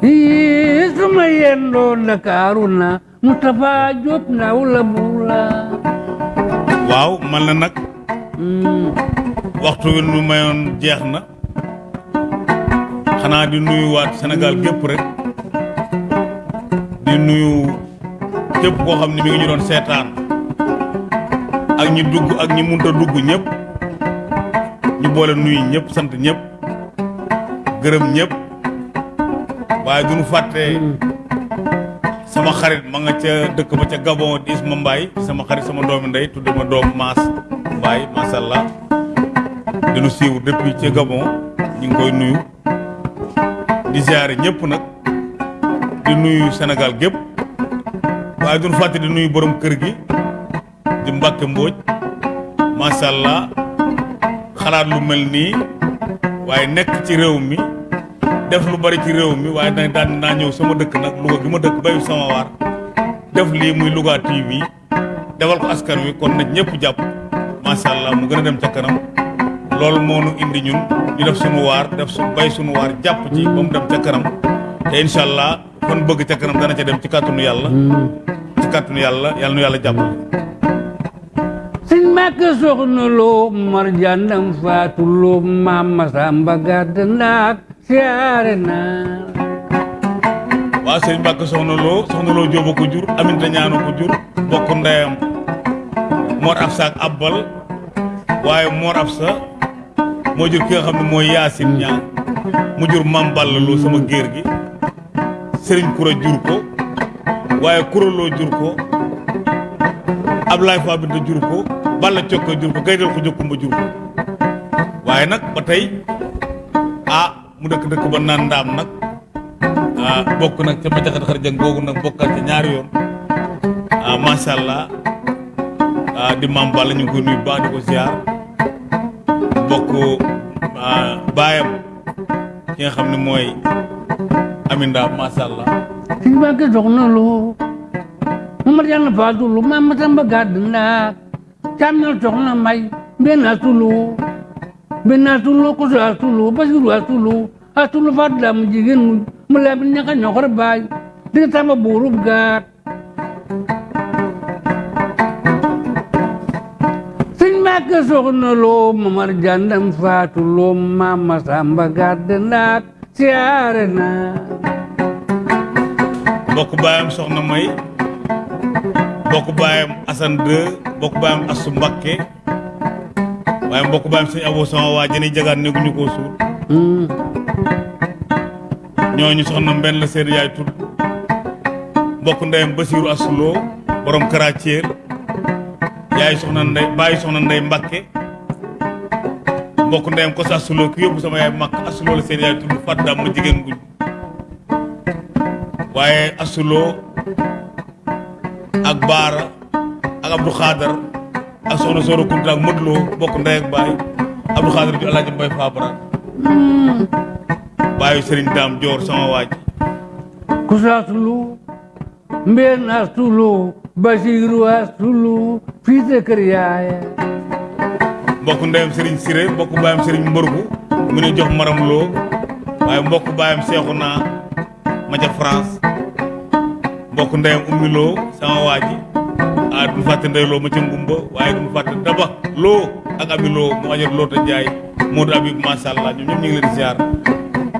Yes, my end on the caruna. Mutafa jop na bula. Waaw man la nag waxtu wi nu mayoon jeex na. Xanaa di nuyuwaat Sénégal gépp rek. Di nuyu képp koo xam ne mi ngi ñu doon seetaan. Ak ñi dugg ak ñi munta dugg ñëpp. Ñu boole nuyu ñëpp sant ñëpp. Gërëm ñëpp. Waaye duñu fàtte sama xarit ma nga ca dëkk ba ca Gabon di Isma Mbaye sama xarit sama doomi ndey tudde ma doom Maas Mbaye macha allah di nu suivre depuis ca Gabon ñu ngi koy nuyu. Di ziare ñëpp nag di nuyu waaye duñu fàtte di nuyu borom kër gi di Mbàkke Mbóoj macha allah xalaat lu mel nii waaye nekk ci réew mi def lu bari ci réew mi waaye nag daan naa ñëw sama dëkk nag Louga gi ma dëkk bayu sama waar. Def lii muy Louga TV defal ko askan wi kon nag ñëpp jàpp. Macha allah mu gën a dem ca kanam. Loolu moo nu indi ñun ñu def sunu waar def su bay sunu waar jàpp ci ba mu dem ca kanam. Te incha allah kon bëgg ca kanam dana ca dem ci kàttanu yàlla. Ci kàttanu yàlla yàlla nu yàlla jàppale. Sëñ Mbàkke soxna loo mar jàndam faatu loo maam Masamba gàdd ndaak siyaare naa waaw sëñ Mbàkke soxna loo soxna loo jóoba ko jur aminta ñaano ko jur bokk ndeyam Mor Afsa ak Abbal waaye Mor Afsa moo jur ki nga xam ne mooy Yaasin ñaa mu jur Mam Balla loo sama géer gi Sëriñ Kura jur ko Kura loo jur ko Ablaye Fa Binta jur ko Balla Cokka jur ko Gaydel ko jokkumba jur ko. Waaye nag mu dëkk dëkk ba naan ndaam nag ah bokk nag ca macaxat xar jang googu nag bokkal ca yoon ah allah ah di maam Balla ñu ngi koy di ko ziar bokk ah baayam ki nga xam ne mooy Aminda macha allah sëñ Mbàkke soxna loo Mamar Jànn faatu loo maam Masamba gàdd ndaak càmñal soxna may mbenn asulu mbenn asulu koso asulu basiru asulu asulu faatu daa mu jigéen mu mu laa bi ñaka ñoxor baay dinga tamba buurub gaat sëñ Mbàkke soxna loo Mamar Jàndam faatu loo maam Masamba gàdd ndaak siyaare naa bokk baayam soxna may bokk baayam Assane 2 bokk baayam Assu Mbakke waaye mbokk baayam sëñ Abo sama waa jëni jagaan néeguñu koo suul. Ñooñu soxna mbenn la seen yaay tudd. Mbokk ndeyam Basiiru Assuloo borom Karathiel yaay soxna ndey bàyyi soxna ndey Mbakke mbokk ndeyam ko sa Assuloo ki yóbbu sama yaay makk Assuloo la seen yaay tudd fat daam ma jigéen guñ. Waaye Assuloo ak Baara ak Abdou Khadar ak soxna Sooro Kunta ak Modloo bokk ndey ak baay. Abdou Khadar ju Alaaji Mbay Faabara baayu Sëriñ Daam Joor sama waaj. Kusa asulu mbeen asulu basiru asulu fii sa kër yaaya mbokk ndeyam Sëriñ Siré mbokk baayam Sëriñ Mbërgu mu ne jox maram loo waaye mbokk baayam Seexu naa ma ca France. Mbokk ndeyam ummi loo sama waaji duñu fàtte ndey loo ma ca ngumba waaye duñu fàtte daba loo ak abi loo mu ajar loo ta jaay Modou Habib macha allah ñoom ñëpp ñu ngi leen di ziar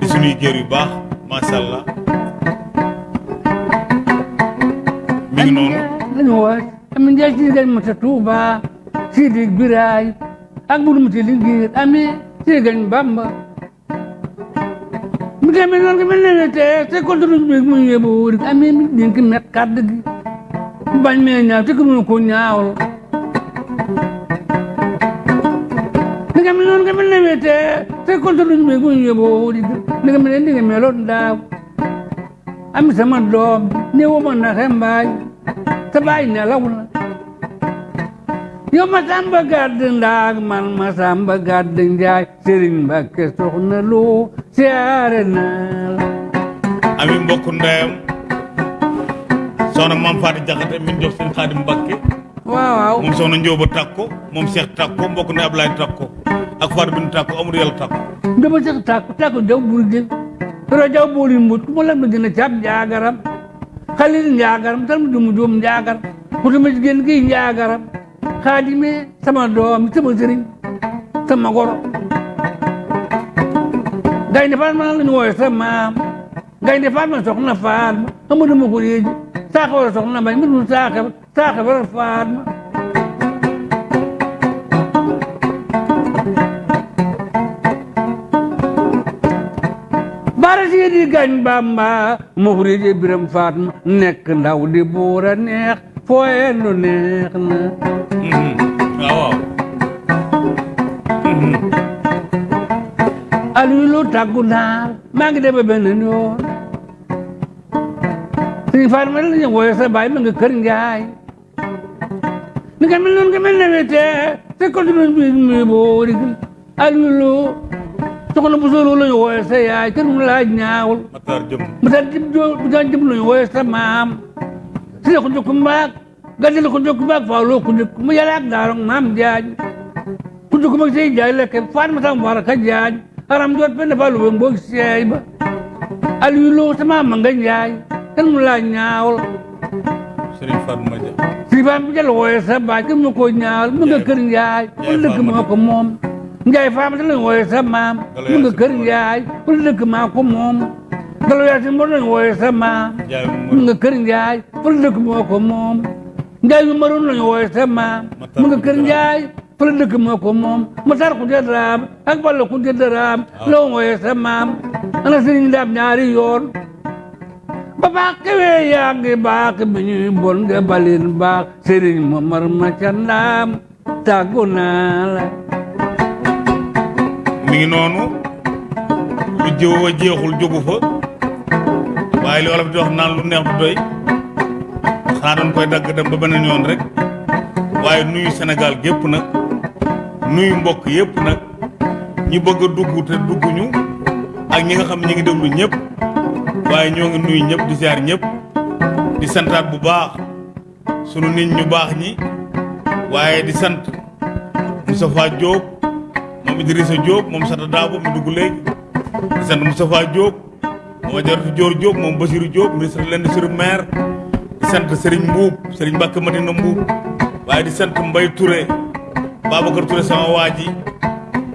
di suñuy géer yu baax macha allah mi ngi noonu lañu waaj amin njaay si gañ ma ta tuuba sidi biraay ak buru ma ti liggéey ami si gañ bamba. Mi tamit noonu ko mel ne te te contre bi mu yóbbu wóori ami mi dénk met kàdd gi bañ mee ñaaw te ko mënu ko ñaawal ni nga mel noonu nga mel ne te te contre bi mu yóbbu wóori ni nga mel ne ni nga meloon daaw am sama doom ne wo ma na mbaay te bàyyi nelaw na yow ma samba gàdd ndaag man ma samba gàdd njaay sëriñ Mbàkke soxna loo siyaare naa la. Ami mbokk ndeyam soxna maam Faati Jaxate min jox seen Xaadim Mbakke waaw waaw moom soxna Njóoba Takko moom Cheikh Takko mbokk ne Ablaye Takko ak Fatou Bintou Takko Amadou Yàlla Takko dama sax tàkku tàkku jaw burgil toro jaw booli mbut ku ma lam na gën a caab njaagaram xalil njaagaram tal mu dumu joom njaagar ku tuma jigéen gi njaagaram xaadime sama doom sama sëriñ sama goro gaynde Fatma la ñu wooye sa maam gaynde Fatma soxna Fatma Amadou ma ko yéeji saaxa wara soxna mbay mbir mu saaxa saaxa wara Fatma bara siidi gañ bamba mufrije biram fatma nekk ndaw di buura neex fooyendu neex na waaw waaw aliyu lu tàggu naar maa ngi dema benn yoon la ma nga kër njaay ni nga mel noonu nga mel ne te ko duma bi mi boori aliyu lu soxna bu sóoroo lañu wooye sa yaay kenn mu laaj ñaawul Matar jëm mu daal jëm joo mu daal jëm lañu wooye sa maam la ko gaddi la ko jokk mbaag faaw loo ko jokk mu yàlla ak daarong maam jaaj ku jokk mag say jaay lekke faat ma tam war ka jaaj aram jot benn fa lu mboog seey ba aliyu loo sa maam ma nga jaay kenn mu laaj ñaawul Serigne Fatma Dia si faam bi jël wooye sa baay kenn mu ko ñaawul mu nga kër njaay wala dëkk moo ko moom njaay faam da lañ wooye sa maam mu nga kër njaay wala dëkk maa ko moom galo yaa si mbor lañ wooye sa maam Ndiaye mu Momadou nga kër njaay wala dëkk moo ko moom njaay yu maroon lañ wooye sa maam mu nga kër njaay wala dëkk moo ko moom matar ku te daraam ak balla ku te daraam la wooye sa maam ana sëriñ daam ñaari yoon ba baax kewee yaa ngi baax bi ñuy bon nga balin baax sëriñ Momar ma ca ndaam tàggu naa la mi ngi noonu lu jëw a jeexul jógu fa waaye li wolof di wax naan lu neex doy. Xanaa koy dagg dem ba beneen yoon rek. Waaye nuyu Sénégal gépp nag nuyu mbokk yépp nag ñi bëgg te dugguñu ak ñi nga xam ñi ngi waaye ñoo ngi nuyu ñëpp di ziar ñëpp di santaat bu baax sunu nit ñu baax ñi waaye di sant Moustapha Diop moom Idrissa Diop moom Sata Dabo mi dugg léegi. Di sant Moustapha Diop moom Ajaratu Dior Diop moom Basirou Diop ministre de l'Industrie maire di sant Serigne Mbuub Serigne Mbacke Madina waaye di sant Mbaye Touré Babacar Touré sama waa ji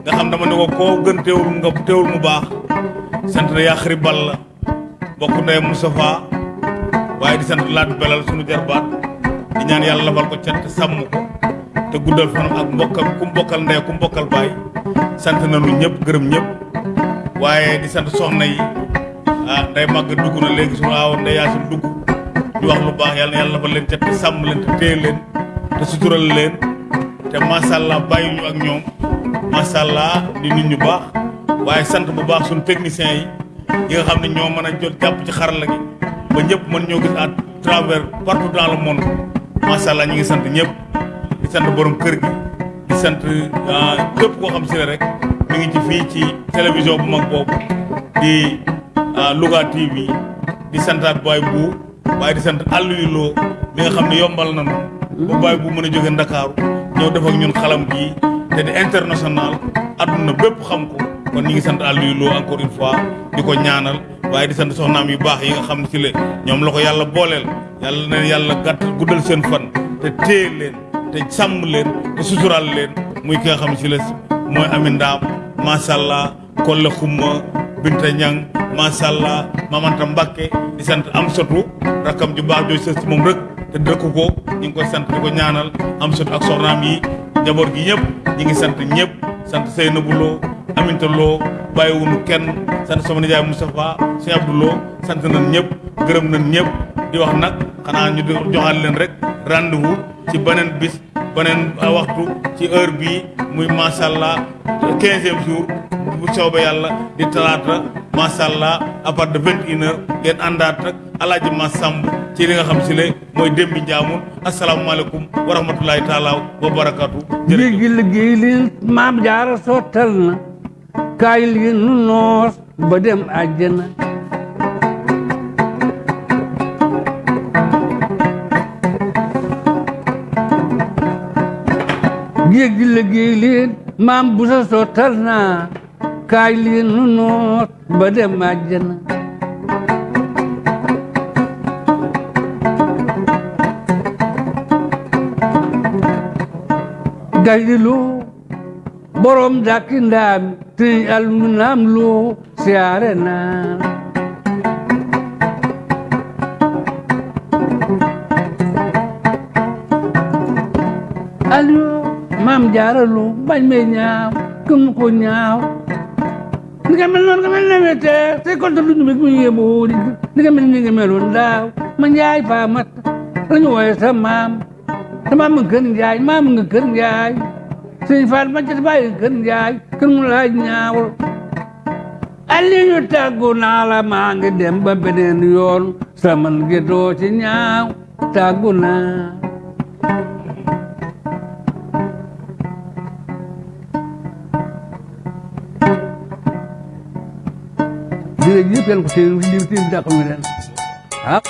nga xam dama ne ko koo gën teewul nga teewul mu baax. Sant na Balla bokk ndey Moustapha waaye di sant Belal sunu jarbaat di ñaan yàlla lafal ko cat sàmm ko te guddal fanam ak mbokkam ku mbokkal ndey ku mbokkal baay. Sant nañu ñëpp gërëm ñëpp waaye di sant soxna yi. Ah nday màgg dugg na léegi sunu aaw nday yaasin dugg. Di wax lu baax yàlla na yàlla leen cat te sàmm leen te leen te sutural leen te macha allah ñu ak ñoom. Macha di nit ñu baax waaye sant bu baax techniciens yi yi nga xam ne ñoo mën jot jàpp ci xarala gi. Ba ñëpp mën ñoo gis à travers partout dans le monde. Macha allah ñu ngi sant ñëpp. Di sant borom kër gi. Di sant ah, képp koo xam ne rek mi ngi ci fii ci télévision bu mag boobu. Di ah, Louga TV di santaat Baye bu waaye di sant Aliou Lo mi nga xam ne yombal nañu. Ba Baye bu mën a jóge Ndakaaru def ak ñun xalam te di international adduna bépp xam ko kon ñi ngi sant Aliou Lo encore une fois di ko ñaanal waaye di sant soxnaam yu baax yi nga xam si le ñoom la ko yàlla booleel. Yàlla na yàlla gàtt guddal seen fan te téye leen te sàmm leen te sutural leen. Muy ki nga xam ne si la mooy Amin Ndaam macha allah Kolle Xumma Binta Ñang macha allah Mamanta Mbakke di sant am sotu rakkam ju baax jooy sës ci moom rek te dëkk ko ñu ngi koy sant di ko ñaanal am sotu ak soxnaam yi njaboot gi ñëpp ñi ngi sant ñëpp sant Seynabou Lo Aminta Lo bàyyiwunu kenn sant sama nijaay Moustapha Sëñ Abdou Lo sant nañ ñëpp nañ di wax ñu rek rendez-vous ci bis beneen waxtu ci heure bii muy macha allah quinzième jour bu soobee yàlla di talaata macha allah à partir de vingt une heure ngeen àndaat rek alaaji ma sàmb ci li nga xam si le mooy démbi njaamun asalaamaaleykum wa rahmatulahi taala wa barakatu géej gi liggéey li maam jaara sottal na kaay li nu noos ba dem àjjana géej gi liggéey li maam bu sa sottal na kaay li nu noos ba dem àjjana gaydilu borom dakki ndaam te almu naam lu siyaare naan aliyo maam jaaralu nhau. Nên ñaaw këm ko ñaaw. Ni nga mel noonu nga mel newete te konta lu ñu meg mu yeboori ni nga mel ni nga meloon daaw. Ma njaay faa mat lañu wooye sa maam. Te maam nga kër njaay, maam nga kër njaay. Sëñ chết ma ca bàyyi kër njaay, kër mu laaj ñaawul Aliyu tàggu naa la, maa ngi dem ba beneen yoon. Sama ngi doo ci ñaaw, tàggu naa. Yàlla ko bi dàqal ñu leen ah